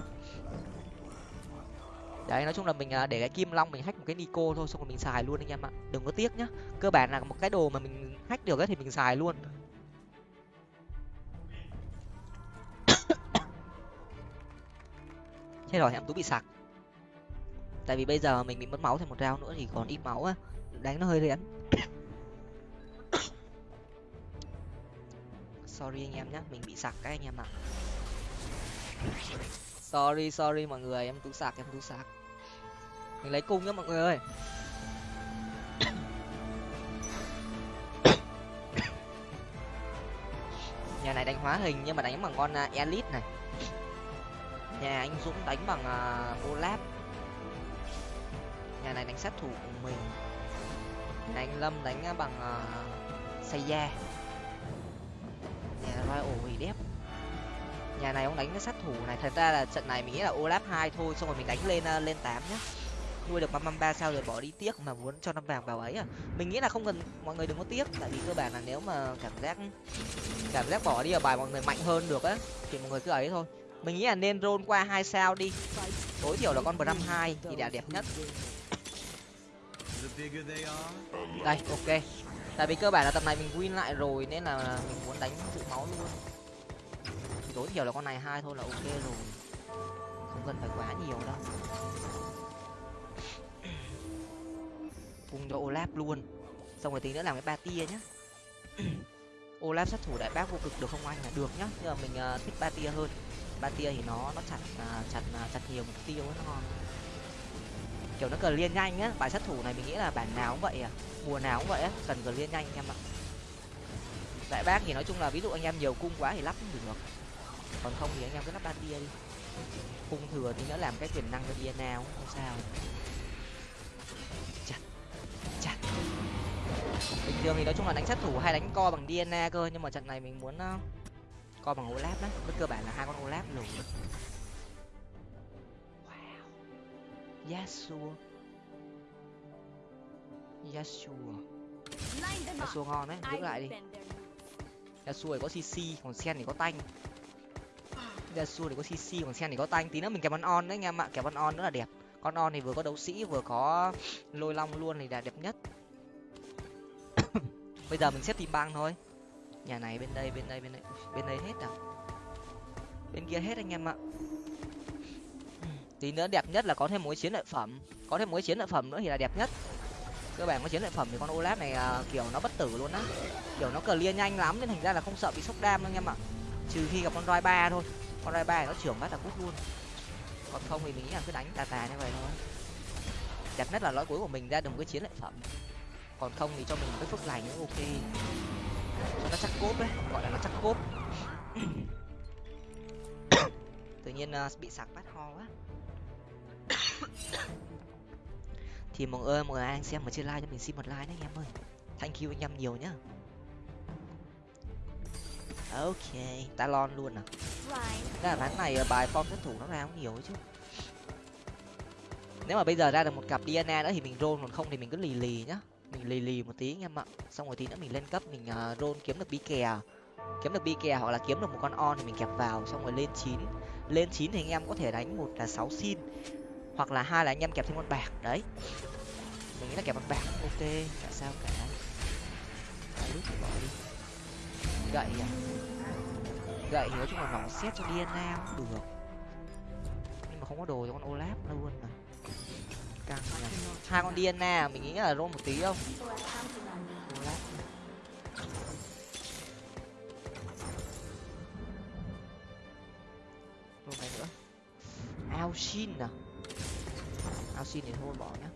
[SPEAKER 1] Đấy, nói chung là mình ờ, để cái kim long mình hack một cái nico thôi, xong rồi mình xài luôn anh em ạ. Đừng có tiếc nhá. Cơ bản là một cái đồ mà mình hack được ấy thì mình xài luôn. Chết rồi em tú bị sặc. Tại vì bây giờ mình bị mất máu thêm một rau nữa thì còn ít máu á. Đánh nó hơi rén sorry anh em nhé mình bị sặc cái anh em ạ. Sorry sorry mọi người em tú sạc em tú sạc mình lấy cung nhá mọi người ơi. Nhà này đánh hóa hình nhưng mà đánh bằng con uh, elite này nhà anh dũng đánh bằng uh, olap. Nhà này đánh sát thủ của mình. Nhà anh lâm đánh à, bằng uh, xây da nhà royal hủy đép nhà này ông đánh cái sát thủ này thật ra là trận này mình nghĩ là olap hai thôi xong rồi mình đánh lên uh, lên tám nhá. Nuôi được năm ba sao rồi bỏ đi tiếc mà muốn cho năm vàng vào ấy à. Mình nghĩ là không cần mọi người đừng có tiếc tại vì cơ bản là nếu mà cảm giác cảm giác bỏ đi ở bài mọi người mạnh hơn được á thì mọi người cứ ấy thôi mình nghĩ là nên roll qua hai sao đi. Tối thiểu là con bờ năm hai thì đã đẹp nhất. Đây ok. Tại vì cơ bản là tập này mình win lại rồi nên là mình muốn đánh tự máu luôn. Thì tối thiểu là con này hai thôi là ok rồi. Không cần phải quá nhiều đâu. Cùng cho olaf luôn. Xong rồi tí nữa làm cái ba tia nhá. Olaf sát thủ đại bác vô cực được không anh? Là được nhá. Nhưng mà mình uh, thích ba tia hơn ba tia thì nó nó chặt à, chặt à, chặt nhiều mục tiêu nó ngon. Kiểu nó cần liên nhanh á bài sát thủ này mình nghĩ là bản nào cũng vậy à mùa nào cũng vậy á cần cần liên nhanh anh em ạ. Đại bác thì nói chung là ví dụ anh em nhiều cung quá thì lắp cũng được. Còn không thì anh em cứ lắp ba tia đi. Cung thừa thì nó làm cái quyền năng cho Diana cũng không sao. Chặt chặt. Bình thường thì nói chung là đánh sát thủ hay đánh co bằng Diana cơ nhưng mà trận này mình muốn uh, co bằng Olaf đấy với cơ bản là hai con Olaf lùn wow. Yasuo. Yasuo. Yasuo ngon đấy giữ lại đi. Yasuo thì có CC còn Sen thì có tanh. Yasuo thì có CC còn Sen thì có tanh. Tí nữa mình kèm con on đấy anh em ạ kèm con on nữa là đẹp. Con on thì vừa có đấu sĩ, vừa có lôi long luôn thì là đẹp nhất. Bây giờ mình xếp team băng thôi nhà này bên đây bên đây bên đây. Bên đây hết à? Bên kia hết anh em ạ. Tí nữa đẹp nhất là có thêm mối chiến lợi phẩm. Có thêm mối chiến lợi phẩm nữa thì là đẹp nhất. Cơ bản có chiến lợi phẩm thì con olaf này à, kiểu nó bất tử luôn á. Kiểu nó cờ lia nhanh lắm nên thành ra là không sợ bị sốc đam đâu anh em ạ. Trừ khi gặp con roi ba thôi. Con roi ba nó trưởng bắt là cút luôn. Còn không thì mình nghĩ là cứ đánh tà tà như vậy thôi. Đẹp nhất là lõi cuối của mình ra được một cái chiến lợi phẩm. Còn không thì cho mình cái phước lành cũng ok nó chắc cốp đấy gọi là nó chắc cốp. Tự nhiên uh, bị sặc bát ho quá. Thì mọi người ơi mọi người anh xem mà chưa like cho mình xin một like nhé anh em ơi. Thank you anh em nhiều nhá. Ok talon luôn à. Thế là ván này ờ, bài form tuyển thủ nó ra cũng nhiều chứ. Nếu mà bây giờ ra được một cặp DNA nữa thì mình roll còn không thì mình cứ lì lì nhá mình lì lì một tí anh em ạ. Xong rồi tí nữa mình lên cấp mình uh, roll kiếm được bi kè. Kiếm được bi kè hoặc là kiếm được một con on thì mình kẹp vào xong rồi lên chín. Lên chín thì anh em có thể đánh một là sáu xin hoặc là hai là anh em kẹp thêm con bạc đấy. Mình nghĩ là kẹp con bạc ok chả sao cả. Lúc thì bỏ đi. Gậy à? Gậy nói chung là nó xét cho DNA cũng được. Nhưng mà không có đồ cho con Olaf luôn này căng nhỉ hai con DNA mình nghĩ là roll một tí không? Roll này nữa. Alshin à? Alshin thì thôi bỏ nhá.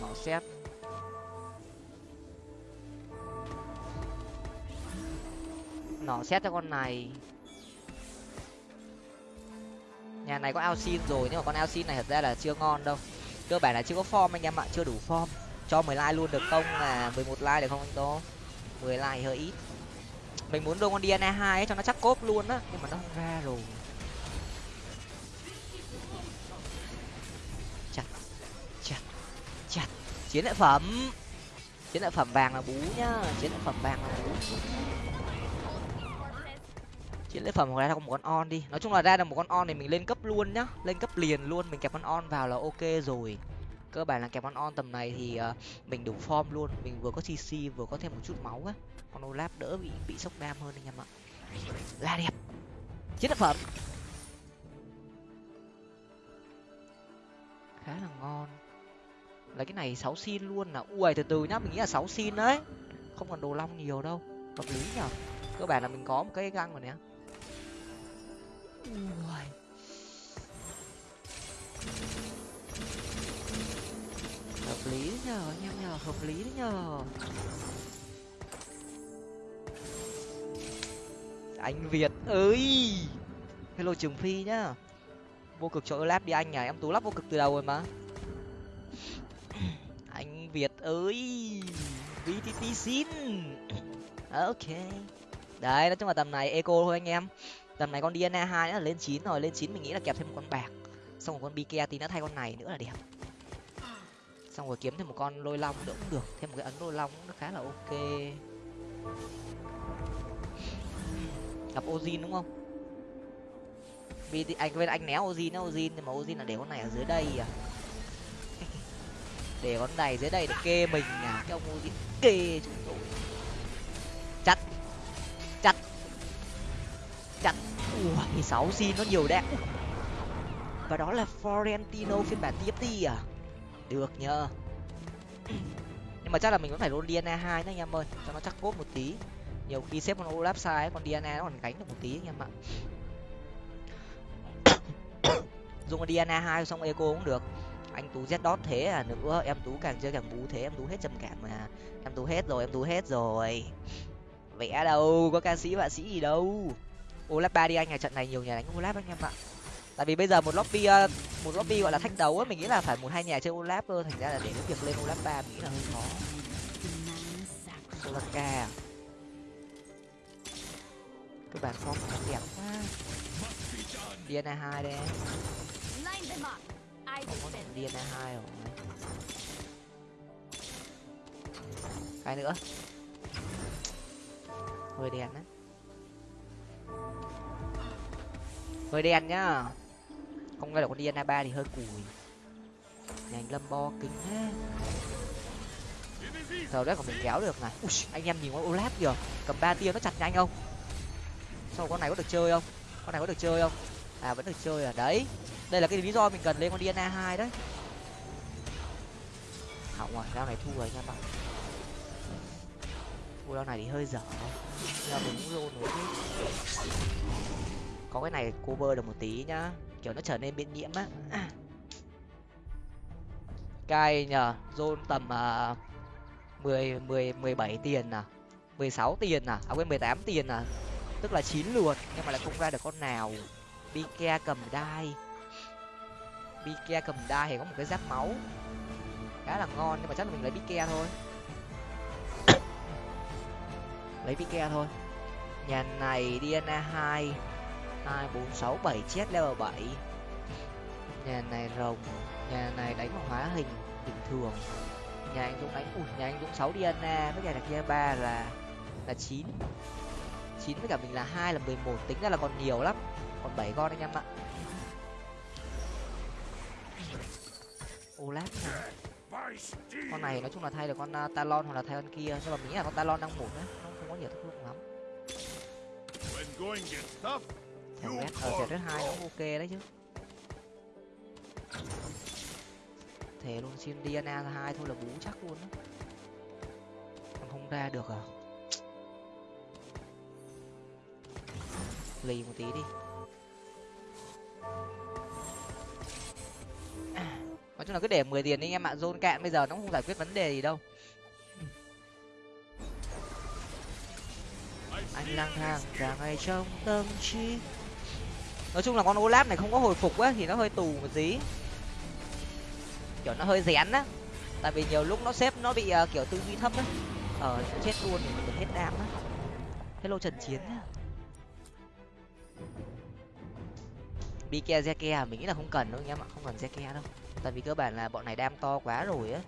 [SPEAKER 1] Bỏ xét nỏ xét cho con này. Nhà này có Alcin rồi, nhưng mà con Alcin này thật ra là chưa ngon đâu. Cơ bản là chưa có form anh em ạ, chưa đủ form. Cho 10 like luôn được không? Là 11 like được không anh tô? 10 like hơi ít. Mình muốn đưa con DNA hai cho nó chắc cốp luôn á, nhưng mà nó không ra rồi. Chặt chặt chặt. Chiến lợi phẩm. Chiến lợi phẩm vàng là bú nhá, chiến lợi phẩm vàng là bú chiến lợi phẩm hoặc ra một con on đi. Nói chung là ra được một con on thì mình lên cấp luôn nhá. Lên cấp liền luôn mình kẹp con on vào là ok rồi. Cơ bản là kẹp con on tầm này thì uh, mình đủ form luôn. Mình vừa có cc vừa có thêm một chút máu á. Con olap đỡ bị bị sốc đam hơn anh em ạ. Là đẹp. Chiến lợi phẩm. Khá là ngon. Là cái này sáu xin luôn là ui từ từ nhá mình nghĩ là sáu xin đấy. Không còn đồ long nhiều đâu. Hợp lý nhở? Cơ bản là mình có một cái găng rồi nè ui hợp lý đấy nhờ anh em nhờ hợp lý đấy nhờ. Anh việt ơi. Hello trường phi nhá. Vô cực cho lab đi anh à em tú lắp vô cực từ đầu rồi mà. Anh việt ơi. Vtt xin. Ok. Đấy nói chung là tầm này eco thôi anh em tầm này con dna hai nữa là lên chín rồi, lên chín mình nghĩ là kẹp thêm một con bạc. Xong một con bike tí nữa thay con này nữa là đẹp. Xong rồi kiếm thêm một con lôi long nữa cũng được, thêm một cái ấn lôi long nó khá là ok. Gặp ozin đúng không? Vì anh quên anh né ozin nó ozin, nhưng mà ozin là để con này ở dưới đây à. Để con này dưới đây để kê mình à cái ông ozin kê chúng tôi. Chặt chặt chắn ui sáu xin nó nhiều đẹp và đó là Florentino phiên bản TFT à? Được nhờ. Nhưng mà chắc là mình vẫn phải roll DNA hai nữa anh em ơi. Cho nó chắc cốt một tí. Nhiều khi xếp con Olaf sai còn DNA nó còn gánh được một tí anh em ạ. Dùng con DNA hai xong eco cũng được. Anh tú z đót thế à? Nữa, em tú càng chơi càng bú thế, em tú hết trầm cảm mà. Em tú hết rồi, em tú hết rồi. Vẽ đâu? Có ca sĩ họa sĩ gì đâu? Olap ba đi anh à trận này nhiều nhà đánh olap anh em ạ. Tại vì bây giờ một lobby ờ, một lobby gọi là thách đấu ấy, mình nghĩ là phải một hai nhà chơi olap cơ, thành ra là để cái việc lên olap ba mình nghĩ là hơi khó. Solaka à? cái bàn form nó đẹp quá. Dna hai đây không có dna hai rồi. Cái nữa. Hơi đèn đấy hơi đen nhá. Không ngay là con dna ba thì hơi cùi. Nhành lâm bo kính thế. Giờ đấy còn mình kéo được này. Ui, anh em nhìn con olap kìa. Cầm ba tia nó chặt nhanh không? Sau con này có được chơi không? Con này có được chơi không? À vẫn được chơi à? Đấy. Đây là cái lý do mình cần lên con dna hai đấy. Hỏng rồi ra này thu rồi nha bạn thu rau này thì hơi dở. Nhưng mà mình cũng lô nổi chứ. Có cái này cover được một tí nhá. Kiểu nó trở nên biên nhiễm á. Cay nhờ zone tầm uh, mười mười mười bảy tiền à? mười sáu tiền à? À quên mười tám tiền à? Tức là chín lượt nhưng mà lại không ra được con nào. Bike cầm đai. Bike cầm đai thì có một cái giáp máu. Khá là ngon nhưng mà chắc là mình lấy Bike thôi lấy Pike thôi. Nhà này DNA hai hai bốn sáu bảy chết level bảy. Nhà này rồng nhà này đánh bằng hóa hình bình thường. Nhà anh dũng đánh ui nhà anh dũng sáu DNA với nhà đặc kia ba là là chín. Chín với cả mình là hai là mười một tính ra là còn nhiều lắm. Còn bảy con anh em ạ. Olaf con này nói chung là thay được con uh, talon hoặc là thay con kia nhưng mà mình nghĩ là con talon đang một đấy nó không lắm thằng red ở
[SPEAKER 4] call
[SPEAKER 1] thẻ thứ hai cũng ok đấy chứ. Thể luôn xin Diana hai thôi là bú chắc luôn còn không ra được à? Lì một tí đi. À, nói chung là cứ để 10 tiền đi anh em ạ zone cạn bây giờ nó không giải quyết vấn đề gì đâu anh lang thang cả ngày trong tâm trí. Nói chung là con olap này không có hồi phục á thì nó hơi tù một tí. Kiểu nó hơi rén á. Tại vì nhiều lúc nó xếp nó bị uh, kiểu tư duy thấp á. Ờ chết luôn thì mình hết đam á. Hello trần chiến á. Bike Zeke à? mình nghĩ là không cần đâu anh em ạ không cần Zeke đâu. Tại vì cơ bản là bọn này đam to quá rồi á.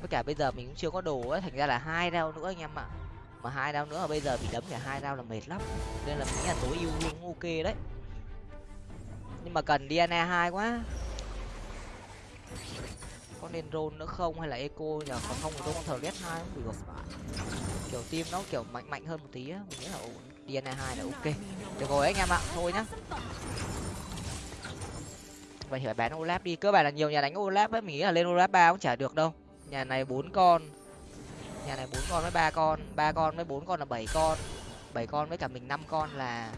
[SPEAKER 1] Với cả bây giờ mình cũng chưa có đồ á thành ra là hai đao nữa anh em ạ mà hai rau nữa mà bây giờ bị đấm cả hai rau là mệt lắm. Nên là mình nghĩ là tối ưu luôn, ok đấy. Nhưng mà cần DNA hai quá. Có nên roll nữa không hay là eco nhờ còn không thì tôi con thờ ghét hai cũng được. Kiểu team nó kiểu mạnh mạnh hơn một tí á mình nghĩ là ổn. Hai là ok. Được rồi anh em ạ thôi nhá. Vậy thì phải bán olap đi. Cơ bản là nhiều nhà đánh olap ấy mình nghĩ là lên olap ba cũng chả được đâu. Nhà này bốn con nhà này bốn con với ba con ba con với bốn con là bảy con. Bảy con với cả mình năm con là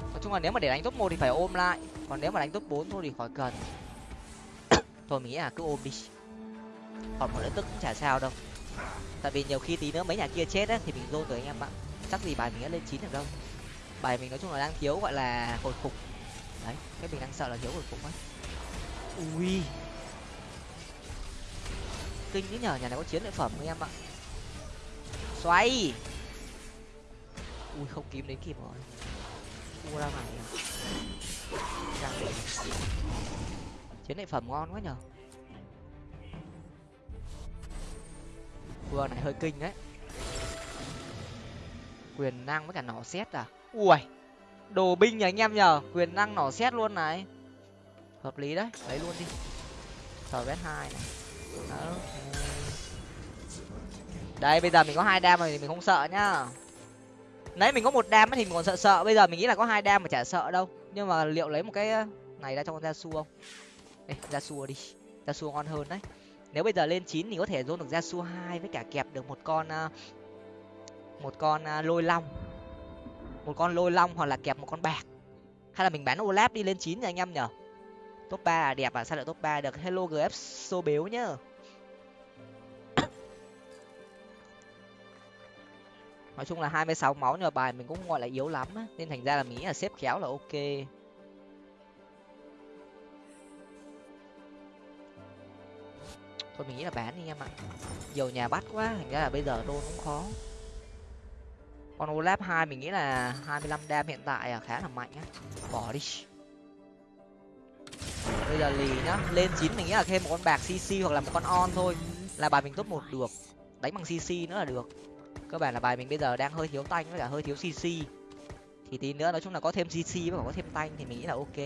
[SPEAKER 1] nói chung là nếu mà để đánh top một thì phải ôm lại, còn nếu mà đánh top bốn thôi thì khỏi cần. Thôi mình nghĩ là cứ ôm đi. Còn một lợi tức cũng chả sao đâu. Tại vì nhiều khi tí nữa mấy nhà kia chết á, thì mình dôn rồi anh em ạ. Chắc gì bài mình đã lên chín được đâu. Bài mình nói chung là đang thiếu gọi là hồi phục. Đấy, cái mình đang sợ là thiếu hồi phục ấy ui kinh đấy nhờ nhà này có chiến lợi phẩm anh em ạ. Xoay. Ui không kiếm đến kịp rồi. Mua ra này chiến lợi phẩm ngon quá nhờ. Vừa này hơi kinh đấy. Quyền năng với cả nỏ xét à? Ui đồ binh nhỉ anh em nhờ. Quyền năng nỏ xét luôn này. Hợp lý đấy. Lấy luôn đi. Thờ vét hai này. Đó, đây bây giờ mình có hai đam rồi thì mình không sợ nhá. Nãy mình có một đam thì mình còn sợ sợ bây giờ mình nghĩ là có hai đam mà chả sợ đâu. Nhưng mà liệu lấy một cái này ra cho con da su không? Ê, gia su đi ra su ngon hơn đấy. Nếu bây giờ lên chín thì có thể dôn được da su hai với cả kẹp được một con một con lôi long. Một con lôi long hoặc là kẹp một con bạc. Hay là mình bán olap đi lên chín nha anh em nhở. Top ba à, đẹp à sao lại top ba được? Hello gf xô bếu nhá. Nói chung là 26 máu nhưng mà bài mình cũng không gọi là yếu lắm á, nên thành ra là mình nghĩ là xếp khéo là ok. Thôi mình nghĩ là bán đi em ạ. Nhiều nhà bắt quá, thành ra là bây giờ đôn cũng khó. Con olap hai mình nghĩ là 25 đam hiện tại là khá là mạnh á. Bỏ đi. Bây giờ lì nhá, lên chín mình nghĩ là thêm một con bạc cc hoặc là một con on thôi. Là bài mình top một được. Đánh bằng cc nữa là được cơ bản là bài mình bây giờ đang hơi thiếu tanh với cả hơi thiếu cc thì tí nữa nói chung là có thêm cc với có thêm tanh thì mình nghĩ là ok.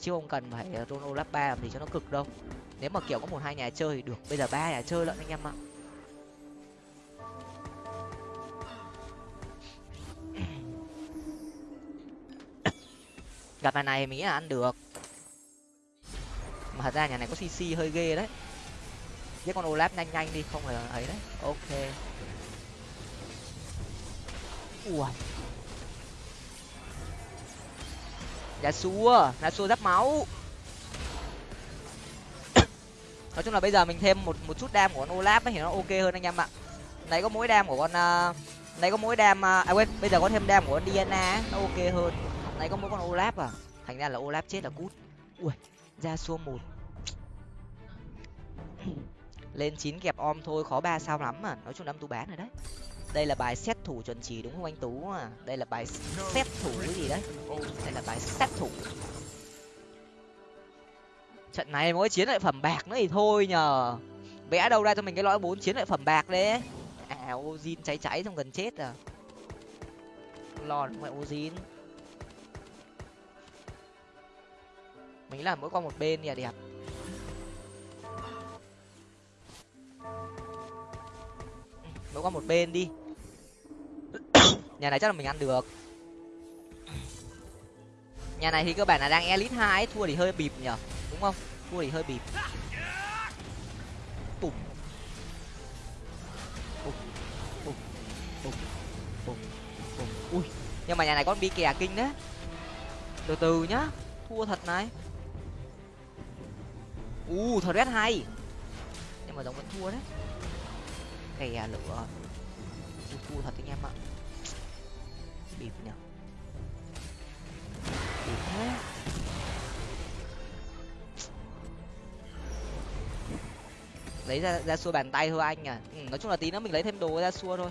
[SPEAKER 1] Chứ không cần phải roll olaf ba làm gì cho nó cực đâu. Nếu mà kiểu có một hai nhà chơi thì được. Bây giờ ba nhà chơi lận anh em ạ. Gặp nhà này mình nghĩ là ăn được. Mà thật ra nhà này có cc hơi ghê đấy. Giết con olap nhanh nhanh đi, không là ấy đấy. Ok ui Giá dạ xua, giá xua giáp máu. Nói chung là bây giờ mình thêm một một chút đam của con Olaf ấy thì nó ok hơn anh em ạ. Nãy có mỗi đam của con uh, nãy có mỗi đam uh, à quên, bây giờ có thêm đam của con Diana nó ok hơn. Nãy có mỗi con Olaf à. Thành ra là Olaf chết là cút. Ui, ra xua một. Lên chín kẹp om thôi, khó ba sao lắm mà. Nói chung đâm tú bán rồi đấy. Đây là bài xét thủ chuẩn chỉ đúng không anh Tú à? Đây là bài xét thủ cái gì đấy? Đây là bài xét thủ. Trận này mỗi chiến lợi phẩm bạc nữa thì thôi nhờ. Vẽ đâu ra cho mình cái lõi bốn chiến lợi phẩm bạc đấy. À Ozin cháy cháy xong gần chết à. lòn đúng vậy Ozin. Mình làm mỗi con một bên thì là đẹp. Mỗi qua một bên đi. Nhà này chắc là mình ăn được. Nhà này thì cơ bản là đang elite hai thua thì hơi bịp nhở, đúng không? Thua thì hơi bịp. Bùm bùm bùm bùm bùm bùm ui, nhưng mà nhà này con bị kè kinh đấy. Từ từ nhá, thua thật này. U thật rất hay. Nhưng mà giống vẫn thua đấy kè à, lửa. Ui, thua thật anh em ạ. Bịp nhở bịp thế. Lấy ra ra xua bàn tay thôi anh à. Ừ, nói chung là tí nữa mình lấy thêm đồ ra xua thôi.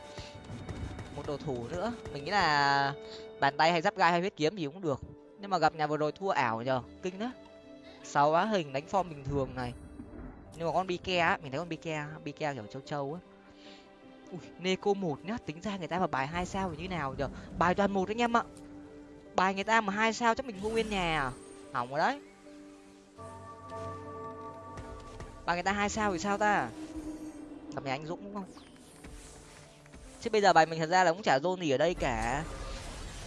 [SPEAKER 1] Một đồ thủ nữa. Mình nghĩ là bàn tay hay giáp gai hay huyết kiếm gì cũng được. Nhưng mà gặp nhà vừa rồi thua ảo nhờ. Kinh đó sáu á hình đánh form bình thường này. Nhưng mà con bi ke á mình thấy con bi ke, bi ke kiểu châu châu á ui neco một nhá, tính ra người ta mà bài hai sao thì như nào giờ bài toàn một anh em ạ. Bài người ta mà hai sao chắc mình mua nguyên nhà à? Hỏng rồi đấy. Bài người ta hai sao thì sao ta? Gặp nhà anh dũng đúng không? Chứ bây giờ bài mình thật ra là cũng chả zone gì ở đây cả.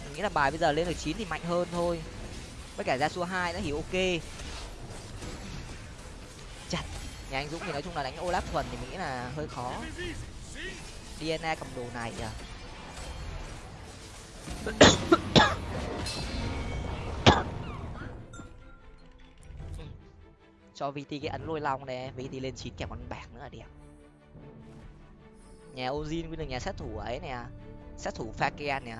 [SPEAKER 1] Mình nghĩ là bài bây giờ lên được chín thì mạnh hơn thôi. Với cả ra số hai nó hiểu ok. Chặt. Nhà anh dũng thì nói chung là đánh olaf thuần thì mình nghĩ là hơi khó. DNA cầm đồ này à cho VT cái ấn lôi long này VT lên chín kèm con bạc nữa là đẹp nhà Ozin với được nhà sát thủ ấy nè, sát thủ Fakian nè.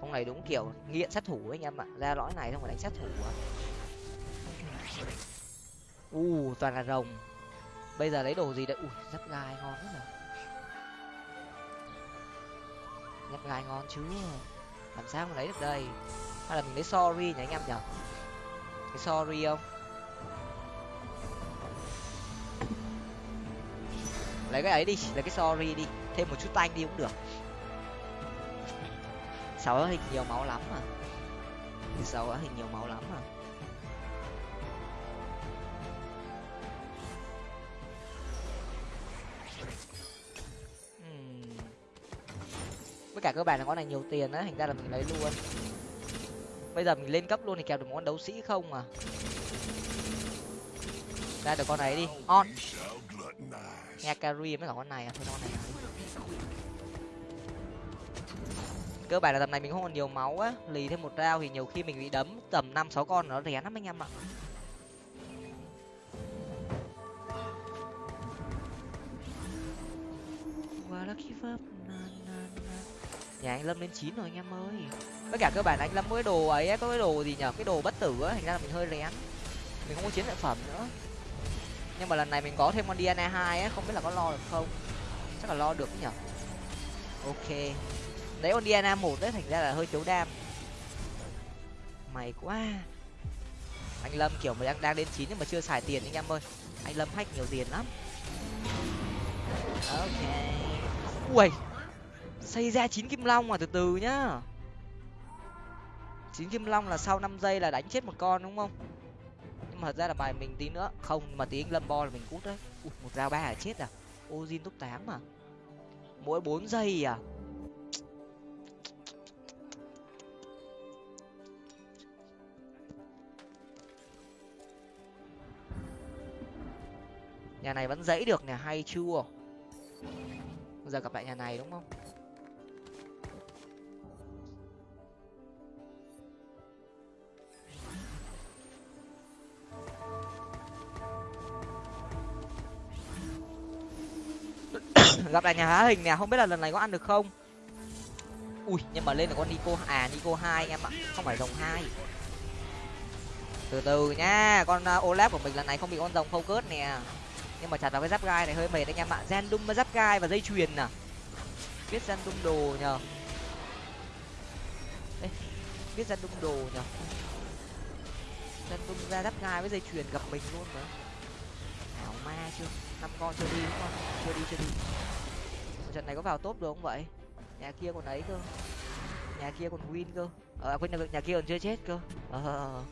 [SPEAKER 1] Ông này đúng kiểu nghiện sát thủ ấy anh em ạ ra lõi này không phải đánh sát thủ à u, toàn là rồng. Bây giờ lấy đồ gì đấy ui rất gai ngon lắm rồi. Nhặt gai ngon chứ. Làm sao mà lấy được đây? Hay là mình lấy sorry nhỉ anh em nhở cái sorry không? Lấy cái ấy đi, lấy cái sorry đi. Thêm một chút tanh đi cũng được. Sáu hình nhiều máu lắm mà. Sáu hình nhiều máu lắm mà. Cả cơ bản là con này nhiều tiền á, thành ra là mình lấy luôn. Bây giờ mình lên cấp luôn thì kèo được một con đấu sĩ không à? Ra được con này đi. On. Nghe carry mới cả con này à? Thôi con này cơ bản là tầm này mình không còn nhiều máu á. Lì thêm một rau thì nhiều khi mình bị đấm tầm năm, sáu con nó rén lắm anh em ạ. Và lucky verb nhà anh lâm lên chín rồi anh em ơi. Với cả cơ bản anh lâm có cái đồ ấy có cái đồ gì nhở? Cái đồ bất tử á, thành ra là mình hơi rén. Mình không có chiến lợi phẩm nữa. Nhưng mà lần này mình có thêm con diana hai á, không biết là có lo được không? Chắc là lo được nhở? Ok. Đấy con diana một đấy, thành ra là hơi thiếu đam. Mày quá. Anh lâm kiểu mà đang đang lên chín nhưng mà chưa xài tiền anh em ơi. Anh lâm hack nhiều tiền lắm. Ok. Ui xây ra chín kim long mà từ từ nhá. Chín kim long là sau năm giây là đánh chết một con đúng không? Nhưng mà thật ra là bài mình tí nữa. Không mà tí anh lâm bo là mình cút đấy. Ui, một dao ba là chết à? Ozin top tám mà. Mỗi bốn giây à? Nhà này vẫn dãy được nè hay chưa? Giờ gặp lại nhà này đúng không? Gặp lại nhà há hình nè không biết là lần này có ăn được không? Ui nhưng mà lên là con nico à nico hai anh em ạ không phải rồng hai. Từ từ nhá con uh, olaf của mình lần này không bị con rồng focus nè. Nhưng mà chặt vào cái giáp gai này hơi mệt anh em ạ gen đung giáp gai và dây chuyền nè biết gen đung đồ nhờ. Ê, biết gen đung đồ nhờ. Gen đung ra giáp gai với dây chuyền gặp mình luôn mà. Ảo ma chưa? Năm con chưa đi đúng không? Chưa đi chưa đi trận này có vào top được không vậy? Nhà kia còn ấy cơ. Nhà kia còn win cơ. Ờ à, quên, nhà kia còn chưa chết cơ. Ờ, ờ, ờ.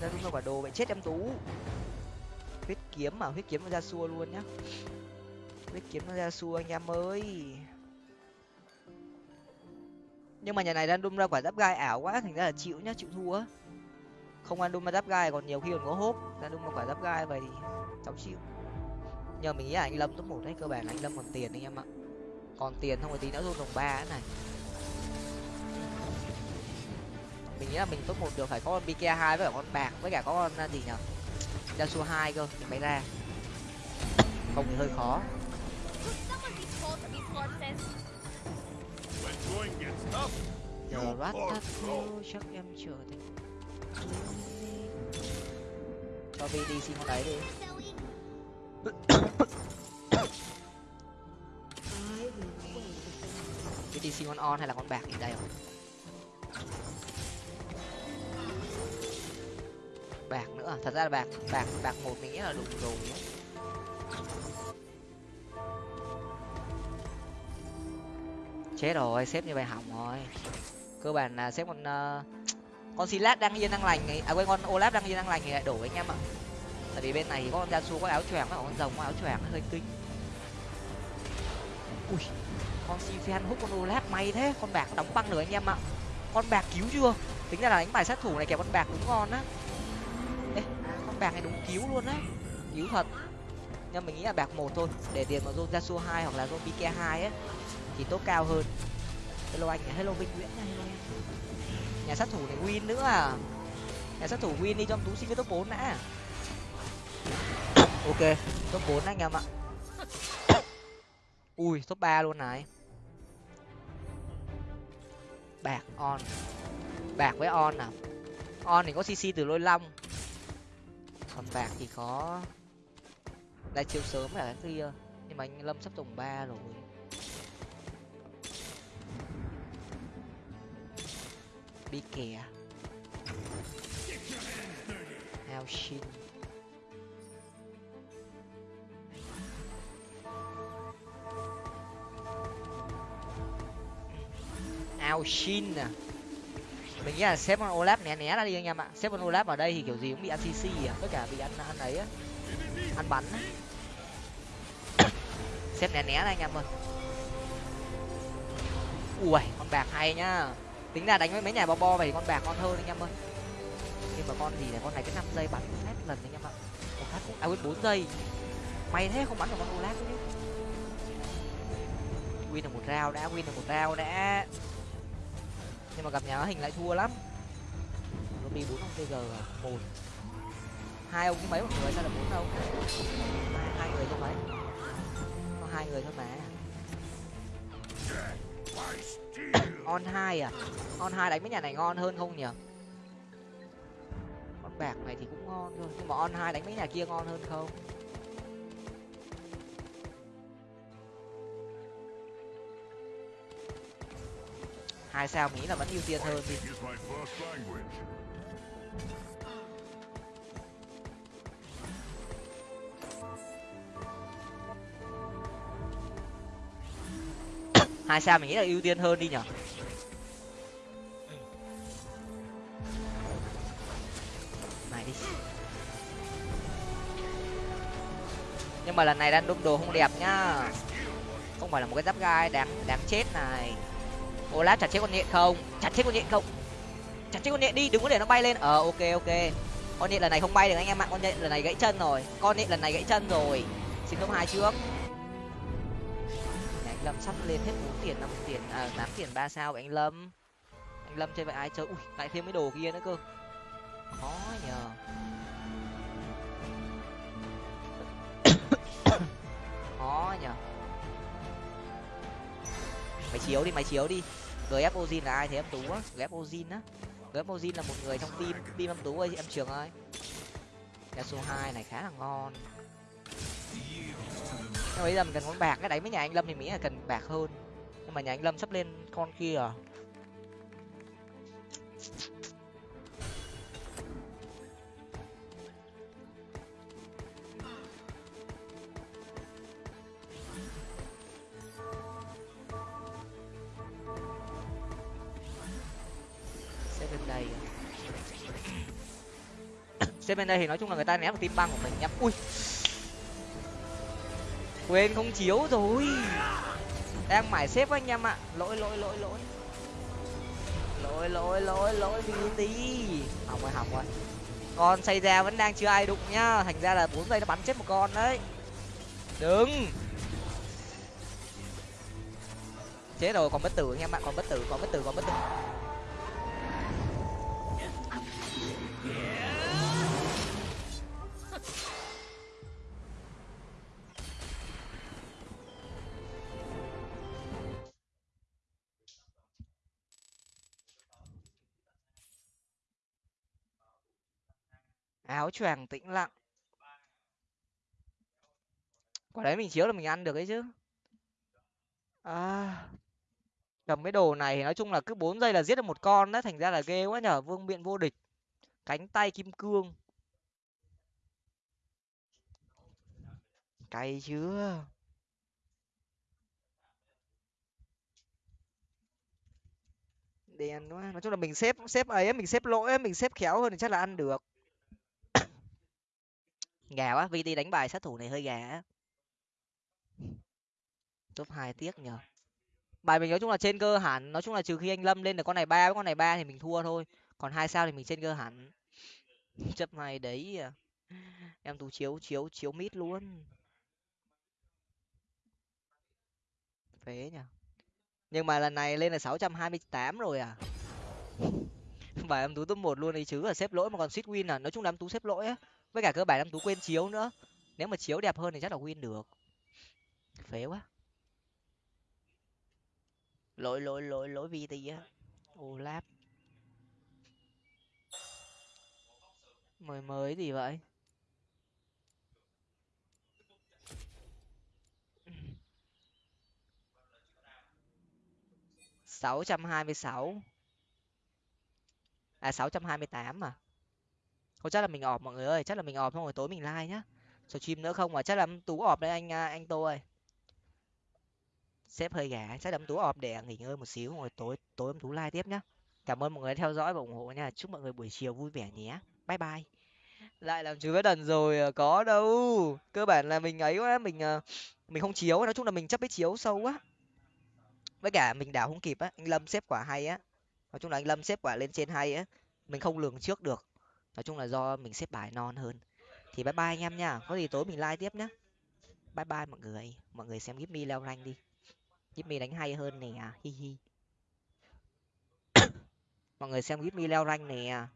[SPEAKER 1] ra đúng là quả đồ vậy chết em tú. Huyết kiếm mà huyết kiếm nó ra xua luôn nhá. Huyết kiếm nó ra xua anh em ơi. Nhưng mà nhà này random ra quả giáp gai ảo quá, thành ra là chịu nhá, chịu thua. Không random ra giáp gai, còn nhiều khi còn có hốp. Random ra quả giáp gai vậy thì cháu chịu nhờ mình nghĩ là anh lâm top một đấy cơ bản là anh lâm còn tiền anh em ạ. Còn tiền không có tí nữa rôn đồng ba này. Mình nghĩ là mình top một được phải có con bk hai với cả con bạc với cả có con à, gì nhở? Yasuo hai cơ thì mới ra. Không thì hơi khó. Giờ
[SPEAKER 4] call
[SPEAKER 1] thắt chắc em chờ thì cho đi xin con đấy đi
[SPEAKER 2] cái
[SPEAKER 1] vi con on hay là con bạc gì đây rồi bạc nữa à? thật ra là bạc bạc bạc một mình nghĩ là đủ rồi chết rồi xếp như vậy hỏng rồi. Cơ bản là xếp con uh, con silat đang yên đang lành ấy. à quên con olaf đang yên đang lành thì lại đổ anh em ạ tại vì bên này thì có con Yasuo có áo choàng với con rồng có áo choàng hơi kinh. Ui con si hút con olaf may thế con bạc đóng băng nữa anh em ạ. Con bạc cứu chưa? Tính ra là đánh bài sát thủ này kẹp con bạc đúng ngon á. Ê, con bạc này đúng cứu luôn á. Cứu thật. Nhưng mình nghĩ là bạc một thôi để tiền vào zone Yasuo hai hoặc là zone PK hai á thì tốt cao hơn. Hello anh hello vinh nguyễn nha hello nhà sát thủ này win nữa à? Nhà sát thủ win đi cho tú xin cái top bốn đã ok, top bốn anh em ạ. Ui, top ba luôn này. Bạc on. Bạc với on nào on thì có cc từ lôi long. Còn bạc thì có lại chiều sớm là cái kia. Nhưng mà anh lâm sắp tổng ba rồi. Đi kè. Hao Shin. Ao Shin à mình nghĩ là xếp con Olaf né né ra đi anh em ạ. Xếp con Olaf vào đây thì kiểu gì cũng bị ăn CC à. Tất cả bị ăn ăn ấy á. Ăn bắn á. Xếp né né ra anh em ơi. Ui, con bạc hay nhá. Tính ra đánh với mấy nhà bo bo vậy thì con bạc ngon hơn anh em ơi. Nhưng mà con gì này, con này cái năm giây bắn phát lần anh em ạ. Một phát cũng à quên, bốn giây. May thế không bắn được con olaf chứ win được một rau đã, win được một rau đã nhưng mà gặp nhà hình lại thua lắm. Nó đi bốn ông tg một. Hai ông mấy một người sao là bốn ông. Hai, hai người thôi mấy có hai người thôi mà. On hai à? On hai đánh mấy nhà này ngon hơn không nhỉ? Con bạc này thì cũng ngon thôi nhưng mà on hai đánh mấy nhà kia ngon hơn không? Hai sao nghĩ là vẫn ưu tiên hơn đi. Hai sao mình nghĩ là ưu tiên hơn đi nhở? Này đi. Nhưng mà lần này đang đúc đồ không đẹp nhá. Không phải là một cái giáp gai đáng đáng chết này olaf chặt chết con nhện không? Chặt chết con nhện không? Chặt chết con nhện đi, đừng có để nó bay lên. Ờ ok ok. Con nhện lần này không bay được anh em ạ. Con nhện lần này gãy chân rồi. Con nhện lần này gãy chân rồi. Xin cấp hai trước. Anh lâm sắp lên hết bốn tiền, năm tiền à tám tiền, ba sao anh lâm. Anh lâm chơi vậy ai chơi? Ui, lại thêm mấy đồ kia nữa cơ. Khó mày chiếu đi mày chiếu đi. Gf ozin là ai thế, em tú á? Gf ozin á? Gf ozin là một người trong team team em tú ơi, em trường ơi. Số hai này khá là ngon. Nhưng bây giờ mình cần con bạc, cái đấy với nhà anh lâm thì mỹ là cần bạc hơn. Nhưng mà nhà anh lâm sắp lên con kia à? Bên đây thì nói chung là người ta ném vào tim băng của mình nhá. Ui. Quên không chiếu rồi. Đang mải xếp anh em ạ. Lỗi lỗi lỗi lỗi. Lỗi lỗi lỗi lỗi vì tí hỏng rồi hỏng rồi. Con xây ra vẫn đang chưa ai đụng nhá. Thành ra là bốn giây nó bắn chết một con đấy. Đừng chết rồi, còn bất tử anh em ạ, còn bất tử, còn bất tử, còn bất tử. Áo choàng tĩnh lặng. Quả đấy mình chiếu là mình ăn được ấy chứ. À, cầm cái đồ này nói chung là cứ bốn giây là giết được một con đấy thành ra là ghê quá nhở vương miện vô địch. Cánh tay kim cương. Cay chưa? Đen quá nói chung là mình xếp xếp ấy mình xếp lỗi mình xếp khéo hơn thì chắc là ăn được gà quá vt đánh bài sát thủ này hơi gà á. Top hai tiếc nhở. bài mình nói chung là trên cơ hẳn, nói chung là trừ khi anh lâm lên được con này ba, với con này ba thì mình thua thôi. Còn hai sao thì mình trên cơ hẳn. Chấp này đấy à. em tú chiếu chiếu chiếu mít luôn. Phế nhở nhưng mà lần này lên là sáu trăm hai mươi tám rồi à. Bài em tú top một luôn đi chứ là xếp lỗi mà còn suýt win à. Nói chung là em tú xếp lỗi á với cả cơ bản em tú quên chiếu nữa. Nếu mà chiếu đẹp hơn thì chắc là win được. Phế quá. Lỗi lỗi lỗi lỗi vì gì á. Olap mới mới gì vậy? Sáu trăm hai mươi sáu. À sáu trăm hai mươi tám mà thôi chắc là mình ọp, mọi người ơi, chắc là mình ọp xong rồi tối mình like nhá. Stream nữa không mà chắc là tú ọp đấy anh à, anh tô ơi. Sếp hơi gà chắc là tú ọp để nghỉ ngơi một xíu, rồi tối tối em tú like tiếp nhá. Cảm ơn mọi người đã theo dõi và ủng hộ nha. Chúc mọi người buổi chiều vui vẻ nhé. Bye bye. Lại làm chú đần rồi à, có đâu. Cơ bản là mình ấy quá, mình à, mình không chiếu, nói chung là mình chấp cái chiếu sâu quá. Với cả mình đảo không kịp á, anh lâm xếp quả hay á. Nói chung là anh lâm xếp quả lên trên hay á, mình không lường trước được nói chung là do mình xếp bài non hơn. Thì bye bye anh em nha. Có gì tối mình like tiếp nhé bye bye mọi người. Mọi người xem giúp mi leo rank đi. Giúp mi đánh hay hơn nè à. hi hi. Mọi người xem giúp mi leo rank nè à.